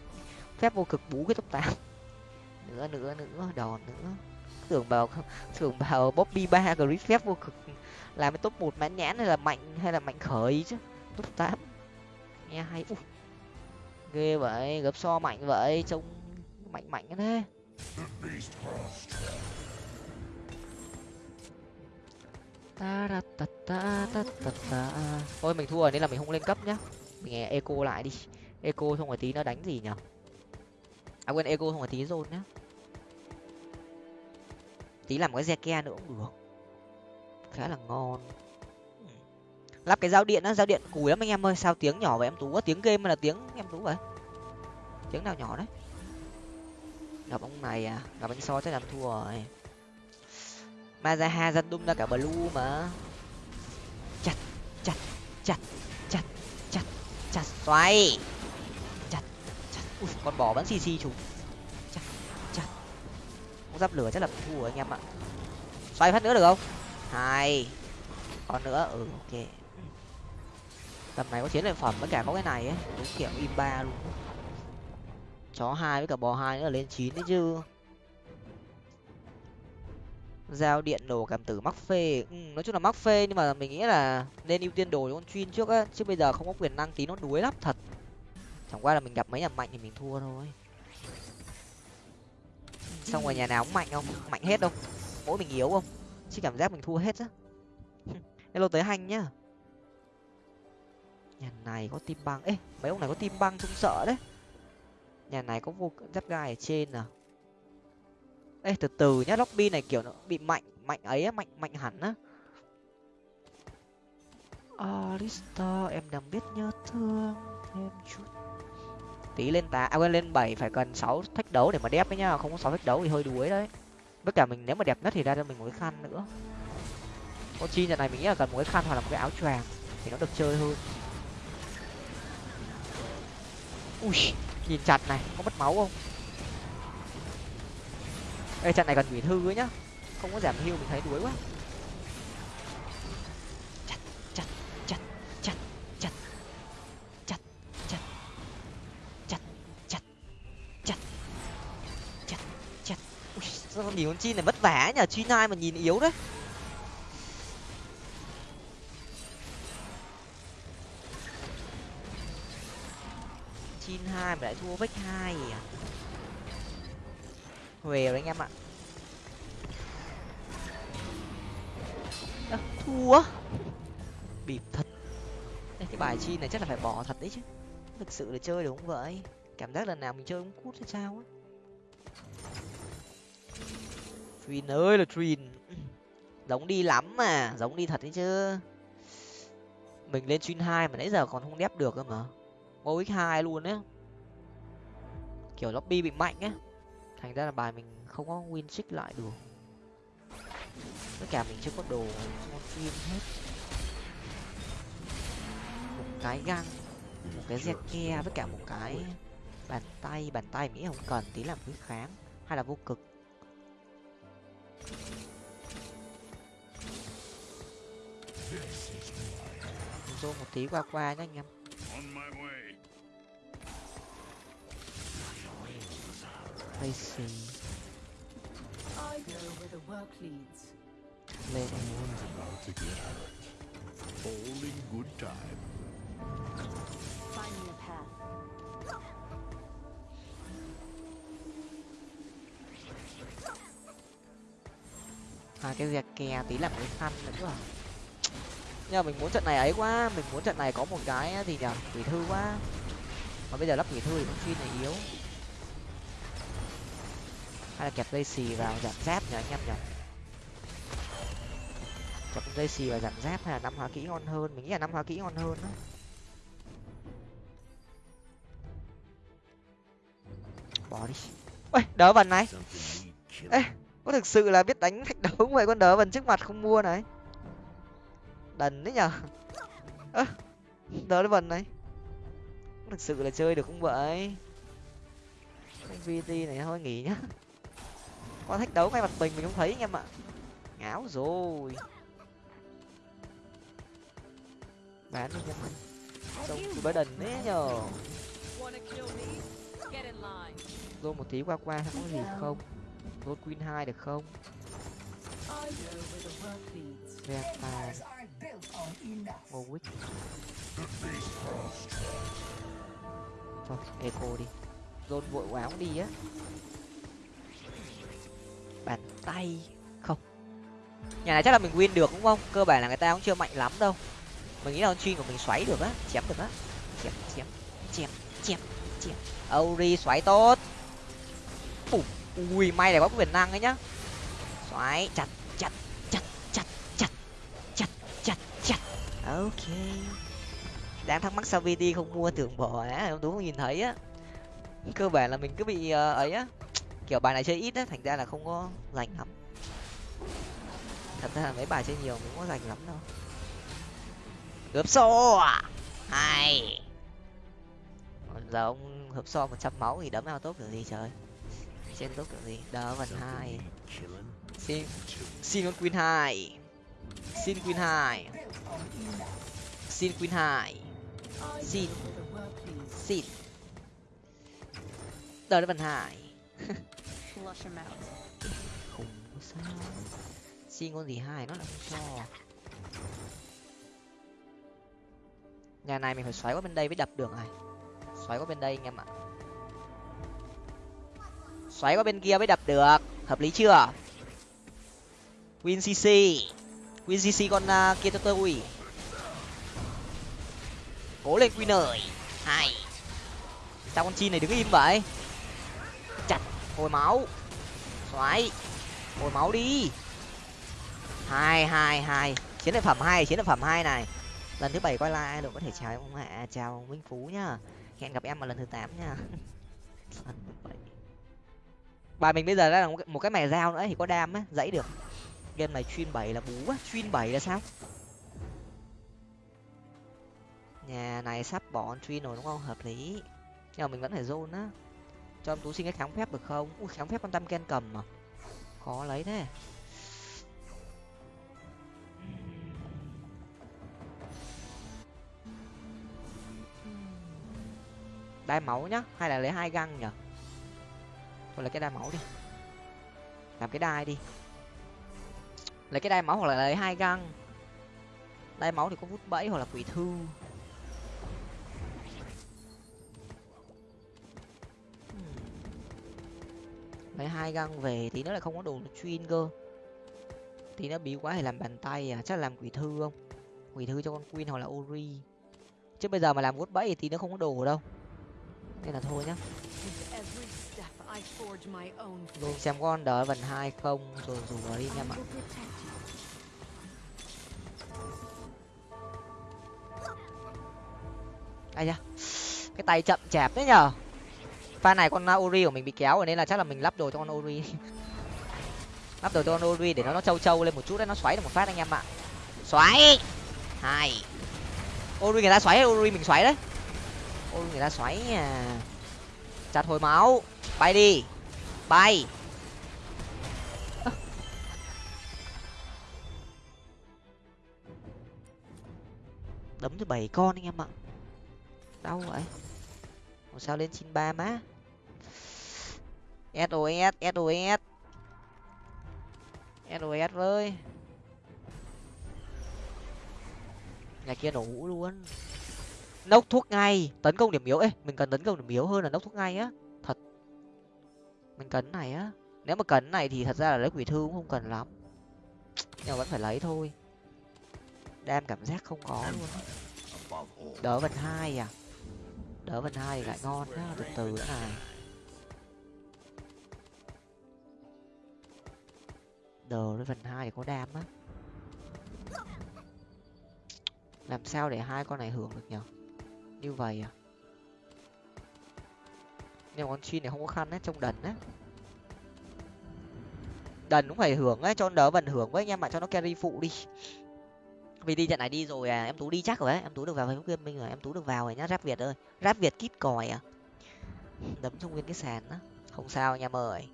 phép vô cực bú cái tốc tám. Nữa nữa nữa đòn nữa. Tưởng bảo tưởng bảo bobby ba của rít phép vô cực làm cái top một mãn nhãn hay là mạnh, hay là mạnh khởi chứ. Top tám. Nghe hay. Ui. ghê vậy, gấp so mạnh vậy, trông mạnh mạnh thế ta ta ta ta ta ta ta thôi, mình thua rồi, nên là mình không lên cấp nhá. Mình nghe eco lại đi. Eco xong rồi tí nó đánh gì nhở à quên eco xong rồi tí dồn nhá. Tí làm cái ke nữa cũng được. Khá là ngon. Ừ. Lắp cái giao điện á, giao điện cùi lắm anh em ơi. Sao tiếng nhỏ vậy? Em tú tiếng game hay là tiếng em tú vậy? Tiếng nào nhỏ đấy? Gặp ông này à? Gặp anh so chắc làm thua rồi. Mazaha dân đung ra cả blue mà. Chặt chặt chặt chặt chặt chặt xoay. Chặt chặt. Ui, con bò vẫn xì xì chúng. Chặt chặt. Không giáp lửa chắc là thua rồi anh em ạ. Xoay phát nữa được không? Hai. Còn nữa ừ ok. Tầm này có chiến lợi phẩm với cả có cái này ấy. Đúng kiểu im ba luôn chó hai với cả bò hai nữa là lên chín đấy chứ. Giao điện đồ cảm tử mắc phê. Ừ, nói chung là mắc phê nhưng mà mình nghĩ là nên ưu tiên đồ cho con chuyên trước á chứ bây giờ không có quyền năng tí nó đuối lắm thật. Chẳng qua là mình gặp mấy nhà mạnh thì mình thua thôi. Xong rồi nhà nào cũng mạnh không? Mạnh hết đâu. Mỗi mình yếu không? Chứ cảm giác mình thua hết á. Hello tới hành nhá. Nhà này có tim băng. Ê mấy ông này có tim băng trông sợ đấy nhà này có vô giáp gai ở trên à? Ê, từ từ nhá, lobby này kiểu nó bị mạnh mạnh ấy á, mạnh mạnh hẳn á. Alistair, em đang biết nhớ thương thêm chút. Tí lên tá à quên, lên bảy phải cần sáu thách đấu để mà đẹp ấy nhá, không có sáu thách đấu thì hơi đuối đấy. Tất cả mình nếu mà đẹp nhất thì ra cho mình một cái khăn nữa. Con chi nhà này mình nghĩ là cần một cái khăn hoặc là một cái áo choàng thì nó được chơi hơn. Ui nhìn chặt này có mất máu không Ê, trận này cần quỷ thư ấy nhá không có giảm hưu mình thấy đuối quá chặt chặt chặt chặt chặt chặt chặt chặt chặt chặt chặt chặt ui sao con nhìn con chi này vất vả nhờ chi nai mà nhìn yếu đấy hai mà lại thua vách hai à? Huề rồi anh em ạ. À, thua? Bịp thật. Ê, cái bài chi này chắc là phải bỏ thật đấy chứ. Thực sự là chơi đúng vậy? Cảm giác lần nào mình chơi cũng cút hay sao á. Trin ơi là Trin giống đi lắm mà giống đi thật đấy chứ. Mình lên Trin hai mà nãy giờ còn không đép được cơ mà. Ngô x hai luôn á kiểu lobby bị mạnh á. Thành ra là bài mình không có win xích lại được. Tất cả mình chưa có đồ con phim hết. Một cái găng một cái dẹt ke với cả một cái bàn tay bàn tay mỹ không cần, tí làm quý kháng, hay là vô cực. Zoom một tí qua qua nhá anh em. Tracy I go where the work leads. Someone's about to get hurt. All in good time. Find me a path. hai cái dẹt ke tí làm cái khăn nữa à nhưng mà mình muốn trận này ấy quá mình muốn trận này có một cái gì nhở quỷ thư quá mà bây giờ lắp quỷ thư thì con chuyên này yếu hay là kẹp dây xì vào giảm giáp nhỉ, anh em nhỉ? Kẹp dây xì vào giảm giáp hay là năm hóa kỹ ngon hơn? Mình nghĩ là năm hóa kỹ ngon hơn đó. Bỏ đi. Ôi đỡ vần này. Ê, có thực sự là biết đánh thách đấu vậy con đỡ vần trước mặt không mua này? Đần đấy nhở ơ, đỡ vần này. Có thực sự là chơi được không vậy? Vt này thôi, nghỉ nhá con thách đấu ngay mặt mình mình không thấy anh em ạ. Ngáo rồi. Bán đi nhá mình trông đần đấy nhờ. Rồi rô một tí qua qua không có gì không? Rô queen hai được không? Về go where the Warwick Thôi, eco đi. Zone vội quá cũng đi á. Bàn tay Không? Nhà này chắc là mình win được đúng không? Cơ bản là người ta cũng chưa mạnh lắm đâu. Mình nghĩ là con chuyên của mình xoáy được á Chém được á. Chém, chém, chém, chém, chém. Ori xoáy tốt. Ui, ui may là có quyền năng ấy nhá. Xoáy, chặt, chặt, chặt, chặt, chặt, chặt, chặt, chặt. Ok. Đang thắc mắc sao VT không mua tưởng bỏ á, đúng không? Nhìn thấy á. Cơ bản là mình cứ bị ờ, ấy á kiểu bài này chơi ít á thành ra là không có rành lắm. Thật ra là mấy bài chơi nhiều mình không có rành lắm đâu. Gớp xô à? Còn giờ ông hớp so một trăm máu thì đấm ao tốt kiểu gì trời? Trên tốt kiểu gì? Đỡ phần hai. xin xin con queen hai. Xin queen hai. Xin queen hai. Xin. xin. Đỡ phần hai Flush him out. Không sao. Xin con gì hai nó là không cho. Nhà này mình phải xoáy qua bên đây mới đập được này. Xoáy qua bên đây anh em ạ. Xoáy qua bên kia mới đập được. Hợp lý chưa? Win cc win cc con uh, kia cho tôi cố lên win ơi. Hai sao con chi này đứng im vậy? Hồi máu. Xoáy. Hồi máu đi. Hai hai hai. Chiến lợi phẩm hai, chiến lợi phẩm hai này. Lần thứ bảy quay lại đội có thể chào ông hạ chào ông minh phú nhá. Hẹn gặp em vào lần thứ tám nha bài mình bây giờ đã là một cái- một cái mẻ dao nữa thì có đam á, dãy được. Game này chuyên bảy là bú á, chuyên bảy là sao? Nhà này sắp bỏ chuyên rồi đúng không? Hợp lý. Nhưng mà mình vẫn phải zone á cho em tú xin cái kháng phép được không? Ui, kháng phép con tam ken cầm mà khó lấy thế. Đai máu nhá, hay là lấy hai găng nhở thôi lấy cái đai máu đi. Làm cái đai đi. Lấy cái đai máu hoặc là lấy hai găng. Đai máu thì có vút bẫy hoặc là quỷ thư. Mấy hai găng về thì nó lại không có đồ chuyên cơ. Thì nó bí quá thì làm bàn tay à chắc là làm quỷ thư không? Quỷ thư cho con queen hoặc là ori. Chứ bây giờ mà làm vuốt bẫy thì nó không có đồ đâu. Nên là thôi nhá. Luôn xem con đỡ vần hai không, rồi rủ nó đi em ạ ai da, cái tay chậm chạp đấy nhở pha này con ori của mình bị kéo rồi nên là chắc là mình lắp đồ cho con ori. Lắp đồ cho con ori để nó nó trâu trâu lên một chút đấy, nó xoáy được một phát anh em ạ. Xoáy! Hai. Ori người ta xoáy ori mình xoáy đấy? Ori người ta xoáy à. Chặt hồi máu. Bay đi. Bay. Đấm cho bảy con anh em ạ. Đau vậy. Sao lên chín ba má? Sos sos sos với. Nhà kia nổ hũ luôn. Nốc thuốc ngay, tấn công điểm yếu. Ấy mình cần tấn công điểm yếu hơn là nốc thuốc ngay á. Thật. Mình cần này á. Nếu mà cần này thì thật ra là lấy quỷ thư cũng không cần lắm. Nhưng mà vẫn phải lấy thôi. Đam cảm giác không có luôn đỡ vần hai à? Đỡ vần hai thì lại ngon á từ từ nữa này. Đờ với vần hai để có đam á. Làm sao để hai con này hưởng được nhở? Như vậy à? Nhưng con chi này không có khăn á, trông đần á. Đần cũng phải hưởng á, cho đỡ vần hưởng với anh em ạ, cho nó carry phụ đi. Vì đi trận này đi rồi à em tú đi chắc rồi á, em tú được vào facebook gaming rồi, em tú được vào rồi nhá, rap việt ơi. Rap việt kít còi à. Đấm trong nguyên cái sàn á. Không sao anh em ơi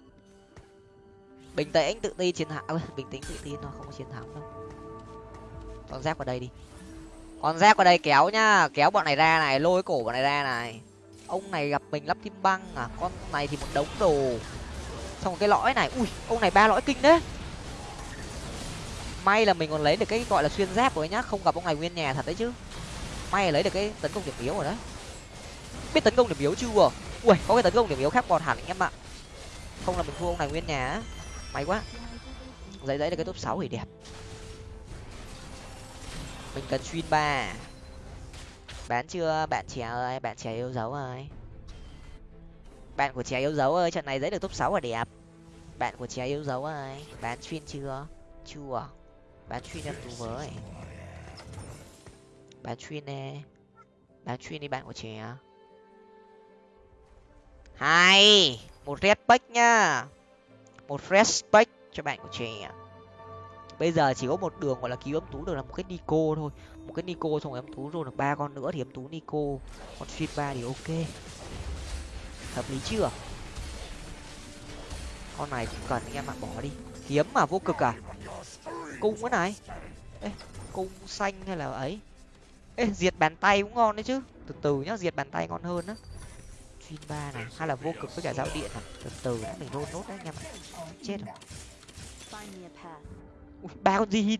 bình tĩnh tự tin chiến thắng à, bình tĩnh tự tin thôi không có chiến thắng đâu. Con giáp vào đây đi. Con giáp vào đây kéo nhá. Kéo bọn này ra này lôi cổ bọn này ra này. Ông này gặp mình lắp kim băng à? Con này thì một đống đồ. Xong cái lõi này. Ui ông này ba lõi kinh đấy. May là mình còn lấy được cái gọi là xuyên giáp rồi nhá. Không gặp ông này nguyên nhà thật đấy chứ. May là lấy được cái tấn công điểm yếu rồi đấy. Biết tấn công điểm yếu chưa? Ui có cái tấn công điểm yếu khác còn hẳn anh em ạ. Không là mình thua ông này nguyên nhà á may quá. Giấy giấy là cái top sáu thì đẹp. Mình cần xuyên ba. Bán chưa? Bạn trẻ ơi bạn trẻ yêu dấu ơi. Bạn của trẻ yêu dấu ơi trận này giấy được top sáu là đẹp. Bạn của trẻ yêu dấu ơi bán xuyên chưa? Chưa. Bán xuyên em tú với. Bán xuyên, nè. Bán xuyên đi bạn của trẻ. Hai, một respect nhá một respect cho bạn của trẻ. Bây giờ chỉ có một đường gọi là cứu âm tú, được là một cái nico thôi. Một cái nico xong rồi âm tú rồi, được ba con nữa thì âm tú nico. Còn xuyên ba thì ok. Hợp lý chưa? Con này cũng cần anh em ạ, bỏ đi. Kiếm mà, vô cực à? Cung cái này. Ê, cung xanh hay là ấy? Ê, diệt bàn tay cũng ngon đấy chứ. Từ từ nhá, diệt bàn tay ngon hơn á chuyên ba này hay là vô cực với cả dao điện à từ từ đã mình rôn nốt đấy anh em ạ. Chết rồi. Ba con gì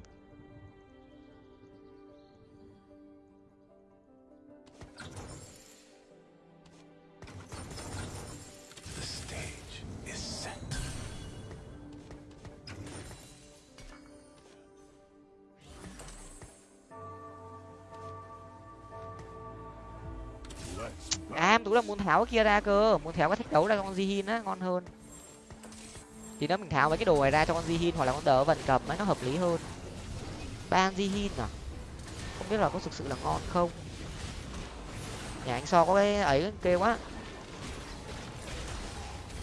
em tú là muốn tháo cái kia ra cơ. Muốn tháo cái thách đấu ra con Jihin á, ngon hơn. Thì nếu mình tháo mấy cái đồ này ra cho con Jihin hoặc là con đỡ vần cầm ấy, nó hợp lý hơn. Ba con Jihin à? Không biết là có thực sự là ngon không? Nhà anh so có cái ấy kêu quá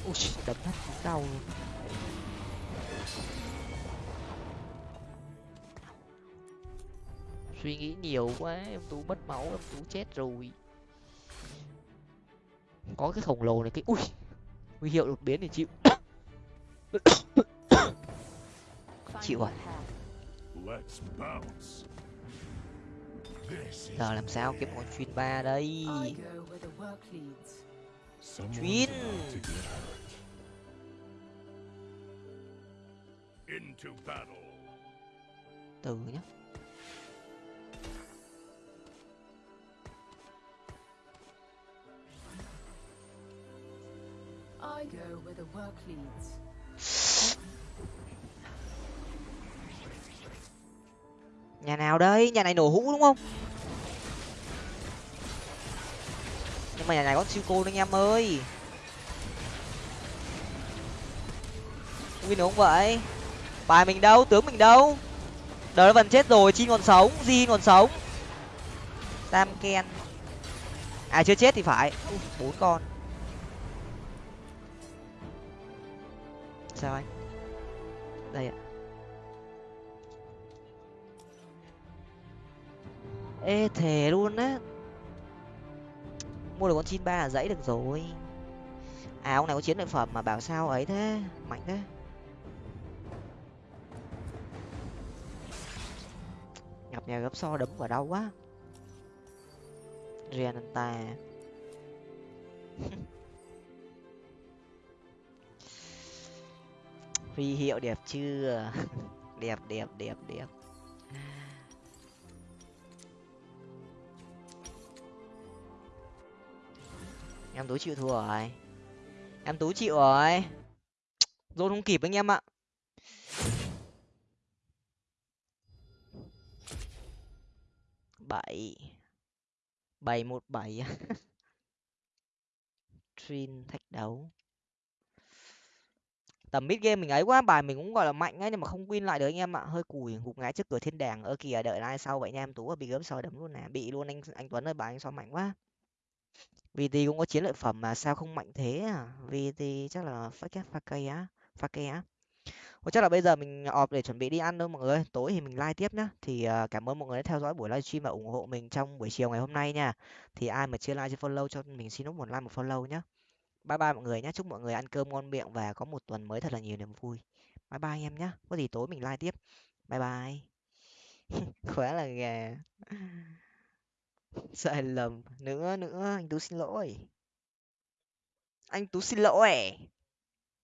ui đấm hết đau luôn. Suy nghĩ nhiều quá, em tú mất máu, em tú chết rồi có cái khổng lồ này cái ui huy hiệu đột biến thì chịu. Chịu rồi. giờ làm sao kiếm con chuyên ba đây? Chuyên. từ nhá I go where the work leads. nhà nào đây? Nhà này nổ hũ đúng không? Nhưng mà nhà này có siêu cô anh em ơi. Win đúng không vậy? Bài mình đâu? Tướng mình đâu? Đờ vẫn chết rồi chi còn sống gì còn sống. Tam ken. À chưa chết thì phải. Ui, bốn con. Sao anh? Đây ạ. Ê, thề luôn á. Mua được con chin ba là dãy được rồi. À ông này có chiến lợi phẩm mà bảo sao ấy thế? Mạnh thế. Gặp nhà gấp so đấm vào đau quá. Riananta huy hiệu đẹp chưa? Đẹp đẹp đẹp đẹp. Em tú chịu thua rồi. Em tú chịu rồi. Dồn không kịp anh em ạ. Bảy. Bảy một bảy. Trin thách đấu tầm mid game mình ấy quá bài mình cũng gọi là mạnh ấy nhưng mà không win lại được anh em ạ. Hơi cùi gục ngã trước cửa thiên đàng. Ơ kìa đợi ai sau vậy nha em tú bị gớm soi đấm luôn nè. Bị luôn anh anh tuấn ơi bài anh soi mạnh quá. Vì thì cũng có chiến lợi phẩm mà sao không mạnh thế à? Vì thì chắc là phát kép pha cây á pha cây á. Ủa, chắc là bây giờ mình ọp để chuẩn bị đi ăn thôi mọi người tối thì mình live tiếp nhá. Thì ờ, cảm ơn mọi người đã theo dõi buổi livestream và ủng hộ mình trong buổi chiều ngày hôm nay nha. Thì ai mà chưa like chưa follow cho mình xin nút một like một follow nhá bye bye mọi người nhé chúc mọi người ăn cơm ngon miệng và có một tuần mới thật là nhiều niềm vui. Bye bye anh em nhé có gì tối mình live tiếp. Bye bye. Khóa là gà. Sai lầm. Nữa nữa. Anh tú xin lỗi. Anh tú xin lỗi.